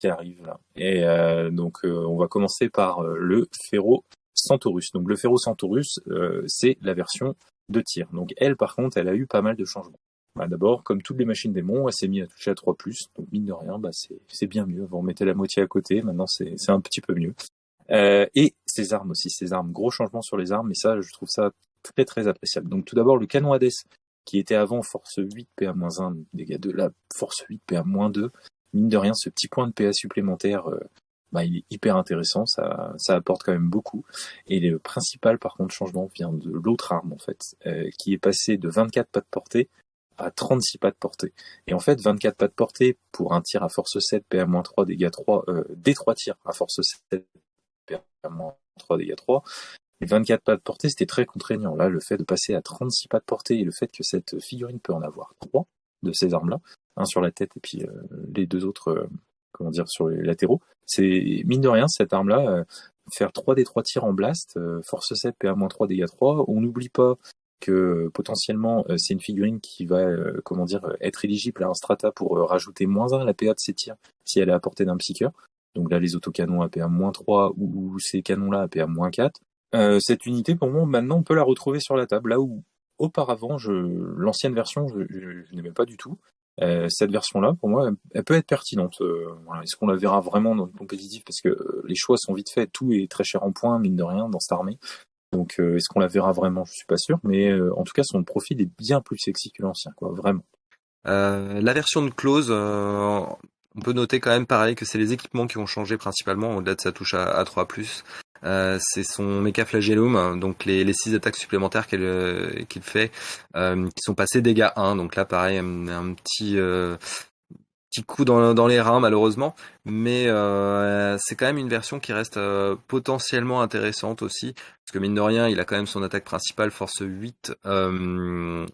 Speaker 2: qui arrivent là. Et euh, donc, on va commencer par le Ferro Centaurus. Donc, le Ferro Centaurus, c'est la version de tir. Donc, elle, par contre, elle a eu pas mal de changements. Bah, D'abord, comme toutes les machines démons, elle s'est mise à toucher à 3+, donc mine de rien, bah, c'est bien mieux. Vous remettez la moitié à côté, maintenant c'est un petit peu mieux. Euh, et ses armes aussi, ses armes. Gros changement sur les armes, mais ça, je trouve ça très très appréciable. Donc tout d'abord, le canon Hades, qui était avant force 8 PA-1, dégâts de la force 8 PA-2. Mine de rien, ce petit point de PA supplémentaire, euh, bah, il est hyper intéressant, ça, ça apporte quand même beaucoup. Et le principal, par contre, changement vient de l'autre arme, en fait, euh, qui est passé de 24 pas de portée à 36 pas de portée. Et en fait, 24 pas de portée pour un tir à force 7, PA-3, dégâts 3, euh, des 3 tirs à force 7, 3 dégâts 3, les 24 pas de portée, c'était très contraignant. Là, le fait de passer à 36 pas de portée et le fait que cette figurine peut en avoir trois de ces armes-là, un sur la tête et puis les deux autres, comment dire, sur les latéraux, c'est mine de rien cette arme-là, faire 3 des 3 tirs en blast, force 7, PA-3, dégâts 3. On n'oublie pas que potentiellement c'est une figurine qui va comment dire être éligible à un strata pour rajouter moins 1 à la PA de ses tirs si elle est à portée d'un psycheur. Donc là les autocanons à PA-3 ou, ces canons-là à PA-4. cette unité pour moi maintenant on peut la retrouver sur la table là où auparavant je l'ancienne version je, je n'aimais pas du tout. Euh, cette version-là, pour moi, elle peut être pertinente. Euh, Est-ce qu'on la verra vraiment dans le compétitif? Parce que euh, les choix sont vite faits, tout est très cher en points, mine de rien, dans cette armée. Donc, est-ce qu'on la verra vraiment? Je suis pas sûr, mais en tout cas, son profil est bien plus sexy que l'ancien, quoi, vraiment.
Speaker 1: la version de close, on peut noter quand même pareil que c'est les équipements qui ont changé principalement, au-delà de sa touche à, à 3+. Euh, c'est son Mecha Flagellum, donc les, les six attaques supplémentaires qu'il euh, fait, euh, qui sont passées dégâts 1. Donc là, pareil, un, petit petit coup dans, les reins malheureusement, mais c'est quand même une version qui reste potentiellement intéressante aussi, parce que mine de rien, il a quand même son attaque principale, force 8,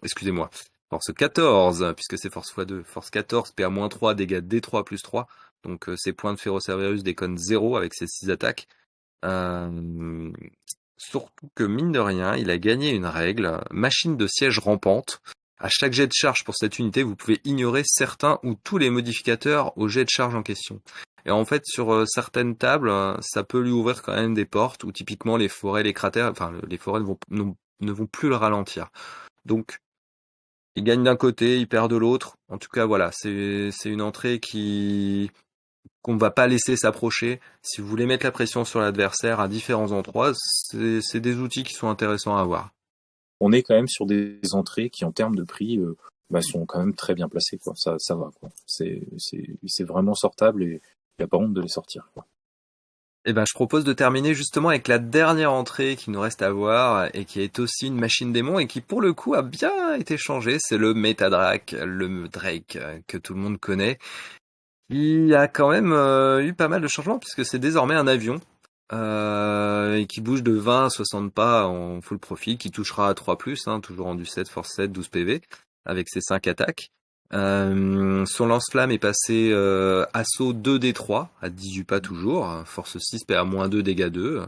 Speaker 1: excusez-moi, force 14, puisque c'est force x2, force 14, PA-3, dégâts D3 plus 3, donc ses points de Ferrocerberus déconnent 0 avec ses 6 attaques. Euh, surtout que mine de rien, il a gagné une règle, machine de siège rampante. À chaque jet de charge pour cette unité, vous pouvez ignorer certains ou tous les modificateurs au jet de charge en question. Et en fait, sur euh, certaines tables, ça peut lui ouvrir quand même des portes où typiquement les forêts, les cratères, enfin les forêts ne vont, ne vont plus le ralentir. Donc, il gagne d'un côté, il perd de l'autre. En tout cas, voilà, c'est une entrée qui, qu'on ne va pas laisser s'approcher. Si vous voulez mettre la pression sur l'adversaire à différents endroits, c'est des outils qui sont intéressants à avoir.
Speaker 2: On est quand même sur des entrées qui, en termes de prix, euh, bah, sont quand même très bien placées. Quoi. Ça, ça va. C'est vraiment sortable et il n'y a pas honte de les sortir.
Speaker 1: Eh ben, je propose de terminer justement avec la dernière entrée qui nous reste à voir et qui est aussi une machine démon et qui pour le coup a bien été changée. C'est le Metadrake, le Drake que tout le monde connaît il a quand même euh, eu pas mal de changements puisque c'est désormais un avion euh, et qui bouge de 20 à 60 pas en full profil, qui touchera à 3 hein, toujours en du 7, force 7, 12 PV, avec ses 5 attaques. Euh, son lance-flamme est passé euh, assaut 2D3 à 18 pas toujours, force 6 PA-2 dégâts 2,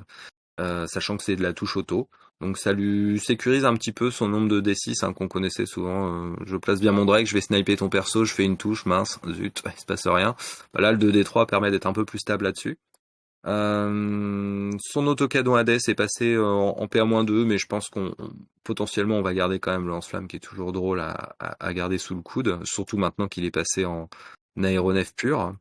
Speaker 1: sachant que c'est de la touche auto. Donc ça lui sécurise un petit peu son nombre de D6 hein, qu'on connaissait souvent. Euh, je place bien mon Drake, je vais sniper ton perso, je fais une touche, mince, zut, il se passe rien. Là, le 2D3 permet d'être un peu plus stable là-dessus. Euh, son autocadon Hades est passé euh, en, PA-2, mais je pense qu'on potentiellement on va garder quand même le lance-flamme qui est toujours drôle à, garder sous le coude, surtout maintenant qu'il est passé en aéronef pur.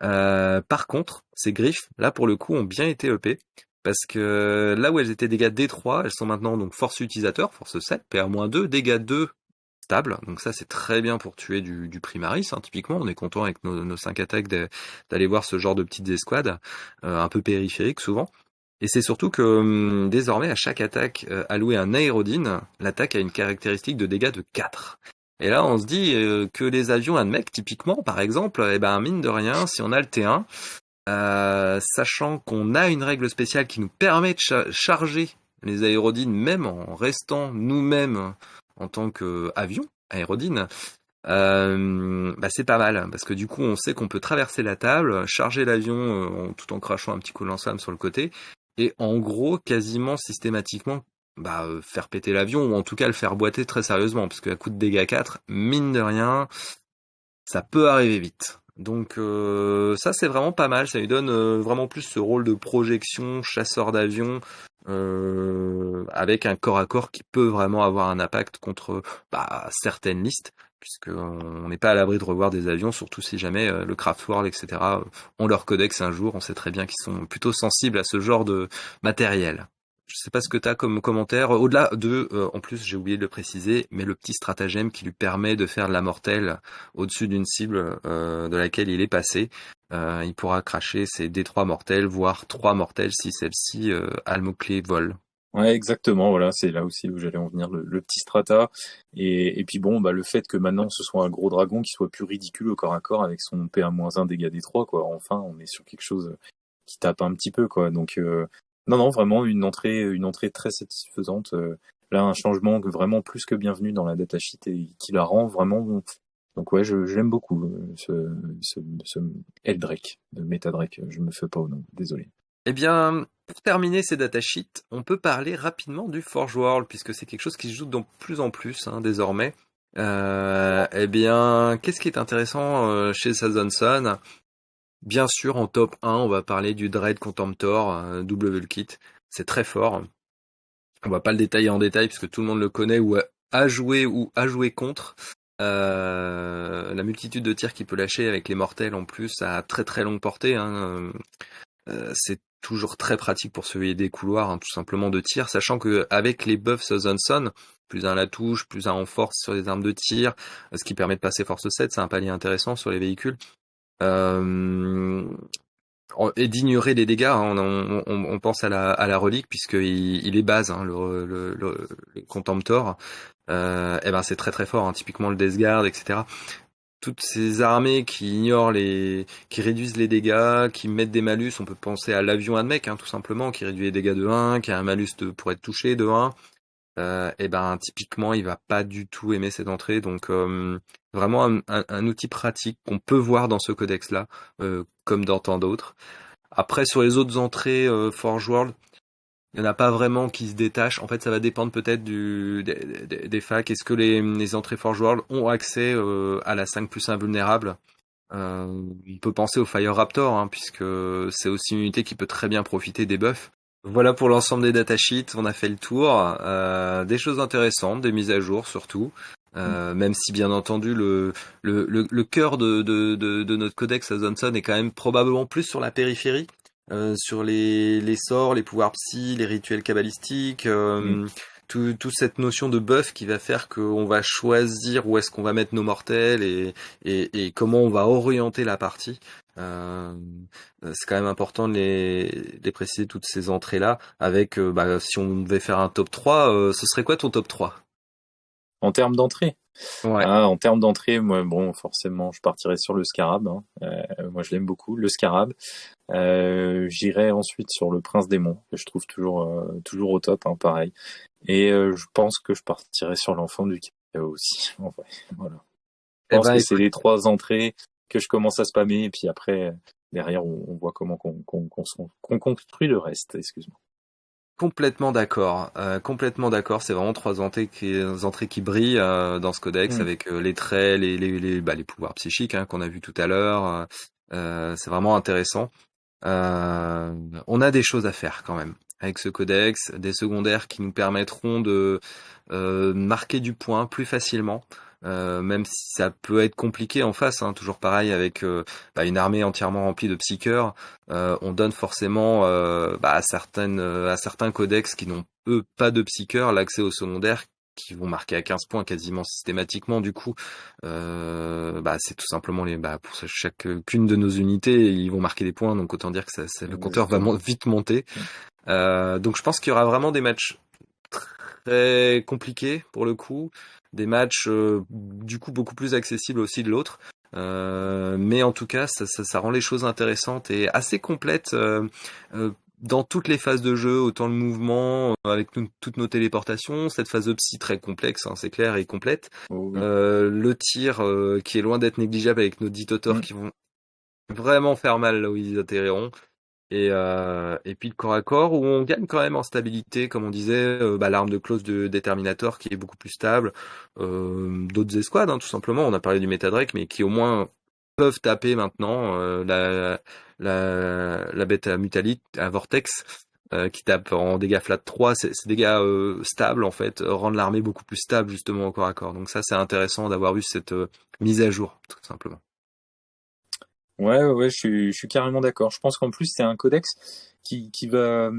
Speaker 1: par contre, ces griffes, là pour le coup, ont bien été EP. Parce que là où elles étaient dégâts D3, elles sont maintenant donc force utilisateur, force 7, PA-2, dégâts 2 Donc ça c'est très bien pour tuer du, primaris, hein, typiquement. On est content avec nos, nos 5 attaques d'aller voir ce genre de petites escouades, euh, un peu périphériques souvent. Et c'est surtout que hum, désormais à chaque attaque euh, allouée un aérodine, l'attaque a une caractéristique de dégâts de 4. Et là, on se dit euh, que les avions à mec, typiquement, par exemple, eh ben, mine de rien, si on a le T1, euh, sachant qu'on a une règle spéciale qui nous permet de charger les aérodines même en restant nous-mêmes en tant qu'avion, aérodine, euh, bah c'est pas mal parce que du coup on sait qu'on peut traverser la table, charger l'avion euh, tout en crachant un petit coup de lance sur le côté et en gros quasiment systématiquement bah, faire péter l'avion ou en tout cas le faire boiter très sérieusement parce qu'à coup de dégâts 4, mine de rien, ça peut arriver vite. Donc euh, ça c'est vraiment pas mal, ça lui donne euh, vraiment plus ce rôle de projection, chasseur d'avion, euh, avec un corps à corps qui peut vraiment avoir un impact contre bah, certaines listes, puisqu'on n'est pas à l'abri de revoir des avions, surtout si jamais le Craftworld, etc., ont leur codex un jour, on sait très bien qu'ils sont plutôt sensibles à ce genre de matériel. Je sais pas ce que tu as comme commentaire. Au-delà de, euh, en plus j'ai oublié de le préciser, mais le petit stratagème qui lui permet de faire de la mortelle au-dessus d'une cible euh, de laquelle il est passé. Euh, il pourra cracher ses D3 mortels, voire 3 mortels si celle-ci a le mot-clé vol.
Speaker 2: Ouais, exactement. Voilà, c'est là aussi où j'allais en venir, le, petit strata. Et, puis bon, bah le fait que maintenant ce soit un gros dragon qui soit plus ridicule au corps à corps avec son PA-1 dégâts D3, quoi. Enfin, on est sur quelque chose qui tape un petit peu, quoi. Donc Non, non, vraiment une entrée, une entrée très satisfaisante. là, un changement vraiment plus que bienvenu dans la datasheet et qui la rend vraiment. Donc ouais, je, beaucoup ce, ce, ce Eldrake de Metadrake. Je me fais pas au nom, désolé.
Speaker 1: Eh bien, pour terminer ces datasheets, on peut parler rapidement du Forge World, puisque c'est quelque chose qui se joue de plus en plus hein, désormais. Euh, eh bien, qu'est-ce qui est intéressant euh, chez Sazonson Bien sûr, en top 1, on va parler du Dread Contemptor, euh, double kit. C'est très fort. On va pas le détailler en détail, puisque tout le monde le connaît ou a joué ou a joué contre. Euh, la multitude de tirs qu'il peut lâcher avec les mortels en plus à très très longue portée. Hein. c'est toujours très pratique pour surveiller des couloirs, hein, tout simplement de tir, sachant que avec les buffs Johnson, plus un la touche, plus un en force sur les armes de tir, ce qui permet de passer force 7, c'est un palier intéressant sur les véhicules. Euh, et d'ignorer les dégâts, hein, on, pense à la, relique puisqu'il il est base, hein, le, le, Contemptor. Euh, et ben c'est très très fort, hein, typiquement le Death Guard, etc toutes ces armées qui ignorent les, qui réduisent les dégâts, qui mettent des malus, on peut penser à l'avion Admec, tout simplement, qui réduit les dégâts de 1, qui a un malus pour être touché de 1. Euh, et ben typiquement, il va pas du tout aimer cette entrée, donc euh, vraiment un, outil pratique qu'on peut voir dans ce codex-là, euh, comme dans tant d'autres. Après, sur les autres entrées Forge World, il n'y en a pas vraiment qui se détachent. En fait, ça va dépendre peut-être des, facs. Est-ce que les, entrées Forge World ont accès à la 5 plus invulnérable On peut penser au Fire Raptor, hein, puisque c'est aussi une unité qui peut très bien profiter des buffs. Voilà pour l'ensemble des datasheets, on a fait le tour. Euh, des choses intéressantes, des mises à jour surtout. Euh, même si bien entendu le, le, le, le cœur de, de, de, de, notre codex à Johnson est quand même probablement plus sur la périphérie, euh, sur les, les, sorts, les pouvoirs psy, les rituels cabalistiques, euh, mm. Tout, toute cette notion de buff qui va faire qu'on va choisir où est-ce qu'on va mettre nos mortels et, et, et, comment on va orienter la partie. Euh, c'est quand même important de les, les préciser toutes ces entrées-là. Avec, euh, bah, si on devait faire un top 3, ce serait quoi ton top 3
Speaker 2: En termes d'entrée Ouais. Ah, en termes d'entrée, moi, bon, forcément, je partirais sur le Scarab. Hein. Euh, moi, je l'aime beaucoup, le Scarab. Euh, J'irai ensuite sur le Prince Démon, que je trouve toujours, euh, toujours au top, hein, pareil. Et euh, je pense que je partirai sur l'Enfant du Chaos aussi. En vrai, voilà. Je eh pense ben, que c'est les trois entrées que je commence à spammer, et puis après, derrière, on, on voit comment qu'on construit le reste. Excuse-moi.
Speaker 1: Complètement d'accord, euh, complètement d'accord. C'est vraiment trois entrées qui, entrées qui brillent euh, dans ce codex mm. avec euh, les traits, les les les, bah, les pouvoirs psychiques hein, qu'on a vu tout à l'heure. c'est vraiment intéressant. on a des choses à faire quand même avec ce codex, des secondaires qui nous permettront de marquer du point plus facilement. Euh, même si ça peut être compliqué en face, hein, toujours pareil avec euh, bah, une armée entièrement remplie de psycheurs, euh, on donne forcément bah, à certaines à certains codex qui n'ont eux pas de psycheurs l'accès aux secondaires qui vont marquer à 15 points quasiment systématiquement. Du coup bah, c'est tout simplement les bah, pour chacune de nos unités ils vont marquer des points donc autant dire que ça, le compteur va vite monter donc je pense qu'il y aura vraiment des matchs très compliqués pour le coup des matchs euh, du coup beaucoup plus accessibles aussi de l'autre. Euh, mais en tout cas, ça, ça, ça, rend les choses intéressantes et assez complètes euh, dans toutes les phases de jeu, autant le mouvement avec toutes nos téléportations, cette phase de psy très complexe, hein, c'est clair et complète, oh le tir qui est loin d'être négligeable avec nos 10 totors mm. qui vont vraiment faire mal là où ils atterriront. Et, euh, et puis le corps à corps où on gagne quand même en stabilité, comme on disait, euh, bah, l'arme de close de Determinator qui est beaucoup plus stable, euh, d'autres escouades hein, tout simplement, on a parlé du Metadrake, mais qui au moins peuvent taper maintenant euh, la, la, la bête à Mutalite, à Vortex, euh, qui tape en dégâts flat 3, c'est dégâts stables en fait, rendent l'armée beaucoup plus stable justement au corps à corps. Donc ça c'est intéressant d'avoir vu cette mise à jour, tout simplement.
Speaker 2: Ouais, ouais, je suis, je suis carrément d'accord. Je pense qu'en plus c'est un codex qui, qui va,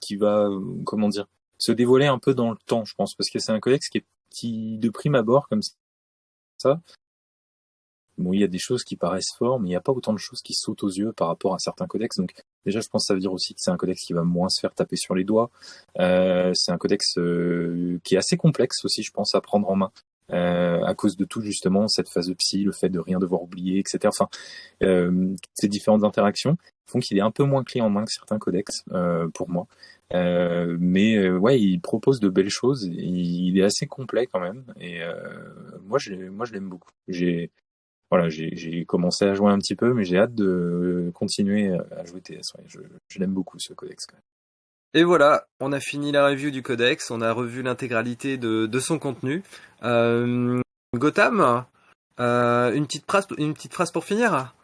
Speaker 2: qui va, comment dire, se dévoiler un peu dans le temps, je pense, parce que c'est un codex qui est qui de prime abord comme ça. Bon, il y a des choses qui paraissent forts, mais il n'y a pas autant de choses qui sautent aux yeux par rapport à certains codex. Donc déjà, je pense que ça veut dire aussi que c'est un codex qui va moins se faire taper sur les doigts. Euh, c'est un codex euh, qui est assez complexe aussi, je pense, à prendre en main. À cause de tout justement cette phase de psy, le fait de rien devoir oublier, etc. Enfin, ces différentes interactions font qu'il est un peu moins clé en main que certains codex pour moi. mais ouais, il propose de belles choses. Il, est assez complet quand même. Et moi, je, moi, je l'aime beaucoup. J'ai voilà, j'ai commencé à jouer un petit peu, mais j'ai hâte de continuer à jouer TS. je, je l'aime beaucoup ce codex quand même.
Speaker 1: Et voilà, on a fini la review du codex, on a revu l'intégralité de, de, son contenu. Euh, Gotham, euh, une, petite phrase, une petite phrase pour finir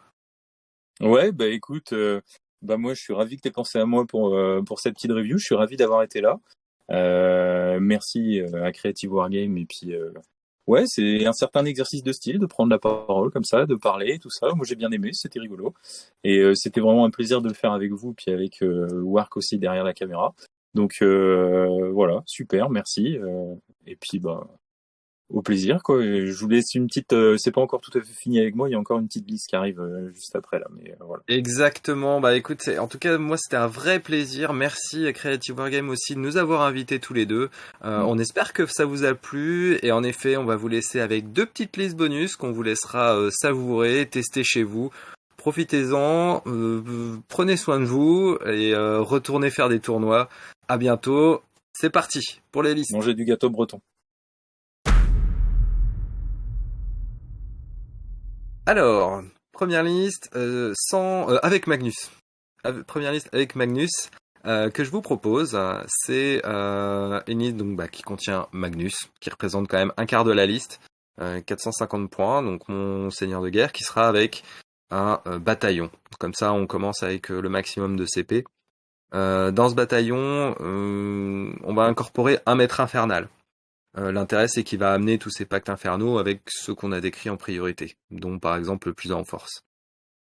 Speaker 2: Ouais, bah écoute, euh, bah moi je suis ravi que tu pensé à moi pour, euh, pour cette petite review, je suis ravi d'avoir été là. Merci à Creative Wargame et puis ouais, c'est un certain exercice de style de prendre la parole comme ça, de parler, tout ça. Moi, j'ai bien aimé, c'était rigolo. Et euh, c'était vraiment un plaisir de le faire avec vous, puis avec euh, aussi derrière la caméra. Donc euh, voilà, super, merci. et puis bah au plaisir quoi. Je vous laisse une petite. Euh, c'est pas encore tout à fait fini avec moi. Il y a encore une petite liste qui arrive euh, juste après là, mais euh, voilà.
Speaker 1: Exactement. Bah écoute, en tout cas moi c'était un vrai plaisir. Merci à Creative Wargame aussi de nous avoir invités tous les deux. Mm. On espère que ça vous a plu et en effet on va vous laisser avec deux petites listes bonus qu'on vous laissera savourer, tester chez vous. Profitez-en, prenez soin de vous et retournez faire des tournois. À bientôt. C'est parti pour les listes.
Speaker 2: Mangez du gâteau breton.
Speaker 1: Alors, première liste euh, sans, euh, avec Magnus. première liste avec Magnus euh, que je vous propose, c'est une liste donc, qui contient Magnus, qui représente quand même un quart de la liste, 450 points, donc mon seigneur de guerre, qui sera avec un bataillon. Comme ça, on commence avec le maximum de CP. dans ce bataillon, on va incorporer un maître infernal. Euh, l'intérêt, c'est qu'il va amener tous ces pactes infernaux avec ceux qu'on a décrits en priorité, dont par exemple le plus en force.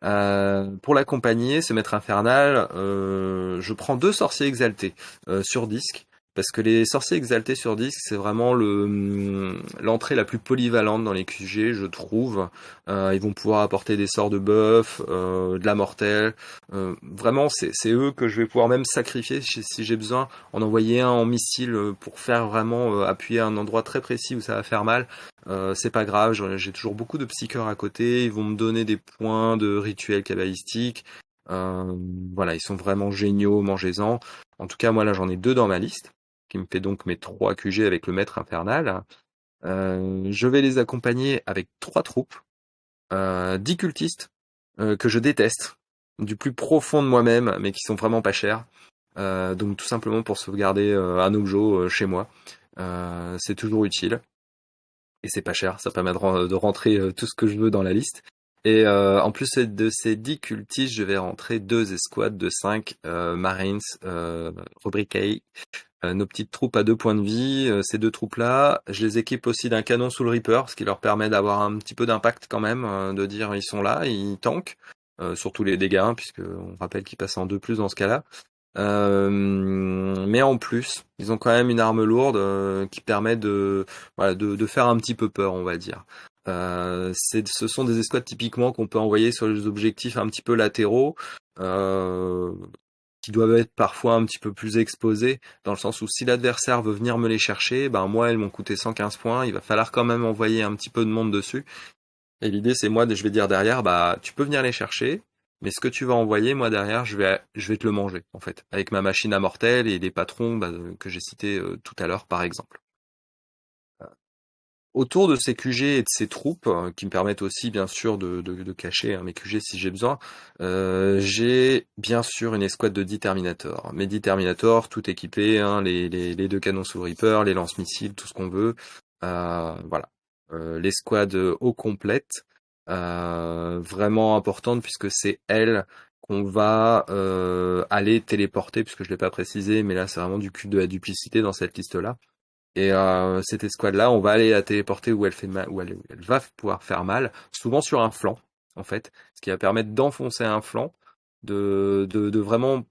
Speaker 1: Euh, pour l'accompagner, ce maître infernal, euh, je prends deux sorciers exaltés sur disque parce que les sorciers exaltés sur disque, c'est vraiment le hum, l'entrée la plus polyvalente dans les QG, je trouve. Euh, ils vont pouvoir apporter des sorts de buff, euh, de la mortelle. Euh, vraiment, c'est eux que je vais pouvoir même sacrifier si, j'ai besoin, en envoyer un en missile pour faire vraiment appuyer à un endroit très précis où ça va faire mal. c'est pas grave, j'ai toujours beaucoup de psycheurs à côté. Ils vont me donner des points de rituels cabalistiques. voilà, ils sont vraiment géniaux, mangez-en. En tout cas, moi là, j'en ai deux dans ma liste qui me fait donc mes trois QG avec le maître infernal. Euh, je vais les accompagner avec trois troupes, euh, dix cultistes euh, que je déteste du plus profond de moi-même, mais qui sont vraiment pas chers. donc tout simplement pour sauvegarder un objet chez moi, c'est toujours utile et c'est pas cher. Ça permet de, rentrer tout ce que je veux dans la liste. Et en plus de ces 10 cultistes, je vais rentrer deux escouades de 5 Marines euh, euh, nos petites troupes à deux points de vie, euh, ces deux troupes-là, je les équipe aussi d'un canon sous le Reaper, ce qui leur permet d'avoir un petit peu d'impact quand même, euh, de dire ils sont là, ils tankent, surtout les dégâts, hein, puisque on rappelle qu'ils passent en deux plus dans ce cas-là. mais en plus, ils ont quand même une arme lourde qui permet de, de, faire un petit peu peur, on va dire. Euh, ce sont des escouades typiquement qu'on peut envoyer sur les objectifs un petit peu latéraux. Euh, qui doivent être parfois un petit peu plus exposés, dans le sens où si l'adversaire veut venir me les chercher, ben moi elles m'ont coûté 115 points, il va falloir quand même envoyer un petit peu de monde dessus. Et l'idée c'est moi, je vais dire derrière, bah tu peux venir les chercher, mais ce que tu vas envoyer, moi derrière, je vais, je vais te le manger en fait, avec ma machine à mortel et les patrons bah, que j'ai cités euh, tout à l'heure par exemple autour de ces QG et de ces troupes, euh, qui me permettent aussi bien sûr de, de, cacher hein, mes QG si j'ai besoin, euh, j'ai bien sûr une escouade de 10 Terminator. Mes 10 Terminator, tout équipé, hein, les, les, les, deux canons sous Reaper, les lance-missiles, tout ce qu'on veut. Euh, voilà. Euh, L'escouade au complète, euh, vraiment importante puisque c'est elle qu'on va aller téléporter, puisque je l'ai pas précisé, mais là c'est vraiment du cul de la duplicité dans cette liste-là. Et euh, cette escouade-là, on va aller la téléporter où elle fait mal, où elle, va pouvoir faire mal, souvent sur un flanc, en fait, ce qui va permettre d'enfoncer un flanc, de, de, de, vraiment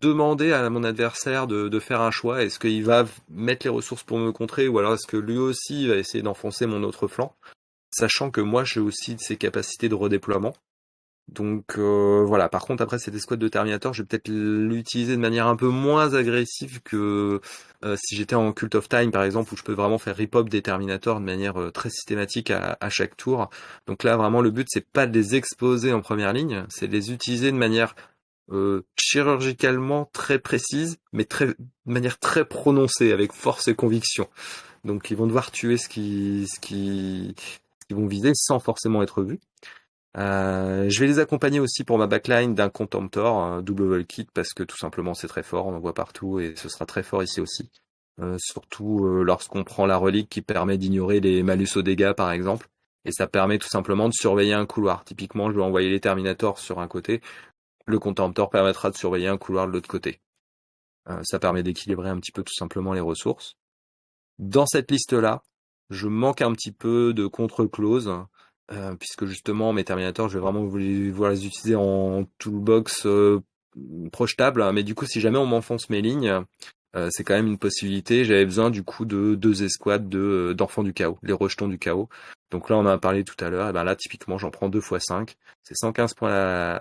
Speaker 1: demander à mon adversaire de, de faire un choix. Est-ce qu'il va mettre les ressources pour me contrer, ou alors est-ce que lui aussi va essayer d'enfoncer mon autre flanc, sachant que moi j'ai aussi ces capacités de redéploiement. Donc euh, voilà, par contre après cette escouade de Terminator, je vais peut-être l'utiliser de manière un peu moins agressive que euh, si j'étais en Cult of Time par exemple, où je peux vraiment faire rip-hop des Terminators de manière euh, très systématique à, chaque tour. Donc là vraiment le but c'est pas de les exposer en première ligne, c'est de les utiliser de manière chirurgicalement très précise, mais très, de manière très prononcée, avec force et conviction. Donc ils vont devoir tuer ce qui, ce qui, vont viser sans forcément être vus. Euh, je vais les accompagner aussi pour ma backline d'un Contemptor, un double kit, parce que tout simplement c'est très fort, on en voit partout et ce sera très fort ici aussi. Euh, surtout euh, lorsqu'on prend la relique qui permet d'ignorer les malus aux dégâts par exemple. Et ça permet tout simplement de surveiller un couloir. Typiquement, je vais envoyer les Terminators sur un côté. Le Contemptor permettra de surveiller un couloir de l'autre côté. ça permet d'équilibrer un petit peu tout simplement les ressources. Dans cette liste-là, je manque un petit peu de contre-clause euh, puisque justement mes Terminators, je vais vraiment vouloir les utiliser en toolbox euh, projetable, mais du coup si jamais on m'enfonce mes lignes, euh, c'est quand même une possibilité. J'avais besoin du coup de deux escouades de d'enfants du chaos, les rejetons du chaos. Donc là on en a parlé tout à l'heure, et ben là typiquement j'en prends deux fois 5, c'est 115 points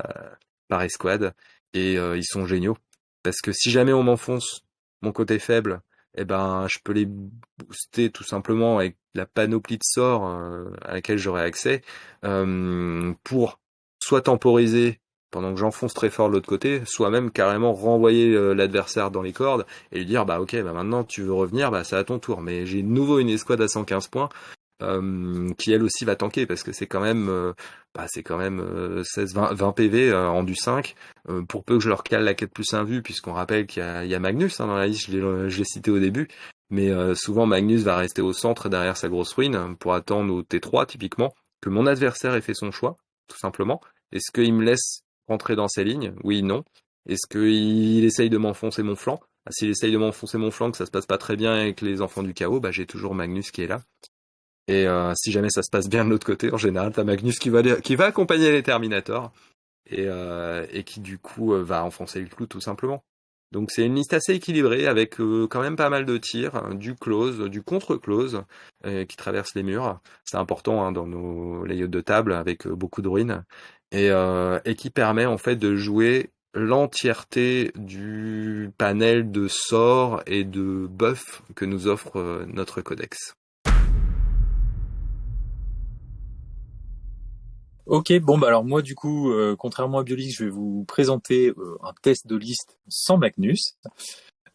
Speaker 1: par escouade, et ils sont géniaux. Parce que si jamais on m'enfonce mon côté faible, eh ben je peux les booster tout simplement avec la panoplie de sorts euh, à laquelle j'aurai accès euh, pour soit temporiser pendant que j'enfonce très fort de l'autre côté, soit même carrément renvoyer euh, l'adversaire dans les cordes et lui dire bah ok bah maintenant tu veux revenir bah c'est à ton tour. Mais j'ai de nouveau une escouade à 115 points euh, qui elle aussi va tanker parce que c'est quand même euh, bah, c'est quand même 16 20, 20 PV en du 5 euh, pour peu que je leur cale la quête plus invue puisqu'on rappelle qu'il y, y a, Magnus hein, dans la liste je l'ai cité au début. Mais souvent Magnus va rester au centre derrière sa grosse ruine pour attendre au T3 typiquement que mon adversaire ait fait son choix tout simplement. Est-ce qu'il me laisse rentrer dans ses lignes? Oui non. Est-ce qu'il essaye de m'enfoncer mon flanc? Ah, s'il essaye de m'enfoncer mon flanc, que ça se passe pas très bien avec les enfants du chaos, bah j'ai toujours Magnus qui est là. Et euh, si jamais ça se passe bien de l'autre côté, en général, t'as Magnus qui va, accompagner les Terminators et, euh, qui du coup euh, va enfoncer le clou tout simplement. Donc c'est une liste assez équilibrée avec quand même pas mal de tirs, du close, du contre-close qui traverse les murs. C'est important hein, dans nos layouts de table avec beaucoup de ruines et, et qui permet en fait de jouer l'entièreté du panel de sorts et de buffs que nous offre notre codex.
Speaker 2: Ok, bon bah alors moi du coup, euh, contrairement à Biolix, je vais vous présenter euh, un test de liste sans Magnus.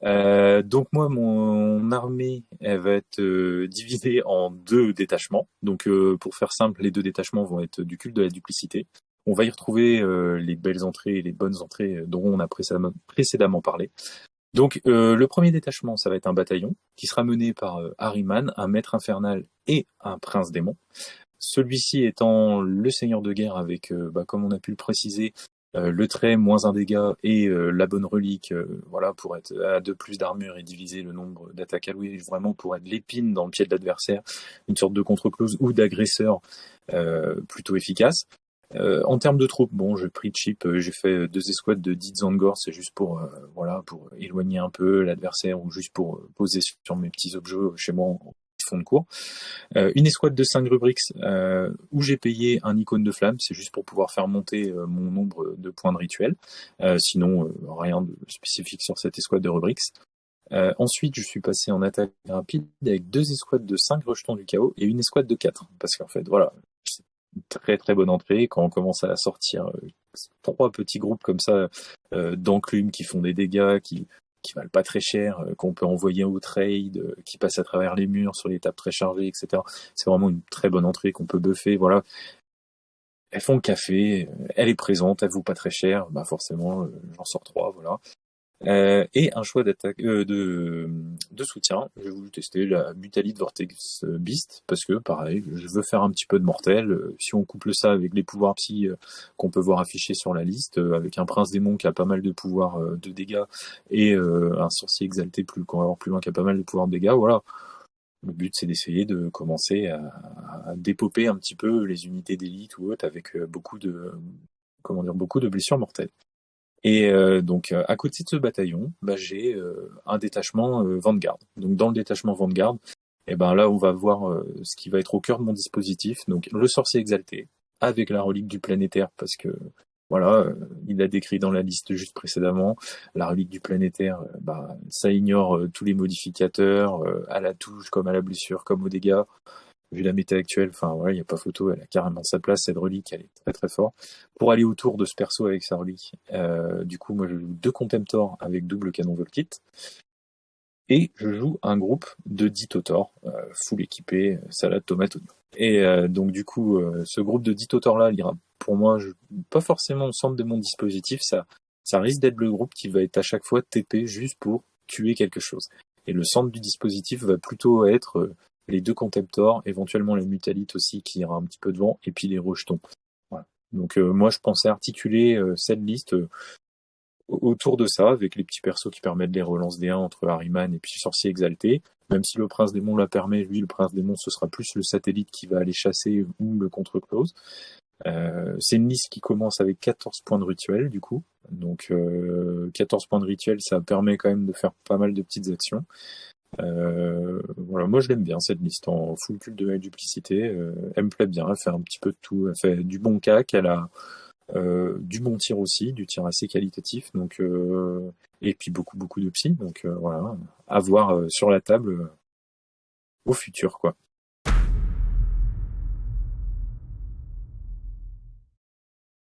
Speaker 2: Euh, donc moi, mon armée, elle va être divisée en deux détachements. Donc pour faire simple, les deux détachements vont être du culte de la duplicité. On va y retrouver les belles entrées et les bonnes entrées dont on a précédemment, parlé. Donc le premier détachement, ça va être un bataillon qui sera mené par Harryman, un maître infernal et un prince démon. Celui-ci étant le seigneur de guerre avec, euh, bah, comme on a pu le préciser, euh, le trait moins un dégât et euh, la bonne relique, voilà, pour être à deux plus d'armure et diviser le nombre d'attaques allouées, vraiment pour être l'épine dans le pied de l'adversaire, une sorte de contre-close ou d'agresseur plutôt efficace. en termes de troupes, bon, j'ai pris cheap, j'ai fait deux escouades de Didzangor, c'est juste pour, voilà, pour éloigner un peu l'adversaire ou juste pour poser sur mes petits objets chez moi fond de cours. Euh, une escouade de 5 rubrics euh, où j'ai payé un icône de flamme, c'est juste pour pouvoir faire monter euh, mon nombre de points de rituel. sinon, rien de spécifique sur cette escouade de rubrics. ensuite, je suis passé en attaque rapide avec deux escouades de 5 rejetons du chaos et une escouade de 4. Parce qu'en fait, voilà, c'est une très très bonne entrée. Quand on commence à sortir trois petits groupes comme ça d'enclumes qui font des dégâts, qui qui valent pas très cher, euh, qu'on peut envoyer au trade, euh, qui passent à travers les murs sur les tables très chargées, etc. C'est vraiment une très bonne entrée qu'on peut buffer. Voilà. Elles font le café, euh, elle est présente, elle vaut pas très cher, bah forcément j'en sors trois, voilà. Euh, et un choix d'attaque euh, de, de soutien. J'ai voulu tester la Mutalite Vortex Beast parce que pareil, je veux faire un petit peu de mortel. Euh, si on couple ça avec les pouvoirs psy qu'on peut voir affichés sur la liste, avec un prince démon qui a pas mal de pouvoirs de dégâts et un sorcier exalté plus qu'on va voir plus loin qui a pas mal de pouvoirs de dégâts, voilà. Le but c'est d'essayer de commencer à, à dépoper un petit peu les unités d'élite ou autres avec beaucoup de comment dire beaucoup de blessures mortelles. Et euh, donc euh, à côté de ce bataillon, bah, j'ai euh, un détachement Vanguard. Donc dans le détachement Vanguard, et eh ben là on va voir ce qui va être au cœur de mon dispositif. Donc le sorcier exalté, avec la relique du planétaire parce que voilà, euh, il a décrit dans la liste juste précédemment, la relique du planétaire, euh, bah, ça ignore tous les modificateurs, à la touche, comme à la blessure, comme aux dégâts. Vu la méta actuelle, enfin voilà, il n'y a pas photo, elle a carrément sa place, cette relique, elle est très très forte. Pour aller autour de ce perso avec sa relique, du coup, moi je joue deux Contemptors avec double canon Volkit. Et je joue un groupe de 10 Totors, full équipé, salade, tomate, oignon. Et euh, donc du coup, euh, ce groupe de 10 auteurs là, il ira pour moi pas forcément au centre de mon dispositif. Ça, risque d'être le groupe qui va être à chaque fois TP juste pour tuer quelque chose. Et le centre du dispositif va plutôt être euh, les deux contemptors, éventuellement la mutalite aussi qui ira un petit peu devant, et puis les rejetons. Voilà. Donc moi je pensais articuler cette liste autour de ça, avec les petits persos qui permettent les relances des 1 entre Harryman et puis Sorcier Exalté. Même si le Prince Démon la permet, lui, le Prince Démon, ce sera plus le satellite qui va aller chasser ou le contre-close. Euh, c'est une liste qui commence avec 14 points de rituel, du coup. Donc, euh, 14 points de rituel, ça permet quand même de faire pas mal de petites actions. Euh, voilà, moi je l'aime bien cette liste en full culte de la duplicité. Euh, elle me plaît bien, elle fait un petit peu de tout. Elle fait du bon cac, elle a euh, du bon tir aussi, du tir assez qualitatif, donc et puis beaucoup beaucoup de psy, donc voilà, à voir sur la table au futur quoi.